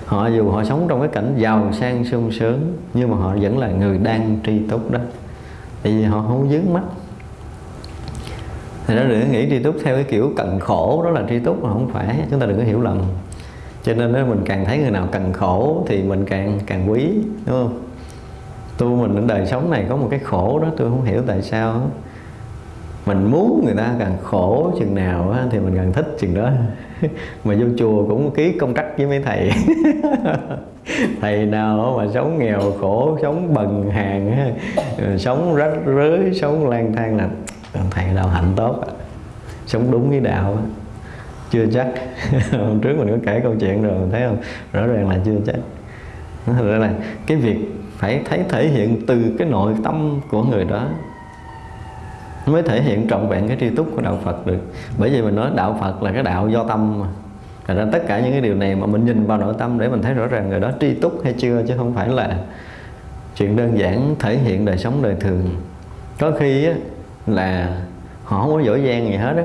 Họ dù họ sống trong cái cảnh giàu sang, sung sướng, nhưng mà họ vẫn là người đang tri túc đó. Tại vì họ không dướng mắt. Thì đó, đừng nghĩ tri túc theo cái kiểu cần khổ, đó là tri túc mà không phải. Chúng ta đừng có hiểu lầm. Cho nên đó, mình càng thấy người nào cần khổ thì mình càng càng quý, đúng không? Tu mình ở đời sống này có một cái khổ đó, tôi không hiểu tại sao mình muốn người ta càng khổ chừng nào thì mình càng thích chừng đó. Mà vô chùa cũng ký công trắc với mấy thầy. Thầy nào mà sống nghèo, khổ, sống bần hàng sống rách rưới, sống lang thang là thầy nào hạnh tốt sống đúng với đạo chưa chắc. Hôm trước mình có kể câu chuyện rồi mình thấy không? Rõ ràng là chưa chắc. Thật ra là cái việc phải thấy, thể hiện từ cái nội tâm của người đó mới thể hiện trọn vẹn cái tri túc của đạo Phật được. Bởi vì mình nói đạo Phật là cái đạo do tâm mà. Thành ra tất cả những cái điều này mà mình nhìn vào nội tâm để mình thấy rõ ràng người đó tri túc hay chưa chứ không phải là chuyện đơn giản thể hiện đời sống đời thường. Có khi á, là họ không có giỏi giang gì hết á.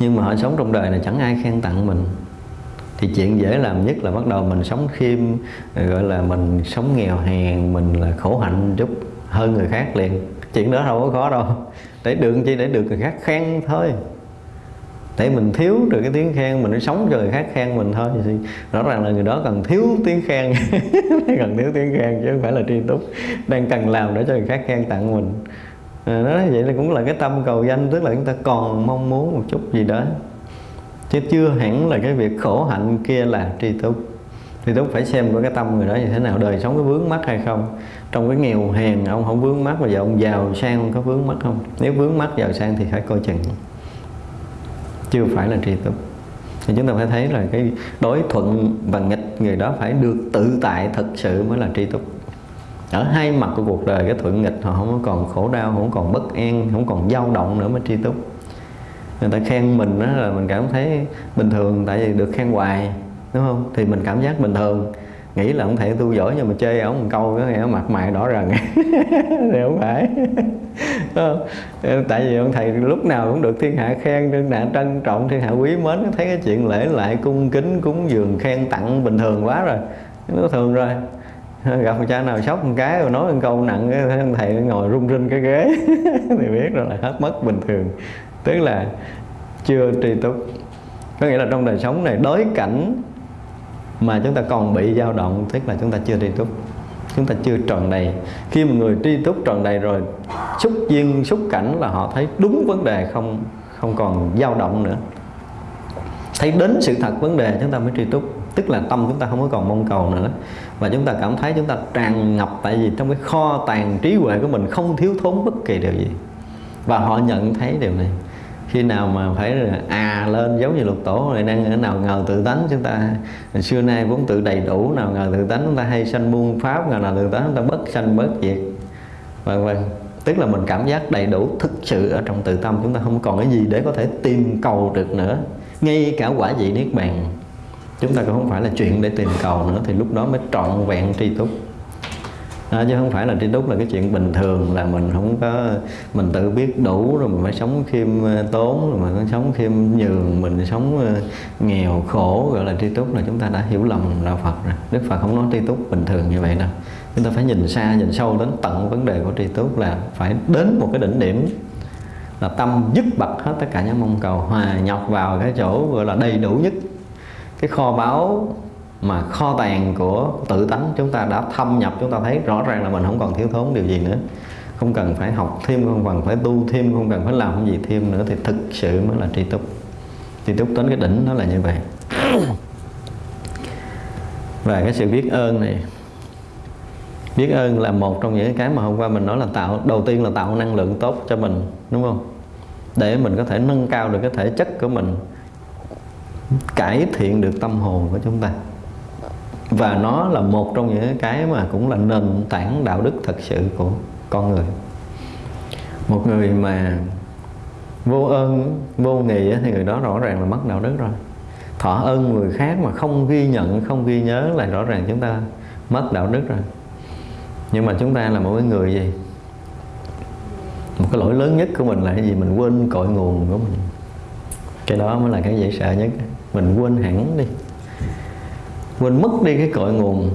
Nhưng mà họ sống trong đời này chẳng ai khen tặng mình. Thì chuyện dễ làm nhất là bắt đầu mình sống khiêm gọi là mình sống nghèo hèn mình là khổ hạnh chút hơn người khác liền chuyện đó đâu có khó đâu. Để được chi? Để được người khác khen thôi. Để mình thiếu được cái tiếng khen mình sống cho người khác khen mình thôi. Thì rõ ràng là người đó cần thiếu tiếng khen. Cần thiếu tiếng khen chứ không phải là tri túc. Đang cần làm để cho người khác khen tặng mình. Ờ, à, đó vậy là cũng là cái tâm cầu danh tức là chúng ta còn mong muốn một chút gì đó. Chứ chưa hẳn là cái việc khổ hạnh kia là tri túc thì túc phải xem với cái tâm người đó như thế nào, đời sống có vướng mắt hay không. Trong cái nghèo hèn, ông không vướng mắt bây giờ ông giàu sang có vướng mắt không? Nếu vướng mắt giàu sang thì phải coi chừng. Chưa phải là tri túc thì chúng ta phải thấy là cái đối thuận và nghịch người đó phải được tự tại thật sự mới là tri túc ở hai mặt của cuộc đời, cái thuận nghịch họ không còn khổ đau, không còn bất an, không còn dao động nữa mới tri túc người ta khen mình đó là mình cảm thấy bình thường, tại vì được khen hoài đúng không? Thì mình cảm giác bình thường. Nghĩ là ông thầy tu giỏi nhưng mà chơi ông một câu cái nghe mặt mày đỏ rần. Thì không phải. Tại vì ông thầy lúc nào cũng được thiên hạ khen, thiên hạ trân trọng, thiên hạ quý mến. Thấy cái chuyện lễ lại, cung kính, cúng dường, khen tặng bình thường quá rồi. Nó thường rồi. Gặp một cha nào sốc một cái rồi nói một câu nặng cái ông thầy ngồi rung rinh cái ghế. Thì biết rồi là hết mất bình thường. Tức là chưa tri túc. Có nghĩa là trong đời sống này, đối cảnh mà chúng ta còn bị dao động, tức là chúng ta chưa tri túc chúng ta chưa tròn đầy. Khi mà người tri túc tròn đầy rồi, xúc duyên, xúc cảnh là họ thấy đúng vấn đề, không không còn dao động nữa. Thấy đến sự thật vấn đề, chúng ta mới tri túc tức là tâm chúng ta không có còn mong cầu nữa. Và chúng ta cảm thấy chúng ta tràn ngập, tại vì trong cái kho tàng trí huệ của mình không thiếu thốn bất kỳ điều gì. Và họ nhận thấy điều này khi nào mà phải à lên giống như lục tổ này đang ở nào ngờ tự tánh chúng ta. Xưa nay vốn tự đầy đủ, nào ngờ tự tánh chúng ta hay sanh muôn pháp, nào nào tự tánh chúng ta bất sanh bất diệt. Vân vân. Tức là mình cảm giác đầy đủ thực sự ở trong tự tâm, chúng ta không còn cái gì để có thể tìm cầu được nữa. Ngay cả quả vị niết bàn, chúng ta cũng không phải là chuyện để tìm cầu nữa, thì lúc đó mới trọn vẹn tri túc à, chứ không phải là tri túc là cái chuyện bình thường là mình không có mình tự biết đủ rồi mình phải sống khiêm ờ, tốn rồi mình phải sống khiêm nhường mình sống ờ, nghèo khổ gọi là tri túc là chúng ta đã hiểu lầm đạo Phật rồi. Đức Phật không nói tri túc bình thường như vậy đâu. Chúng ta phải nhìn xa nhìn sâu đến tận vấn đề của tri túc là phải đến một cái đỉnh điểm là tâm dứt bật hết tất cả những mong cầu hòa nhập vào cái chỗ gọi là đầy đủ nhất. Cái kho báu mà kho tàng của tự tánh chúng ta đã thâm nhập, chúng ta thấy rõ ràng là mình không còn thiếu thốn điều gì nữa. Không cần phải học thêm, không cần phải tu thêm, không cần phải làm gì thêm nữa thì thực sự mới là tri túc. Tri túc đến cái đỉnh nó là như vậy. Và cái sự biết ơn này, biết ơn là một trong những cái mà hôm qua mình nói là tạo, đầu tiên là tạo năng lượng tốt cho mình, đúng không? Để mình có thể nâng cao được cái thể chất của mình, cải thiện được tâm hồn của chúng ta và nó là một trong những cái mà cũng là nền tảng đạo đức thật sự của con người. Một người mà vô ơn, vô nghị thì người đó rõ ràng là mất đạo đức rồi. Thọ ơn người khác mà không ghi nhận, không ghi nhớ là rõ ràng chúng ta mất đạo đức rồi. Nhưng mà chúng ta là một cái người gì? Một cái lỗi lớn nhất của mình là cái gì? Mình quên cội nguồn của mình. Cái đó mới là cái dễ sợ nhất. Mình quên hẳn đi quên mất đi cái cội nguồn.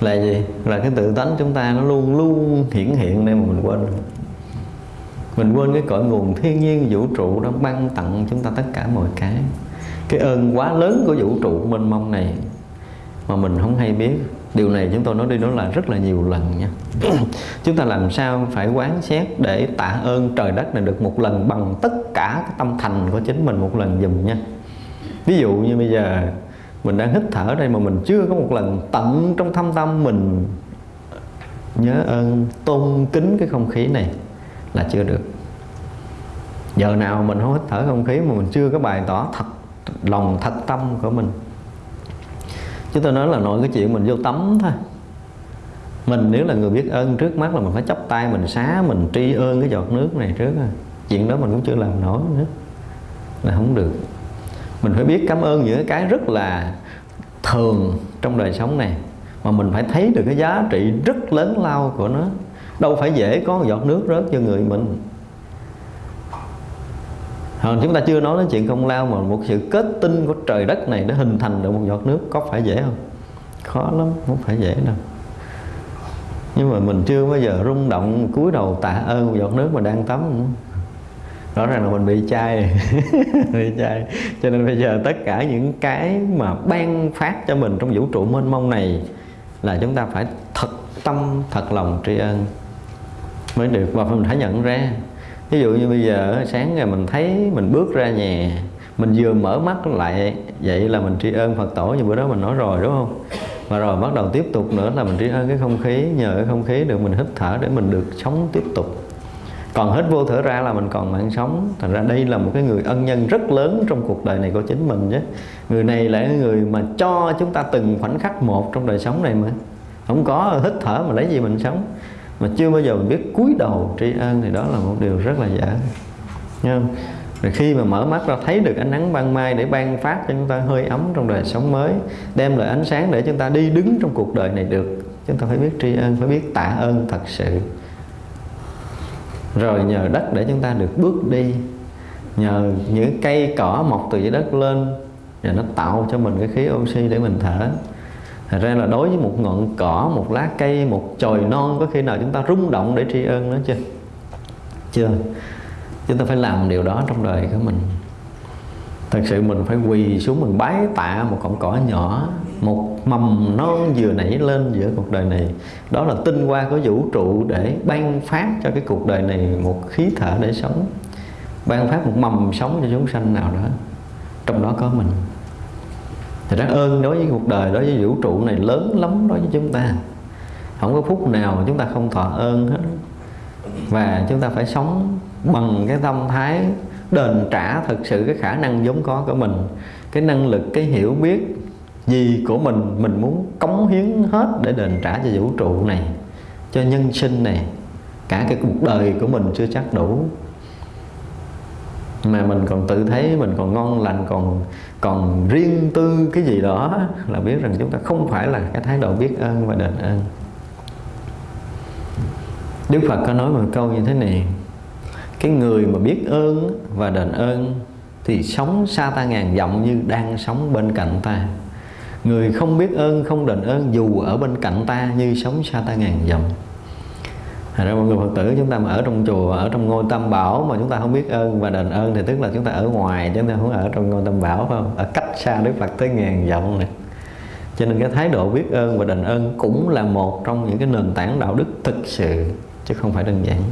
Là gì? Là cái tự tánh chúng ta nó luôn luôn hiển hiện đây mà mình quên. Mình quên cái cội nguồn thiên nhiên, vũ trụ đó ban tặng chúng ta tất cả mọi cái. Cái ơn quá lớn của vũ trụ mênh mông này mà mình không hay biết. Điều này chúng tôi nói đi nói lại rất là nhiều lần nha. Chúng ta làm sao phải quán xét để tạ ơn trời đất này được một lần bằng tất cả cái tâm thành của chính mình một lần dùm nha ví dụ như bây giờ mình đang hít thở đây mà mình chưa có một lần tận trong thâm tâm mình nhớ ơn, tôn kính cái không khí này là chưa được. Giờ nào mình không hít thở không khí mà mình chưa có bày tỏ thật lòng, thật tâm của mình. Chứ tôi nói là nội cái chuyện mình vô tắm thôi. Mình nếu là người biết ơn trước mắt là mình phải chấp tay, mình xá, mình tri ơn cái giọt nước này trước chuyện đó mình cũng chưa làm nổi nữa. Là không được mình phải biết cảm ơn những cái rất là thường trong đời sống này mà mình phải thấy được cái giá trị rất lớn lao của nó đâu phải dễ có một giọt nước rớt cho người mình Hồi chúng ta chưa nói đến chuyện công lao mà một sự kết tinh của trời đất này để hình thành được một giọt nước có phải dễ không? Khó lắm, không phải dễ đâu. Nhưng mà mình chưa bao giờ rung động cúi đầu tạ ơn một giọt nước mà đang tắm nữa. Rõ ràng là mình bị chai. Bị chai. Cho nên bây giờ tất cả những cái mà ban phát cho mình trong vũ trụ mênh mông này Là chúng ta phải thật tâm, thật lòng tri ân Mới được. Và mình phải nhận ra. Ví dụ như bây giờ sáng ngày mình thấy mình bước ra nhà mình vừa mở mắt lại vậy là mình tri ân Phật tổ như bữa đó mình nói rồi đúng không? Và rồi bắt đầu tiếp tục nữa là mình tri ân cái không khí nhờ cái không khí được mình hít thở để mình được sống tiếp tục còn hết vô thở ra là mình còn mạng sống. Thành ra đây là một cái người ân nhân rất lớn trong cuộc đời này của chính mình chứ người này là người mà cho chúng ta từng khoảnh khắc một trong đời sống này mà. Không có hít thở mà lấy gì mình sống. Mà chưa bao giờ mình biết cúi đầu tri ân thì đó là một điều rất là dở Nha không? Rồi khi mà mở mắt ra thấy được ánh nắng ban mai để ban phát cho chúng ta hơi ấm trong đời sống mới Đem lại ánh sáng để chúng ta đi đứng trong cuộc đời này được Chúng ta phải biết tri ân, phải biết tạ ơn thật sự. Rồi nhờ đất để chúng ta được bước đi. Nhờ những cây cỏ mọc từ dưới đất lên Và nó tạo cho mình cái khí oxy để mình thở. Thật ra là đối với một ngọn cỏ, một lá cây, một chồi non Có khi nào chúng ta rung động để tri ân nó chưa? Chưa. Chúng ta phải làm điều đó trong đời của mình. Thật sự mình phải quỳ xuống mình bái tạ một cọng cỏ nhỏ một mầm non vừa nảy lên giữa cuộc đời này. Đó là tinh hoa của vũ trụ để ban phát cho cái cuộc đời này một khí thở để sống. Ban phát một mầm sống cho chúng sanh nào đó. Trong đó có mình. Thì rất ơn đối với cuộc đời, đối với vũ trụ này lớn lắm đối với chúng ta. Không có phút nào chúng ta không thọ ơn hết. Và chúng ta phải sống bằng cái tâm thái đền trả thực sự cái khả năng vốn có của mình, cái năng lực, cái hiểu biết gì của mình mình muốn cống hiến hết để đền trả cho vũ trụ này, cho nhân sinh này, cả cái cuộc đời của mình chưa chắc đủ. Mà mình còn tự thấy mình còn ngon lành, còn còn riêng tư cái gì đó là biết rằng chúng ta không phải là cái thái độ biết ơn và đền ơn. Đức Phật có nói một câu như thế này, cái người mà biết ơn và đền ơn thì sống xa ta ngàn dặm như đang sống bên cạnh ta người không biết ơn không đền ơn dù ở bên cạnh ta như sống xa ta ngàn dặm Thật ra mọi người Phật tử chúng ta mà ở trong chùa, ở trong ngôi tam bảo mà chúng ta không biết ơn và đền ơn thì tức là chúng ta ở ngoài chứ chúng ta không ở trong ngôi tam bảo phải không? Ở cách xa Đức Phật tới ngàn dặm này. Cho nên cái thái độ biết ơn và đền ơn cũng là một trong những cái nền tảng đạo đức thực sự chứ không phải đơn giản.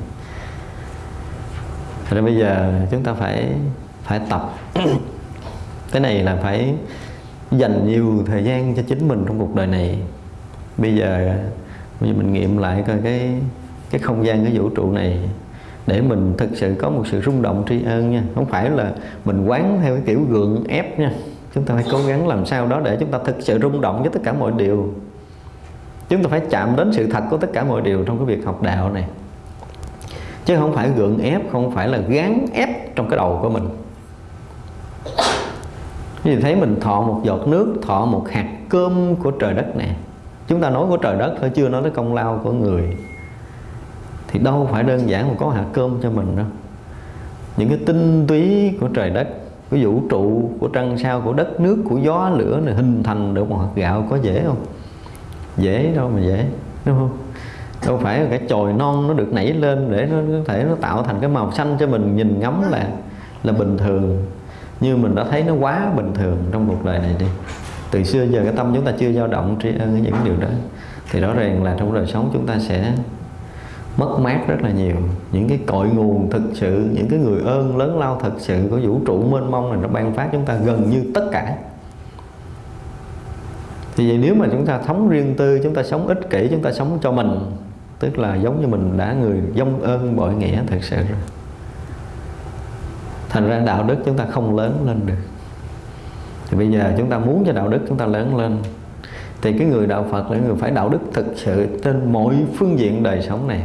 Thật ra bây giờ chúng ta phải phải tập cái này là phải dành nhiều thời gian cho chính mình trong cuộc đời này. Bây giờ bây giờ mình nghiệm lại coi cái cái không gian, cái vũ trụ này để mình thực sự có một sự rung động tri ân nha. Không phải là mình quán theo cái kiểu gượng ép nha. Chúng ta phải cố gắng làm sao đó để chúng ta thực sự rung động với tất cả mọi điều. Chúng ta phải chạm đến sự thật của tất cả mọi điều trong cái việc học đạo này. Chứ không phải gượng ép, không phải là gán ép trong cái đầu của mình vì thấy mình thọ một giọt nước, thọ một hạt cơm của trời đất này chúng ta nói của trời đất thôi, chưa nói tới công lao của người. Thì đâu phải đơn giản mà có hạt cơm cho mình đâu. Những cái tinh túy của trời đất của vũ trụ của trăng sao, của đất nước, của gió, lửa này hình thành được một hạt gạo có dễ không? Dễ, đâu mà dễ, đúng không? Đâu phải là cái chồi non nó được nảy lên để nó có thể nó tạo thành cái màu xanh cho mình, nhìn ngắm là là bình thường như mình đã thấy nó quá bình thường trong cuộc đời này đi. Từ xưa giờ cái tâm chúng ta chưa dao động tri ân những điều đó. Thì rõ ràng là trong đời sống chúng ta sẽ mất mát rất là nhiều. Những cái cội nguồn thực sự, những cái người ơn lớn lao thực sự của vũ trụ mênh mông này nó ban phát chúng ta gần như tất cả. Thì vậy nếu mà chúng ta sống riêng tư, chúng ta sống ích kỷ, chúng ta sống cho mình, tức là giống như mình đã người dông ơn bội nghĩa thực sự rồi thành ra đạo đức chúng ta không lớn lên được. Thì bây giờ chúng ta muốn cho đạo đức chúng ta lớn lên, thì cái người đạo Phật là người phải đạo đức thực sự trên mọi phương diện đời sống này.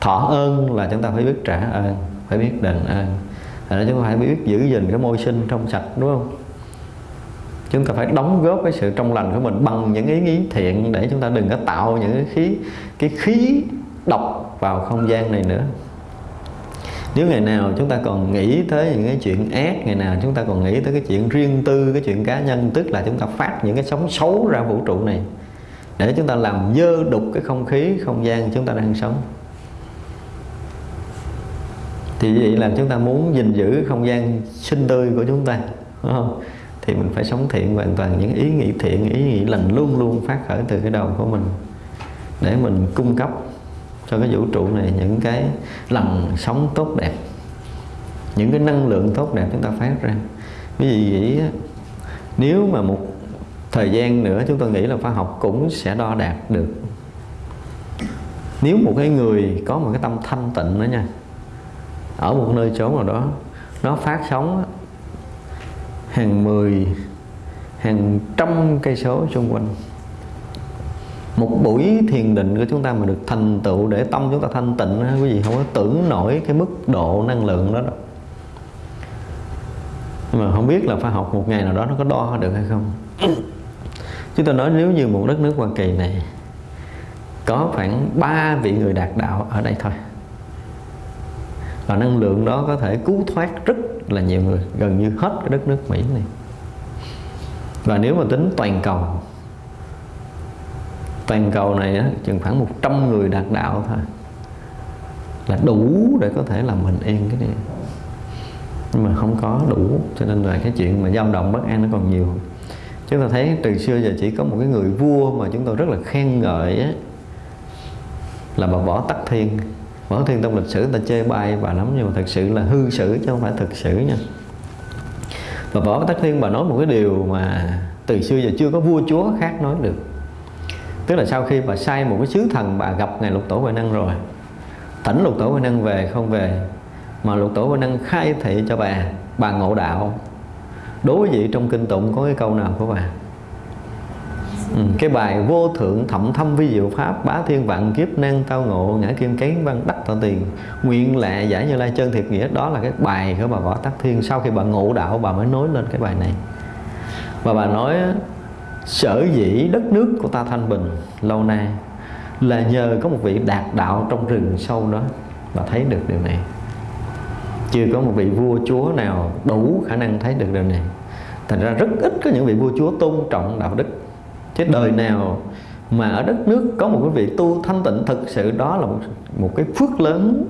Thọ ơn là chúng ta phải biết trả ơn, phải biết đền ơn. Là chúng ta phải biết giữ gìn cái môi sinh trong sạch, đúng không? Chúng ta phải đóng góp cái sự trong lành của mình bằng những ý nghĩ thiện để chúng ta đừng có tạo những cái khí cái khí độc vào không gian này nữa nếu ngày nào chúng ta còn nghĩ tới những cái chuyện ác, ngày nào chúng ta còn nghĩ tới cái chuyện riêng tư, cái chuyện cá nhân, tức là chúng ta phát những cái sóng xấu ra vũ trụ này, để chúng ta làm dơ đục cái không khí, không gian chúng ta đang sống thì vậy là chúng ta muốn gìn giữ không gian sinh tươi của chúng ta, đúng không? thì mình phải sống thiện hoàn toàn, những ý nghĩ thiện, ý nghĩ lành luôn luôn phát khởi từ cái đầu của mình, để mình cung cấp cho cái vũ trụ này những cái làn sống tốt đẹp, những cái năng lượng tốt đẹp chúng ta phát ra. Ví dụ vậy nếu mà một thời gian nữa chúng tôi nghĩ là khoa học cũng sẽ đo đạt được. Nếu một cái người có một cái tâm thanh tịnh đó nha, ở một nơi chốn nào đó, nó phát sóng hàng mười, hàng trăm cây số xung quanh một buổi thiền định của chúng ta mà được thành tựu để tâm chúng ta thanh tịnh quý vị không có tưởng nổi cái mức độ năng lượng đó đâu. Nhưng mà không biết là phải học một ngày nào đó nó có đo được hay không. Chúng ta nói nếu như một đất nước Hoa Kỳ này có khoảng 3 vị người đạt đạo ở đây thôi, và năng lượng đó có thể cứu thoát rất là nhiều người, gần như hết cái đất nước Mỹ này. Và nếu mà tính toàn cầu toàn cầu này á, chừng khoảng 100 người đạt đạo thôi. Là đủ để có thể làm bình yên cái này. Nhưng mà không có đủ cho nên là cái chuyện mà dao động bất an nó còn nhiều. Chúng ta thấy từ xưa giờ chỉ có một cái người vua mà chúng tôi rất là khen ngợi á, là bà võ tắc thiên. Võ thiên trong lịch sử ta chê bai bà lắm nhưng mà thật sự là hư sử chứ không phải thực sử nha. Và võ tắc thiên bà nói một cái điều mà từ xưa giờ chưa có vua chúa khác nói được tức là sau khi bà sai một cái sứ thần bà gặp ngài lục tổ huệ năng rồi tỉnh lục tổ huệ năng về không về mà lục tổ huệ năng khai thị cho bà bà ngộ đạo. Đối vị trong kinh tụng có cái câu nào của bà? Ừ, cái bài vô thượng thậm thâm vi diệu pháp bá thiên vạn kiếp năng tao ngộ ngã kim cấy văn đắc tạo tiền. Nguyện lệ giải như lai chân thiệt nghĩa đó là cái bài của bà võ tắc thiên. Sau khi bà ngộ đạo bà mới nói lên cái bài này. Và bà nói sở dĩ đất nước của ta thanh bình lâu nay là nhờ có một vị đạt đạo trong rừng sâu đó mà thấy được điều này. Chưa có một vị vua chúa nào đủ khả năng thấy được điều này. Thành ra rất ít có những vị vua chúa tôn trọng đạo đức. Chứ đời nào mà ở đất nước có một cái vị tu thanh tịnh thực sự đó là một, một cái phước lớn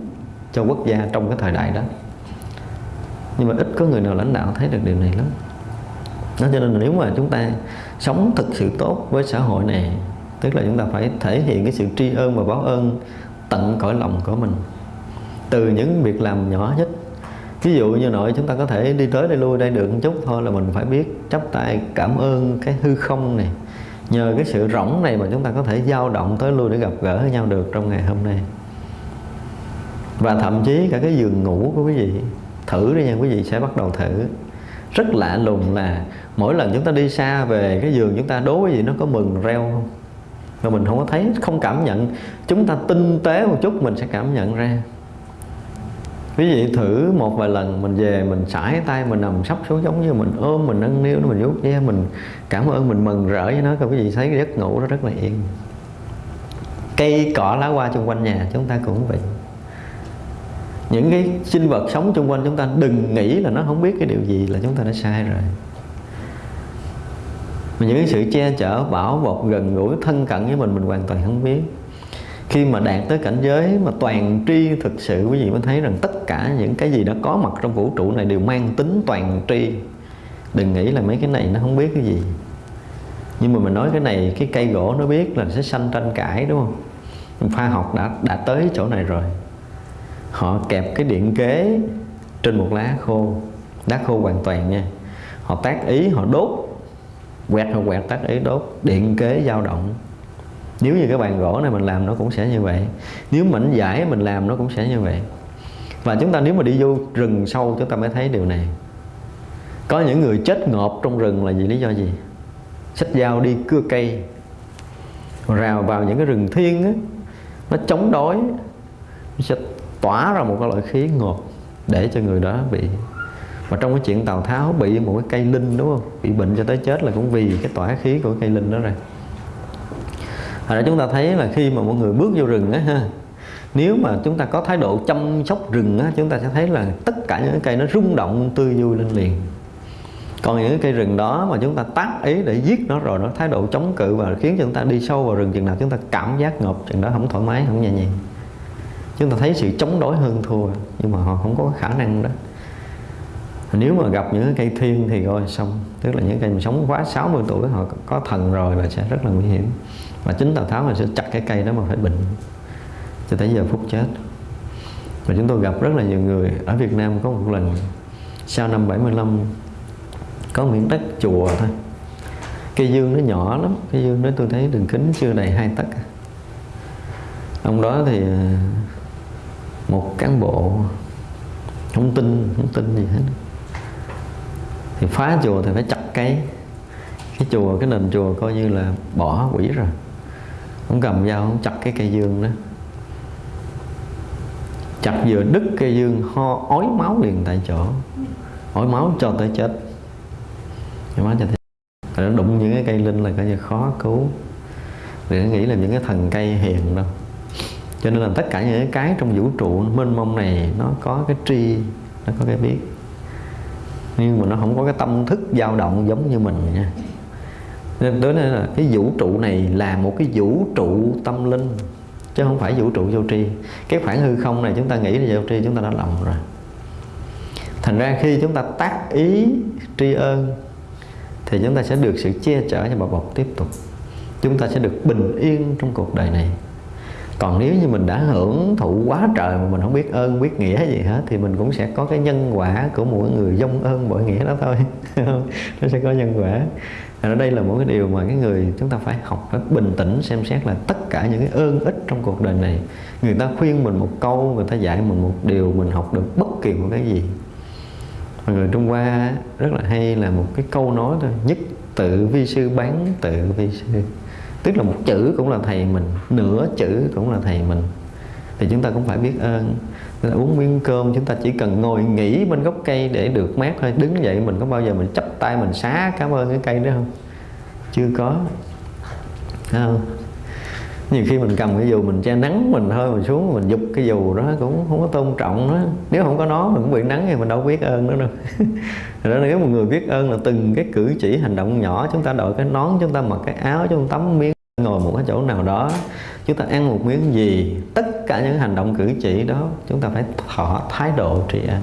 cho quốc gia trong cái thời đại đó. Nhưng mà ít có người nào lãnh đạo thấy được điều này lắm. Đó cho nên là nếu mà chúng ta sống thực sự tốt với xã hội này. Tức là chúng ta phải thể hiện cái sự tri ân và báo ơn tận cõi lòng của mình. Từ những việc làm nhỏ nhất. Ví dụ như nội chúng ta có thể đi tới đây lui đây được một chút thôi là mình phải biết chắp tay cảm ơn cái hư không này. Nhờ cái sự rỗng này mà chúng ta có thể dao động tới lui để gặp gỡ với nhau được trong ngày hôm nay. Và thậm chí cả cái giường ngủ của quý vị, thử đi nha, quý vị sẽ bắt đầu thử rất lạ lùng là mỗi lần chúng ta đi xa về cái giường chúng ta đố cái gì nó có mừng reo không? Mà mình không có thấy, không cảm nhận. Chúng ta tinh tế một chút mình sẽ cảm nhận ra. Quý vị thử một vài lần, mình về mình sải tay, mình nằm sắp xuống giống như mình ôm, mình nâng niu nó, mình vuốt ve, mình cảm ơn, mình mừng rỡ với nó. Coi quý vị thấy cái giấc ngủ nó rất là yên. Cây cỏ lá hoa xung quanh nhà chúng ta cũng vậy những cái sinh vật sống xung quanh chúng ta đừng nghĩ là nó không biết cái điều gì là chúng ta đã sai rồi. Mà những cái sự che chở, bảo bọc, gần gũi, thân cận với mình mình hoàn toàn không biết. Khi mà đạt tới cảnh giới mà toàn tri thực sự, quý vị mới thấy rằng tất cả những cái gì đã có mặt trong vũ trụ này đều mang tính toàn tri. Đừng nghĩ là mấy cái này nó không biết cái gì. Nhưng mà mình nói cái này, cái cây gỗ nó biết là sẽ sanh tranh cãi, đúng không? Khoa học đã đã tới chỗ này rồi họ kẹp cái điện kế trên một lá khô lá khô hoàn toàn nha. Họ tác ý, họ đốt, quẹt, họ quẹt tác ý, đốt, điện kế dao động. Nếu như cái bàn gỗ này mình làm nó cũng sẽ như vậy. Nếu mảnh giải mình làm nó cũng sẽ như vậy. Và chúng ta nếu mà đi vô rừng sâu, chúng ta mới thấy điều này. Có những người chết ngộp trong rừng là vì lý do gì? Xách dao đi cưa cây, rào vào những cái rừng thiên á, nó chống đói, nó sẽ tỏa ra một cái loại khí ngọt để cho người đó bị và trong cái chuyện Tào Tháo bị một cái cây linh đúng không? Bị bệnh cho tới chết là cũng vì cái tỏa khí của cây linh đó ra Hồi chúng ta thấy là khi mà mọi người bước vô rừng á ha, nếu mà chúng ta có thái độ chăm sóc rừng á, chúng ta sẽ thấy là tất cả những cái cây nó rung động, tươi vui lên liền. Còn những cái cây rừng đó mà chúng ta tác ý để giết nó rồi nó thái độ chống cự và khiến cho chúng ta đi sâu vào rừng, chừng nào chúng ta cảm giác ngộp chừng đó không thoải mái, không nhẹ nhàng chúng ta thấy sự chống đối hơn thua, nhưng mà họ không có khả năng đó. Nếu mà gặp những cây thiên thì coi xong, tức là những cây mà sống quá 60 tuổi, họ có thần rồi là sẽ rất là nguy hiểm. Và chính Tào Tháo là sẽ chặt cái cây đó mà phải bệnh cho tới giờ phút chết. Và chúng tôi gặp rất là nhiều người ở Việt Nam có một lần, sau năm 75 có miếng đất chùa thôi. Cây dương nó nhỏ lắm, cây dương đó tôi thấy đường kính chưa đầy hai tấc. Ông đó thì một cán bộ không tin không tin gì hết. Thì phá chùa thì phải chặt cái cái chùa, cái nền chùa coi như là bỏ quỷ rồi. Không cầm dao, không chặt cái cây dương đó. Chặt vừa đứt cây dương, ho, ói máu liền tại chỗ. Ói máu cho tới chết. Ói máu cho tới nó đụng những cái cây linh là coi như khó cứu. Đừng nghĩ là những cái thần cây hiền đâu cho nên là tất cả những cái trong vũ trụ, mênh mông này nó có cái tri, nó có cái biết. Nhưng mà nó không có cái tâm thức dao động giống như mình nha. Nên đó là cái vũ trụ này là một cái vũ trụ tâm linh, chứ không phải vũ trụ vô tri. Cái khoảng hư không này chúng ta nghĩ là vô tri, chúng ta đã lầm rồi. Thành ra khi chúng ta tác ý tri ân thì chúng ta sẽ được sự che chở cho bảo bọc tiếp tục. Chúng ta sẽ được bình yên trong cuộc đời này còn nếu như mình đã hưởng thụ quá trời mà mình không biết ơn, biết nghĩa gì hết, thì mình cũng sẽ có cái nhân quả của mỗi người dông ơn bội nghĩa đó thôi. Nó sẽ có nhân quả. Ở đây là một cái điều mà cái người chúng ta phải học phải bình tĩnh xem xét là tất cả những cái ơn ích trong cuộc đời này, người ta khuyên mình một câu, người ta dạy mình một điều, mình học được bất kỳ một cái gì. Mà người Trung Hoa rất là hay là một cái câu nói thôi, nhất tự vi sư bán tự vi sư tức là một chữ cũng là thầy mình, nửa chữ cũng là thầy mình. Thì chúng ta cũng phải biết ơn. Nên là uống miếng cơm, chúng ta chỉ cần ngồi nghỉ bên gốc cây để được mát thôi. Đứng dậy mình có bao giờ mình chắp tay mình xá cảm ơn cái cây đó không? Chưa có. Không? Nhiều khi mình cầm cái dù mình che nắng mình thôi mình xuống mình giục cái dù đó cũng không có tôn trọng nó. Nếu không có nó mình cũng bị nắng thì mình đâu biết ơn nó đâu. Rồi nếu một người biết ơn là từng cái cử chỉ hành động nhỏ chúng ta đội cái nón chúng ta mặc cái áo chúng ta tắm miếng chỗ nào đó, chúng ta ăn một miếng gì, tất cả những hành động cử chỉ đó, chúng ta phải thọ thái độ trị an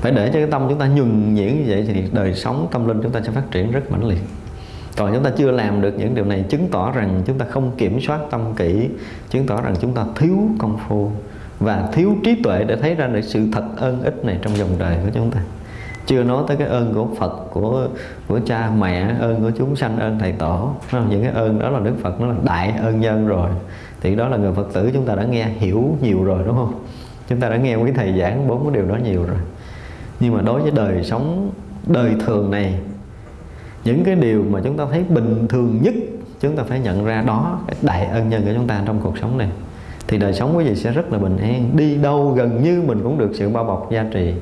phải để cho cái tâm chúng ta nhường nhuyễn như vậy thì đời sống, tâm linh chúng ta sẽ phát triển rất mãnh liệt. Còn chúng ta chưa làm được những điều này chứng tỏ rằng chúng ta không kiểm soát tâm kỹ chứng tỏ rằng chúng ta thiếu công phu và thiếu trí tuệ để thấy ra được sự thật ơn ích này trong dòng đời của chúng ta chưa nói tới cái ơn của Phật, của của cha mẹ, ơn của chúng sanh, ơn thầy tổ. Những cái ơn đó là Đức Phật, nó là đại ơn nhân rồi. Thì đó là người Phật tử chúng ta đã nghe, hiểu nhiều rồi, đúng không? Chúng ta đã nghe quý thầy giảng bốn cái điều đó nhiều rồi. Nhưng mà đối với đời sống, đời thường này, những cái điều mà chúng ta thấy bình thường nhất, chúng ta phải nhận ra đó, cái đại ân nhân của chúng ta trong cuộc sống này. Thì đời sống quý vị sẽ rất là bình an, đi đâu gần như mình cũng được sự bao bọc, gia trì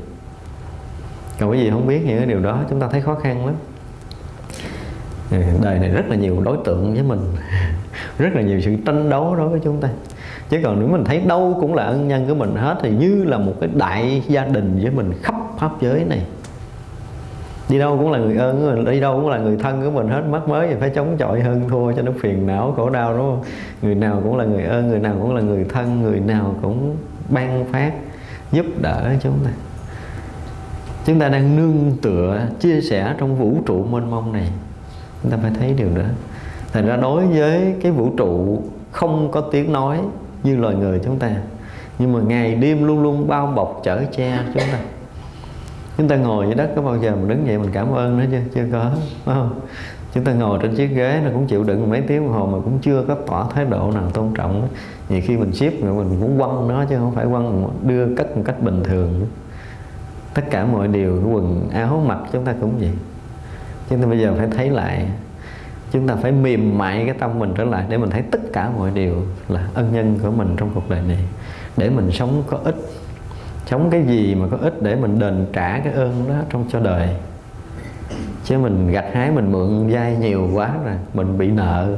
còn cái gì không biết những cái điều đó chúng ta thấy khó khăn lắm. Ừ, đời này rất là nhiều đối tượng với mình. Rất là nhiều sự tranh đấu đối với chúng ta. Chứ còn nếu mình thấy đâu cũng là ân nhân của mình hết, thì như là một cái đại gia đình với mình khắp pháp giới này. Đi đâu cũng là người ơn của mình đi đâu cũng là người thân của mình hết. Mất mới thì phải chống chọi hơn thua cho nó phiền não, khổ đau, đúng không? Người nào cũng là người ơn, người nào cũng là người thân, người nào cũng ban phát, giúp đỡ chúng ta chúng ta đang nương tựa, chia sẻ trong vũ trụ mênh mông này. Chúng ta phải thấy điều đó. Thành ra đối với cái vũ trụ không có tiếng nói như loài người chúng ta, nhưng mà ngày đêm luôn luôn bao bọc chở che chúng ta. Chúng ta ngồi dưới đất có bao giờ mình đứng dậy mình cảm ơn nó chưa? Chưa có đúng không? Chúng ta ngồi trên chiếc ghế nó cũng chịu đựng mấy tiếng đồng hồ mà cũng chưa có tỏ thái độ nào tôn trọng. Nhiều khi mình ship rồi mình cũng quăng nó chứ không phải quăng, đưa cất một cách bình thường tất cả mọi điều, cái quần áo mặc chúng ta cũng vậy. Chúng ta bây giờ phải thấy lại, chúng ta phải mềm mại cái tâm mình trở lại để mình thấy tất cả mọi điều là ân nhân của mình trong cuộc đời này. Để mình sống có ích, sống cái gì mà có ích để mình đền trả cái ơn đó trong cho đời. Chứ mình gặt hái, mình mượn vay nhiều quá rồi mình bị nợ.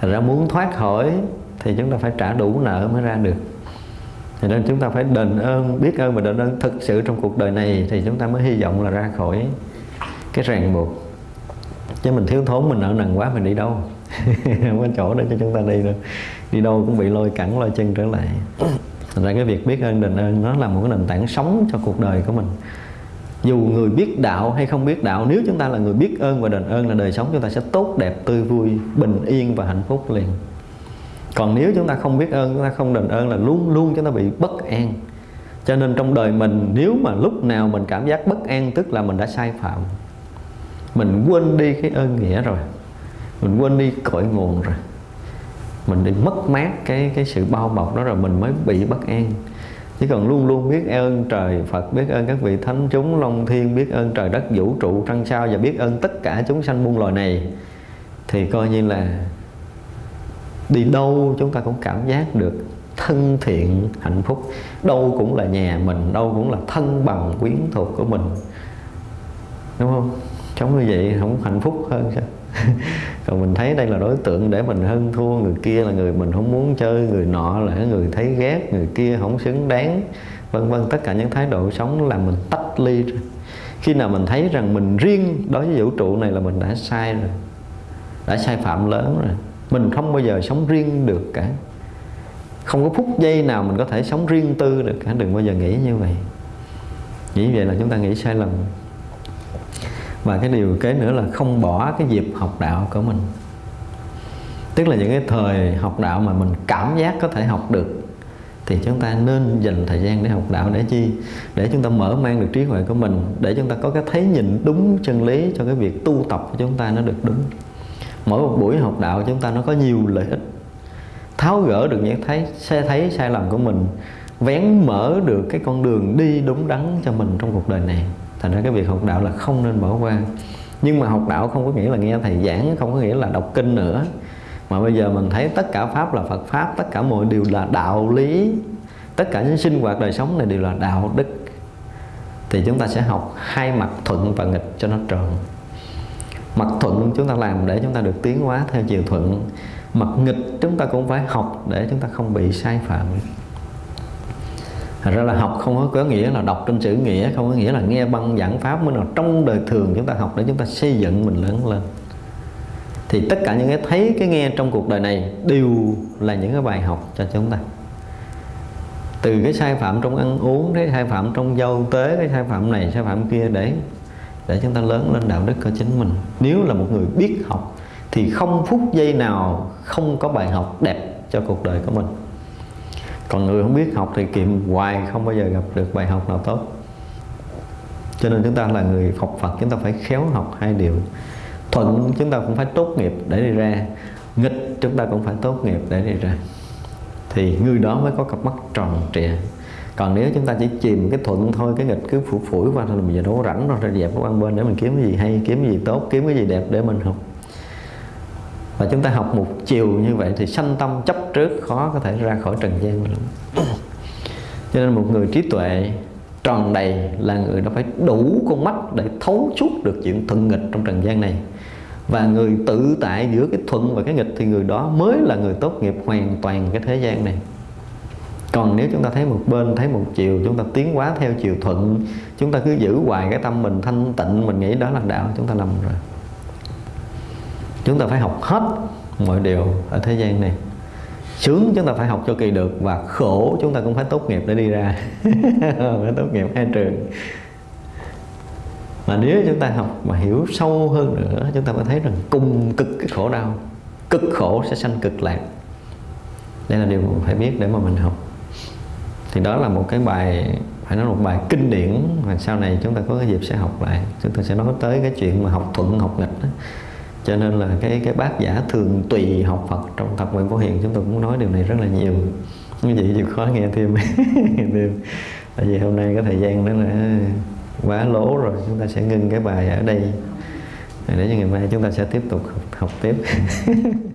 Thành ra muốn thoát khỏi thì chúng ta phải trả đủ nợ mới ra được thì nên chúng ta phải đền ơn, biết ơn và đền ơn thực sự trong cuộc đời này thì chúng ta mới hy vọng là ra khỏi cái ràng buộc. Chứ mình thiếu thốn, mình nợ nần quá, mình đi đâu? Không có chỗ để cho chúng ta đi đâu đi đâu cũng bị lôi cẳng, lôi chân trở lại. Thành ra cái việc biết ơn, đền ơn nó là một cái nền tảng sống cho cuộc đời của mình. Dù người biết đạo hay không biết đạo, nếu chúng ta là người biết ơn và đền ơn là đời sống, chúng ta sẽ tốt đẹp, tươi vui, bình yên và hạnh phúc liền còn nếu chúng ta không biết ơn, chúng ta không đền ơn là luôn luôn chúng ta bị bất an. Cho nên trong đời mình, nếu mà lúc nào mình cảm giác bất an, tức là mình đã sai phạm, mình quên đi cái ơn nghĩa rồi, mình quên đi cội nguồn rồi, mình đi mất mát cái cái sự bao bọc đó rồi mình mới bị bất an. Chỉ cần luôn luôn biết ơn trời Phật, biết ơn các vị thánh chúng, long thiên, biết ơn trời đất vũ trụ, trăng sao và biết ơn tất cả chúng sanh muôn loài này, thì coi như là đi đâu chúng ta cũng cảm giác được thân thiện, hạnh phúc. Đâu cũng là nhà mình, đâu cũng là thân bằng quyến thuộc của mình. Đúng không? Sống như vậy không hạnh phúc hơn sao? Còn mình thấy đây là đối tượng để mình hơn thua. Người kia là người mình không muốn chơi, người nọ là người thấy ghét, người kia không xứng đáng. Vân vân, tất cả những thái độ sống là mình tách ly rồi khi nào mình thấy rằng mình riêng đối với vũ trụ này là mình đã sai rồi, đã sai phạm lớn rồi mình không bao giờ sống riêng được cả. Không có phút giây nào mình có thể sống riêng tư được cả. Đừng bao giờ nghĩ như vậy. Nghĩ vậy là chúng ta nghĩ sai lầm. Và cái điều kế nữa là không bỏ cái dịp học đạo của mình. Tức là những cái thời học đạo mà mình cảm giác có thể học được, thì chúng ta nên dành thời gian để học đạo để chi? Để chúng ta mở mang được trí huệ của mình, để chúng ta có cái thấy nhìn đúng chân lý cho cái việc tu tập của chúng ta nó được đúng mỗi một buổi học đạo chúng ta nó có nhiều lợi ích. Tháo gỡ được những thấy xe thấy, sai lầm của mình, vén mở được cái con đường đi đúng đắn cho mình trong cuộc đời này. Thành ra cái việc học đạo là không nên bỏ qua. Nhưng mà học đạo không có nghĩa là nghe thầy giảng, không có nghĩa là đọc kinh nữa. Mà bây giờ mình thấy tất cả pháp là Phật pháp, tất cả mọi điều là đạo lý. Tất cả những sinh hoạt đời sống này đều là đạo đức. Thì chúng ta sẽ học hai mặt thuận và nghịch cho nó tròn mặt thuận chúng ta làm để chúng ta được tiến hóa theo chiều thuận. Mặt nghịch chúng ta cũng phải học để chúng ta không bị sai phạm. Thật ra là học không có nghĩa là đọc trên chữ nghĩa Không có nghĩa là nghe băng giảng pháp Mới nào trong đời thường chúng ta học để chúng ta xây dựng mình lớn lên. Thì tất cả những cái thấy, cái nghe trong cuộc đời này Đều là những cái bài học cho chúng ta. Từ cái sai phạm trong ăn uống Cái sai phạm trong giao tế Cái sai phạm này, sai phạm kia Để để chúng ta lớn lên đạo đức của chính mình. Nếu là một người biết học, Thì không phút giây nào không có bài học đẹp cho cuộc đời của mình. Còn người không biết học thì kiệm hoài không bao giờ gặp được bài học nào tốt. Cho nên chúng ta là người học Phật, chúng ta phải khéo học hai điều. Thuận chúng ta cũng phải tốt nghiệp để đi ra, nghịch chúng ta cũng phải tốt nghiệp để đi ra. Thì người đó mới có cặp mắt tròn trịa còn nếu chúng ta chỉ chìm cái thuận thôi, cái nghịch cứ phủ phủi qua thì mình giờ đâu có rảnh rồi ra dẹp nó quan bên để mình kiếm cái gì hay, kiếm cái gì tốt, kiếm cái gì đẹp để mình học. Và chúng ta học một chiều như vậy thì sanh tâm chấp trước khó có thể ra khỏi trần gian lắm. Cho nên một người trí tuệ tròn đầy là người đó phải đủ con mắt để thấu suốt được chuyện thuận nghịch trong trần gian này. Và người tự tại giữa cái thuận và cái nghịch thì người đó mới là người tốt nghiệp hoàn toàn cái thế gian này còn nếu chúng ta thấy một bên, thấy một chiều, chúng ta tiến quá theo chiều thuận, chúng ta cứ giữ hoài cái tâm mình thanh tịnh, mình nghĩ đó là đạo, chúng ta lầm rồi. Chúng ta phải học hết mọi điều ở thế gian này. Sướng chúng ta phải học cho kỳ được và khổ chúng ta cũng phải tốt nghiệp để đi ra. Phải tốt nghiệp hai trường. Mà nếu chúng ta học mà hiểu sâu hơn nữa, chúng ta mới thấy rằng cùng cực cái khổ đau, cực khổ sẽ sanh cực lạc. Đây là điều mình phải biết để mà mình học thì đó là một cái bài phải nói một bài kinh điển và sau này chúng ta có cái dịp sẽ học lại. Chúng ta sẽ nói tới cái chuyện mà học thuận học nghịch đó. Cho nên là cái cái bác giả thường tùy học Phật trong thập nguyện vô hiền chúng tôi cũng nói điều này rất là nhiều. Như vậy chịu khó nghe thêm. Thêm. Tại vì hôm nay cái thời gian đó là à, quá lố rồi. Chúng ta sẽ ngưng cái bài ở đây. Để cho ngày mai chúng ta sẽ tiếp tục học, học tiếp.